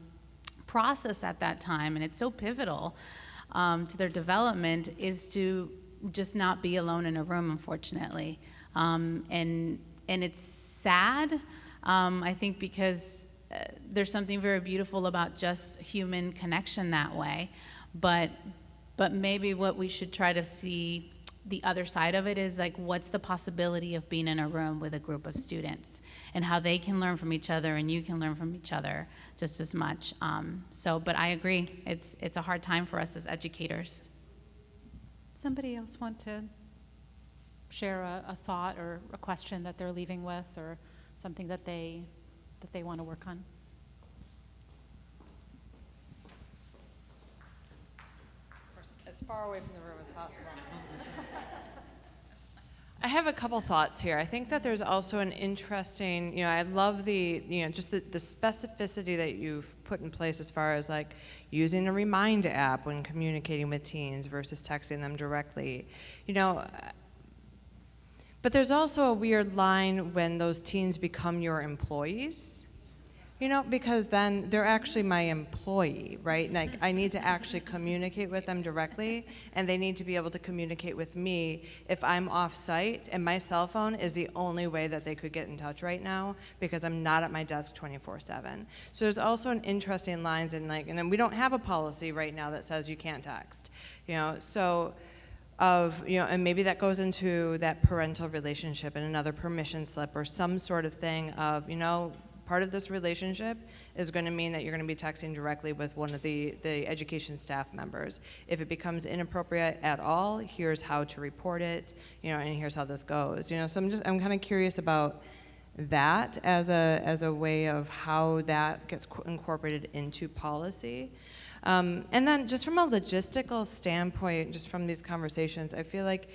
process at that time, and it's so pivotal um, to their development, is to just not be alone in a room, unfortunately. Um, and, and it's sad, um, I think, because uh, there's something very beautiful about just human connection that way. But, but maybe what we should try to see the other side of it is like what's the possibility of being in a room with a group of students and how they can learn from each other and you can learn from each other just as much um, so but i agree it's it's a hard time for us as educators Somebody else want to share a, a thought or a question that they're leaving with or something that they that they want to work on? As far away from the room as possible. I have a couple thoughts here. I think that there's also an interesting, you know, I love the, you know, just the, the specificity that you've put in place as far as like using a remind app when communicating with teens versus texting them directly. You know, but there's also a weird line when those teens become your employees. You know, because then they're actually my employee, right? Like I need to actually communicate with them directly, and they need to be able to communicate with me if I'm off site and my cell phone is the only way that they could get in touch right now because I'm not at my desk 24/7. So there's also an interesting lines in like, and then we don't have a policy right now that says you can't text. You know, so of, you know, and maybe that goes into that parental relationship and another permission slip or some sort of thing of, you know, part of this relationship is going to mean that you're going to be texting directly with one of the, the education staff members. If it becomes inappropriate at all, here's how to report it, you know, and here's how this goes. You know, so I'm just, I'm kind of curious about that as a, as a way of how that gets incorporated into policy. Um, and then just from a logistical standpoint, just from these conversations, I feel like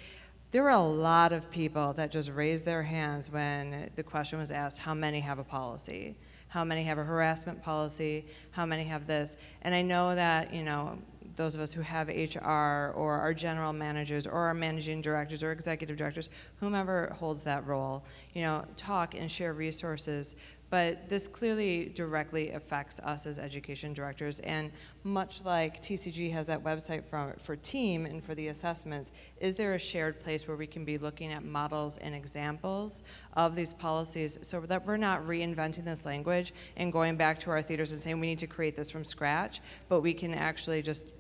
there were a lot of people that just raised their hands when the question was asked, how many have a policy? How many have a harassment policy? How many have this? And I know that, you know, those of us who have HR or our general managers or our managing directors or executive directors, whomever holds that role, you know, talk and share resources. But this clearly directly affects us as education directors. And much like TCG has that website for, for team and for the assessments, is there a shared place where we can be looking at models and examples of these policies so that we're not reinventing this language and going back to our theaters and saying we need to create this from scratch, but we can actually just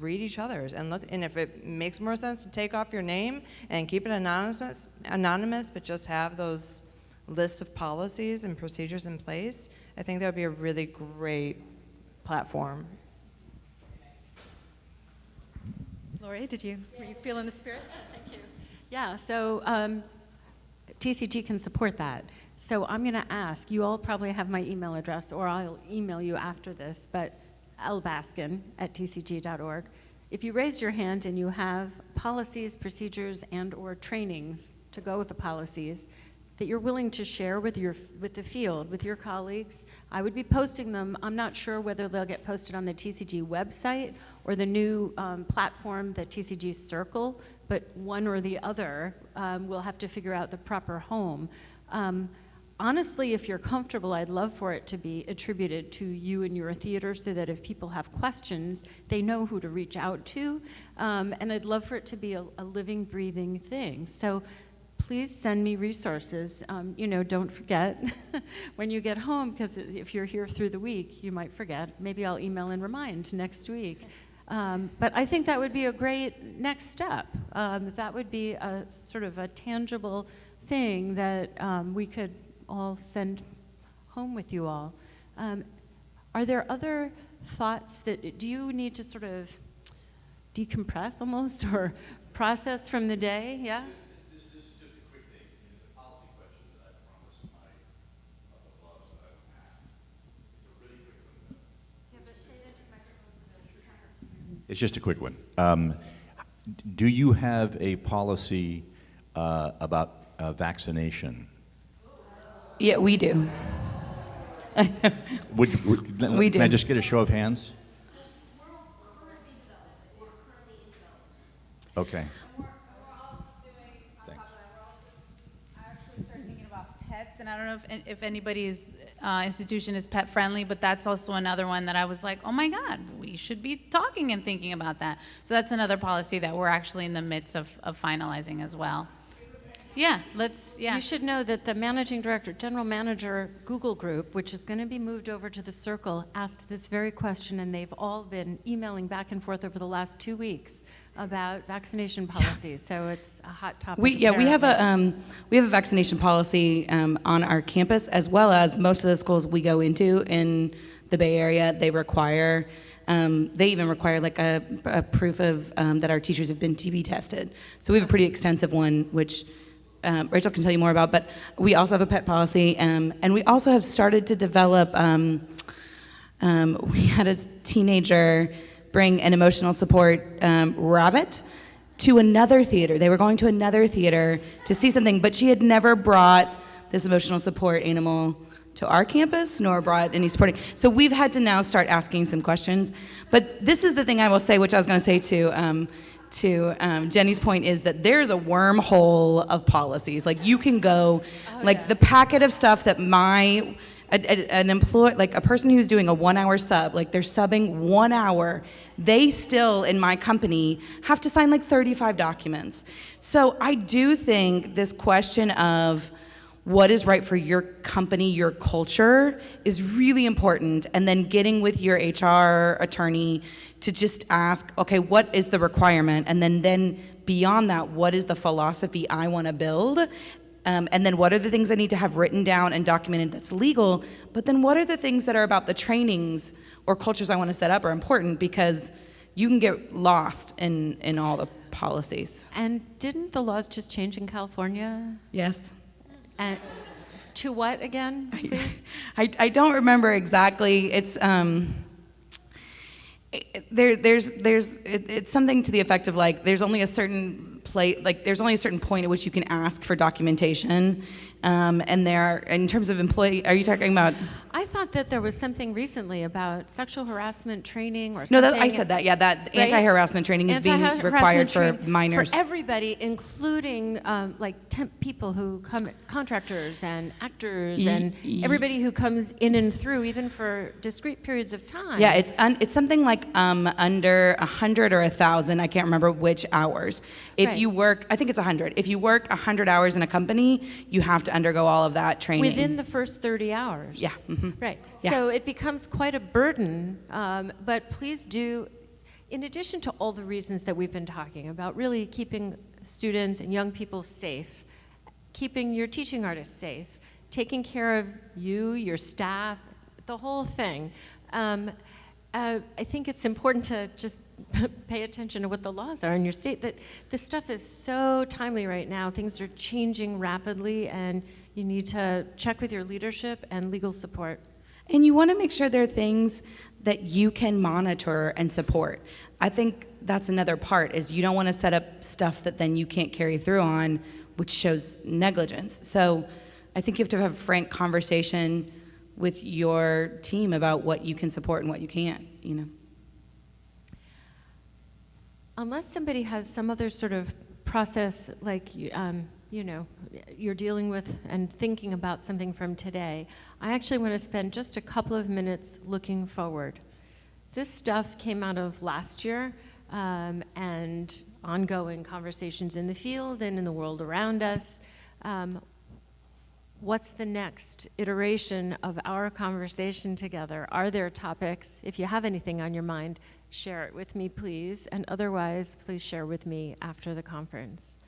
read each other's and look and if it makes more sense to take off your name and keep it anonymous anonymous but just have those lists of policies and procedures in place, I think that would be a really great platform. Laurie, did you, were you feeling the spirit? Thank you. Yeah, so um, TCG can support that. So I'm going to ask, you all probably have my email address, or I'll email you after this, but lbaskin at tcg.org. If you raise your hand and you have policies, procedures, and or trainings to go with the policies, that you're willing to share with your with the field with your colleagues. I would be posting them. I'm not sure whether they'll get posted on the tcg website or the new um, platform the tcg circle but one or the other um, we'll have to figure out the proper home. Um, honestly if you're comfortable i'd love for it to be attributed to you and your theater so that if people have questions they know who to reach out to. Um, and i'd love for it to be a, a living breathing thing. So please send me resources. Um, you know, don't forget when you get home, because if you're here through the week, you might forget. Maybe I'll email and remind next week. Um, but I think that would be a great next step. Um, that would be a sort of a tangible thing that um, we could all send home with you all. Um, are there other thoughts that do you need to sort of decompress almost or process from the day? Yeah? It's just a quick one. Um, do you have a policy uh, about uh, vaccination? Yeah, we do. Would, you- would, We Can I just get a show of hands? Okay. thinking about pets, and I don't know if, if anybody's uh, institution is pet friendly, but that's also another one that I was like, oh my God, we should be talking and thinking about that. So that's another policy that we're actually in the midst of, of finalizing as well. Yeah, let's, yeah. You should know that the managing director, general manager, Google Group, which is going to be moved over to the Circle, asked this very question, and they've all been emailing back and forth over the last two weeks about vaccination policies. So it's a hot topic. We, yeah, we have a, um, we have a vaccination policy um, on our campus, as well as most of the schools we go into in the Bay Area, they require, um, they even require like a, a proof of, um, that our teachers have been TB tested. So we have a pretty extensive one, which um, Rachel can tell you more about, but we also have a pet policy, um, and we also have started to develop, um, um, we had a teenager bring an emotional support um, rabbit to another theater. They were going to another theater to see something, but she had never brought this emotional support animal to our campus nor brought any supporting. So we've had to now start asking some questions. But this is the thing I will say, which I was going to say to. Um, to um, Jenny's point is that there's a wormhole of policies. Like you can go, like the packet of stuff that my a, a- an employee, like a person who's doing a one-hour sub, like they're subbing one hour, they still in my company have to sign like 35 documents. So I do think this question of what is right for your company, your culture, is really important. And then getting with your HR attorney to just ask, okay, what is the requirement? And then, then beyond that, what is the philosophy I want to build? Um, and then what are the things I need to have written down and documented that's legal? But then what are the things that are about the trainings or cultures I want to set up are important because you can get lost in, in all the policies. And didn't the laws just change in California? Yes. And to what again, please? I, I don't remember exactly. It's um, it- there there's there's it, it's something to the effect of like there's only a certain play like there's only a certain point at which you can ask for documentation, um, and there in terms of employee. Are you talking about? I thought that there was something recently about sexual harassment training or No, something. that, I said that. Yeah, that Right? anti-harassment training is being Anti-harassment required for minors. For everybody, including um, like temp people who come, contractors and actors and everybody who comes in and through, even for discrete periods of time. Yeah, it's un, it's something like um, under a hundred or a thousand. I can't remember which hours. If Right. you work, I think it's a hundred. If you work a hundred hours in a company, you have to undergo all of that training Within the first 30 hours. Yeah. mhm. Right. Yeah. So it becomes quite a burden. Um, but please do, in addition to all the reasons that we've been talking about, really keeping students and young people safe, keeping your teaching artists safe, taking care of you, your staff, the whole thing. Um, uh, I think it's important to just pay attention to what the laws are in your state. That this stuff is so timely right now. Things are changing rapidly, and you need to check with your leadership and legal support. And you want to make sure there are things that you can monitor and support. I think that's another part is you don't want to set up stuff that then you can't carry through on, which shows negligence. So I think you have to have a frank conversation with your team about what you can support and what you can't, you know. Unless somebody has some other sort of process, like, um, you know, you're dealing with and thinking about something from today, I actually want to spend just a couple of minutes looking forward. This stuff came out of last year um, and ongoing conversations in the field and in the world around us. Um, what's the next iteration of our conversation together? Are there topics? If you have anything on your mind, share it with me, please. And otherwise, please share with me after the conference.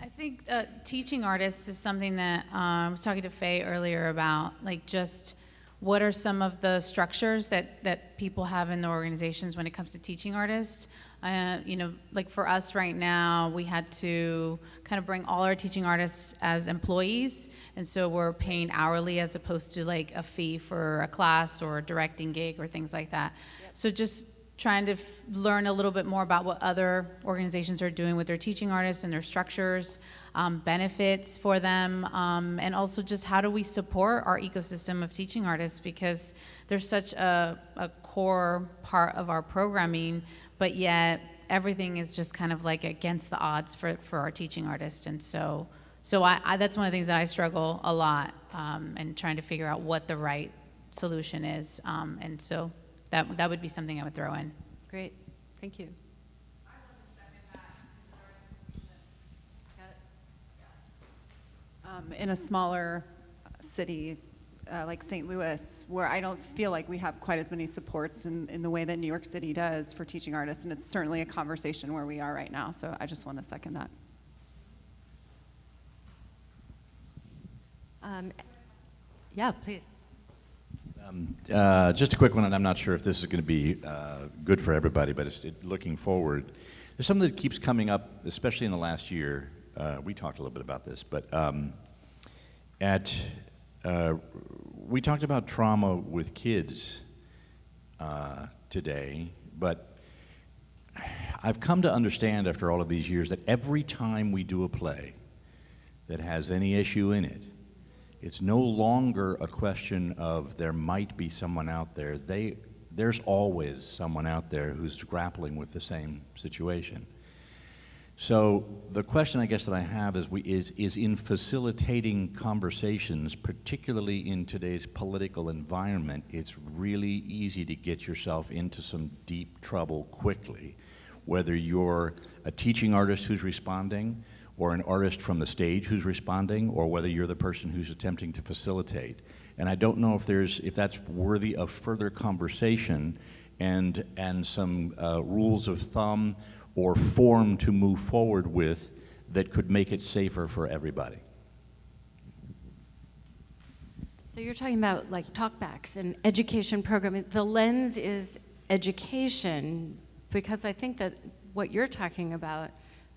I think uh, teaching artists is something that um, I was talking to Faye earlier about, like just what are some of the structures that, that people have in their organizations when it comes to teaching artists. Uh, you know, like for us right now, we had to kind of bring all our teaching artists as employees, and so we're paying hourly as opposed to like a fee for a class or a directing gig or things like that. So just trying to f- learn a little bit more about what other organizations are doing with their teaching artists and their structures, um, benefits for them, um, and also just how do we support our ecosystem of teaching artists because they're such a, a core part of our programming, but yet everything is just kind of like against the odds for, for our teaching artists. And so, so I, I, that's one of the things that I struggle a lot um, and trying to figure out what the right solution is. Um, and so that, that would be something I would throw in. Great. Thank you. Um, in a smaller city uh, like St. Louis, where I don't feel like we have quite as many supports in, in the way that New York City does for teaching artists, and it's certainly a conversation where we are right now. So I just want to second that. Um, yeah, please. Um, uh, just a quick one, and I'm not sure if this is going to be uh, good for everybody, but it's, it, looking forward, there's something that keeps coming up, especially in the last year. Uh, we talked a little bit about this, but um, at uh, we talked about trauma with kids uh, today, but I've come to understand after all of these years that every time we do a play that has any issue in it, it's no longer a question of there might be someone out there. They, there's always someone out there who's grappling with the same situation. So the question I guess that I have is, we, is, is in facilitating conversations, particularly in today's political environment, it's really easy to get yourself into some deep trouble quickly, whether you're a teaching artist who's responding, or an artist from the stage who's responding, or whether you're the person who's attempting to facilitate. And I don't know if there's if that's worthy of further conversation and and some uh, rules of thumb or form to move forward with that could make it safer for everybody. So you're talking about like talkbacks and education programming. The lens is education because I think that what you're talking about,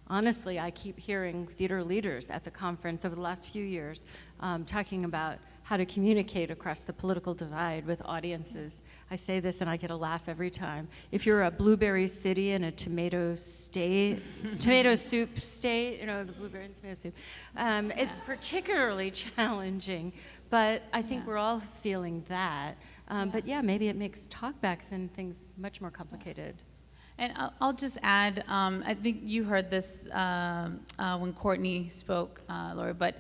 honestly, I keep hearing theater leaders at the conference over the last few years um, talking about how to communicate across the political divide with audiences. I say this and I get a laugh every time. If you're a blueberry city and a tomato state, tomato soup state, you know, the blueberry and tomato soup, um, yeah. it's particularly challenging. But I think yeah. we're all feeling that. Um, yeah. But yeah, maybe it makes talkbacks and things much more complicated. And I'll, just add, um, I think you heard this uh, uh, when Courtney spoke, uh, Laurie, but,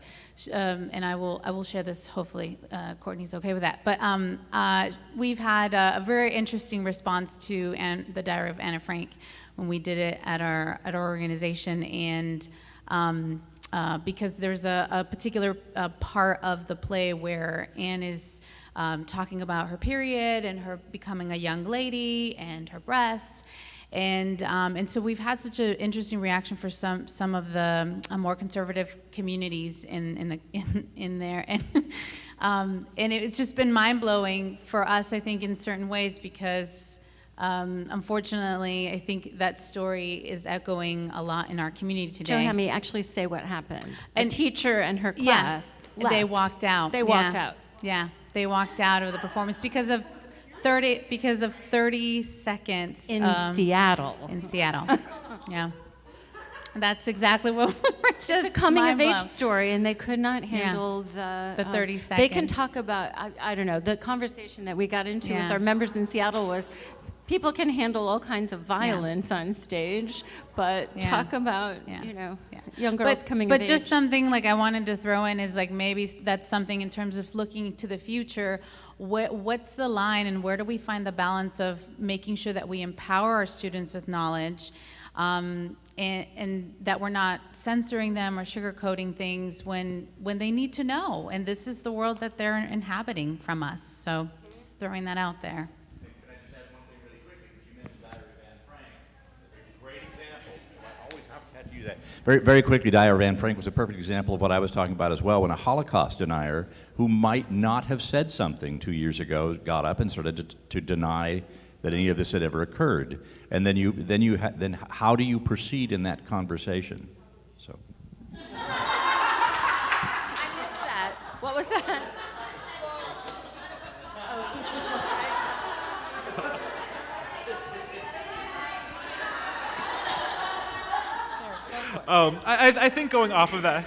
um, and I will, I will share this, hopefully uh, Courtney's okay with that. But um, uh, we've had a, a, very interesting response to Anne, the Diary of Anna Frank when we did it at our, at our organization. And um, uh, because there's a, a particular part of the play where Anne is um, talking about her period and her becoming a young lady and her breasts. And, um, and so we've had such an interesting reaction for some, some of the uh, more conservative communities in, in, the, in, in there. And, um, and it's just been mind blowing for us, I think, in certain ways because um, unfortunately, I think that story is echoing a lot in our community today. Joe had me actually say what happened. And, a teacher and her class yeah, They walked out. They walked yeah. out. Yeah, they walked out of the performance because of 30 because of 30 seconds in um, Seattle. In Seattle, yeah. That's exactly what we're just. It's a coming of age story, and they could not handle yeah. the the 30 um, seconds. They can talk about I, I, don't know the conversation that we got into yeah. with our members in Seattle was. People can handle all kinds of violence yeah. on stage, but talk about you know young girls but, coming but just age. something like I wanted to throw in is like maybe that's something in terms of looking to the future what's the line and where do we find the balance of making sure that we empower our students with knowledge Um, and, and that we're not censoring them or sugarcoating things when, when they need to know. And this is the world that they're inhabiting from us. So just throwing that out there. Very, very quickly, Dyer Van Frank was a perfect example of what I was talking about as well. When a Holocaust denier who might not have said something two years ago got up and started to, to deny that any of this had ever occurred, and then you, then you, ha- then how do you proceed in that conversation? So. What was that? Um, I, I- I think going off of that.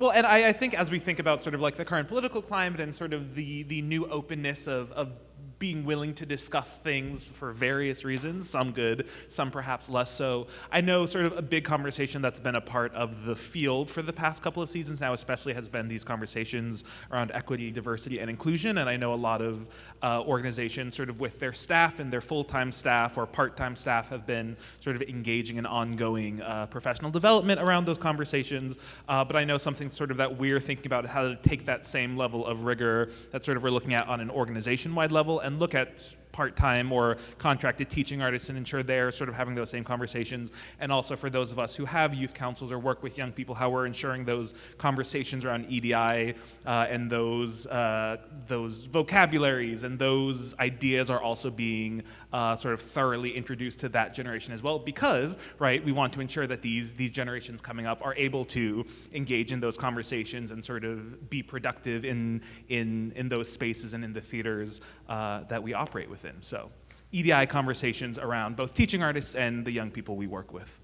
Well, and I, I think as we think about sort of like the current political climate and sort of the, the new openness of, of being willing to discuss things for various reasons, some good, some perhaps less so. I know sort of a big conversation that's been a part of the field for the past couple of seasons now, especially has been these conversations around equity, diversity, and inclusion. And I know a lot of uh, organizations, sort of with their staff and their full time staff or part time staff, have been sort of engaging in ongoing uh, professional development around those conversations. Uh, but I know something sort of that we're thinking about how to take that same level of rigor that sort of we're looking at on an organization wide level and look at part-time or contracted teaching artists and ensure they're sort of having those same conversations. And also for those of us who have youth councils or work with young people how we're ensuring those conversations around EDI uh, and those uh, those vocabularies and those ideas are also being uh, sort of thoroughly introduced to that generation as well because right we want to ensure that these these generations coming up are able to engage in those conversations and sort of be productive in in in those spaces and in the theaters uh, that we operate within. So EDI conversations around both teaching artists and the young people we work with.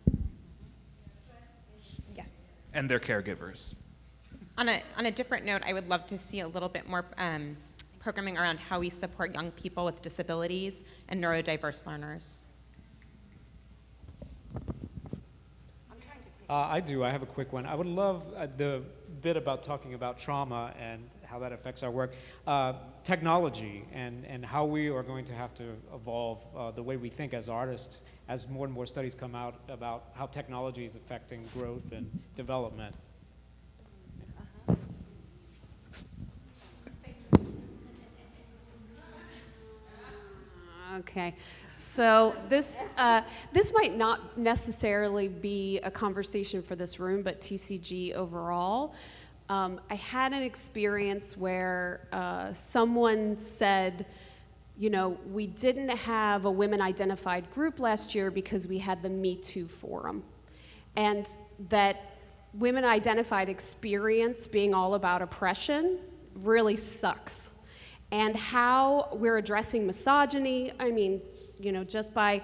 Yes. and their caregivers. On a, on a different note, I would love to see a little bit more um, programming around how we support young people with disabilities and neurodiverse learners. Uh, I do. I have a quick one. I would love uh, the bit about talking about trauma and how that affects our work. Uh, technology and, and how we are going to have to evolve uh, the way we think as artists as more and more studies come out about how technology is affecting growth and development. Okay, so this uh, this might not necessarily be a conversation for this room, but TCG overall. Um, I had an experience where uh, someone said, you know, we didn't have a women identified group last year because we had the Me Too forum, and that women identified experience being all about oppression really sucks and how we're addressing misogyny. I mean, you know, just by,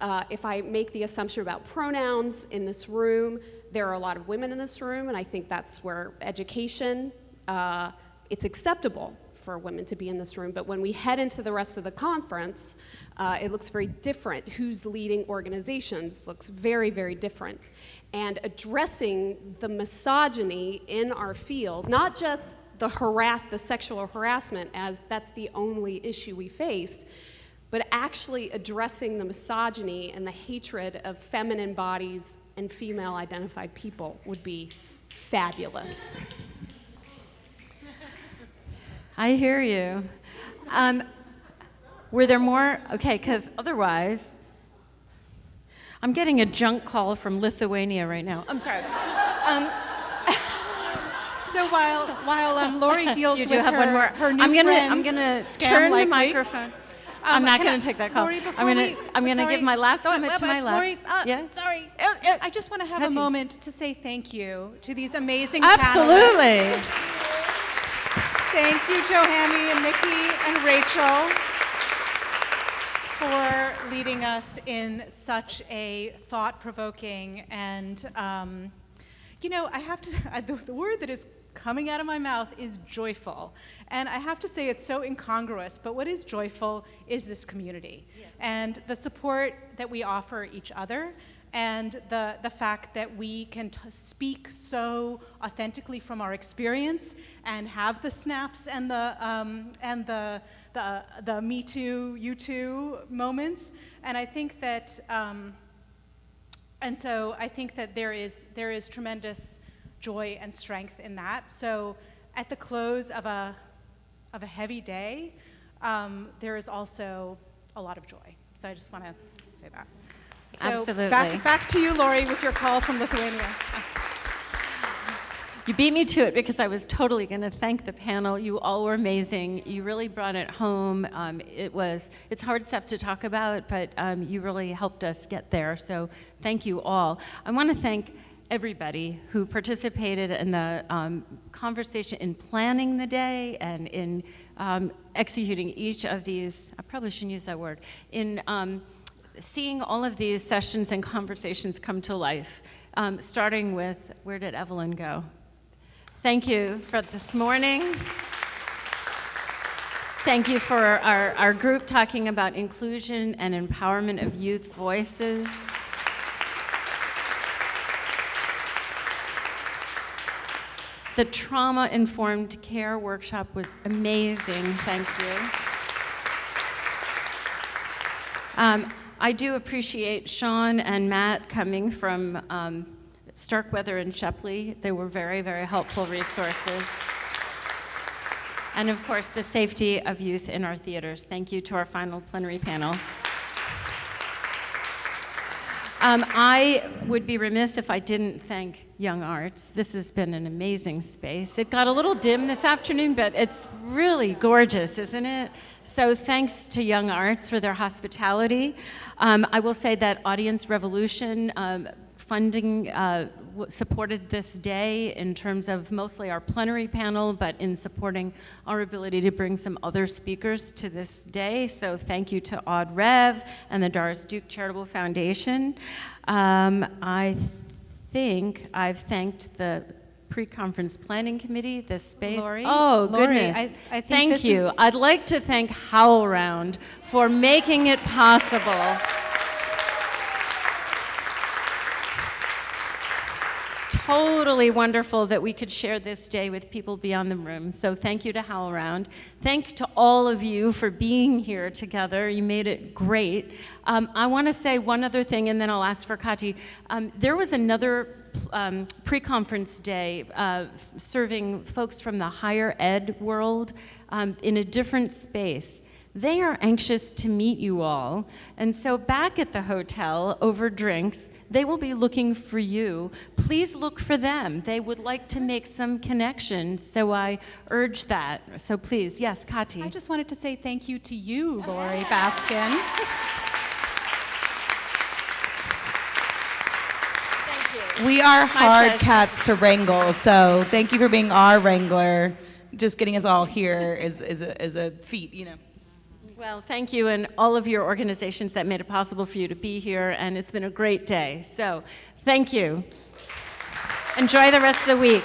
uh, if I make the assumption about pronouns in this room, there are a lot of women in this room, and I think that's where education, uh, it's acceptable for women to be in this room. But when we head into the rest of the conference, uh, it looks very different. Who's leading organizations looks very, very different. And addressing the misogyny in our field, not just the harass, the sexual harassment, as that's the only issue we face, but actually addressing the misogyny and the hatred of feminine bodies and female identified people would be fabulous. I hear you. Um, were there more? Okay, because otherwise, I'm getting a junk call from Lithuania right now. I'm sorry. Um, So while while um, Laurie deals with have her, her new I'm gonna friend, I'm gonna turn Likely. the microphone. Um, I'm not gonna take that call. Laurie, I'm gonna I'm gonna give my last So, comment to my left. Laurie, uh, yeah. Sorry, Uh, uh, I just want to have a Hetty. moment to say thank you to these amazing Absolutely. panelists. Thank you, Johamy and Nikki and Rachel, for leading us in such a thought-provoking and, um, you know, I have to. The, the word that is coming out of my mouth is joyful, and I have to say it's so incongruous. But what is joyful is this community and the support that we offer each other and the, the fact that we can t- speak so authentically from our experience and have the snaps and the, um, and the, the, the me too, you too moments. And I think that, um, and so I think that there is, there is tremendous joy and strength in that. So at the close of a, of a heavy day, um, there is also a lot of joy. So I just want to say that. So Absolutely. Back, back to you, Laurie, with your call from Lithuania. You beat me to it because I was totally going to thank the panel. You all were amazing. You really brought it home. Um, it was it's hard stuff to talk about, but um, you really helped us get there. So thank you all. I want to thank everybody who participated in the um, conversation in planning the day and in um, executing each of these. I probably shouldn't use that word. In um, seeing all of these sessions and conversations come to life, um, starting with where did Evelyn go? Thank you for this morning. Thank you for our, our group talking about inclusion and empowerment of youth voices. The trauma informed care workshop was amazing. Thank you. Um, I do appreciate Sean and Matt coming from um, Starkweather and Shepley. They were very, very helpful resources. And of course, the safety of youth in our theaters. Thank you to our final plenary panel. Um, I would be remiss if I didn't thank Young Arts. This has been an amazing space. It got a little dim this afternoon, but it's really gorgeous, isn't it? So thanks to Young Arts for their hospitality. Um, I will say that Audience Revolution um, funding uh, supported this day in terms of mostly our plenary panel, but in supporting our ability to bring some other speakers to this day. So thank you to AudRev and the Doris Duke Charitable Foundation. Um, I think I've thanked the pre-conference planning committee, the space. Laurie? oh, Laurie, goodness. I- I think Thank you. I'd like to thank HowlRound for making it possible. Totally wonderful that we could share this day with people beyond the room. So thank you to HowlRound. Thank to all of you for being here together. You made it great. Um, I want to say one other thing, and then I'll ask for Kati. Um, there was another um, pre-conference day uh, serving folks from the higher ed world um, in a different space. They are anxious to meet you all. And so, back at the hotel over drinks, they will be looking for you. Please look for them. They would like to make some connections. So, I urge that. So, please, yes, Kati. I just wanted to say thank you to you, Laurie Baskin. Thank you. We are hard cats to wrangle, so thank you for being our wrangler. Just getting us all here is, is, a, is a feat, you know. Well, thank you and all of your organizations that made it possible for you to be here, and it's been a great day. So, thank you. Enjoy the rest of the week.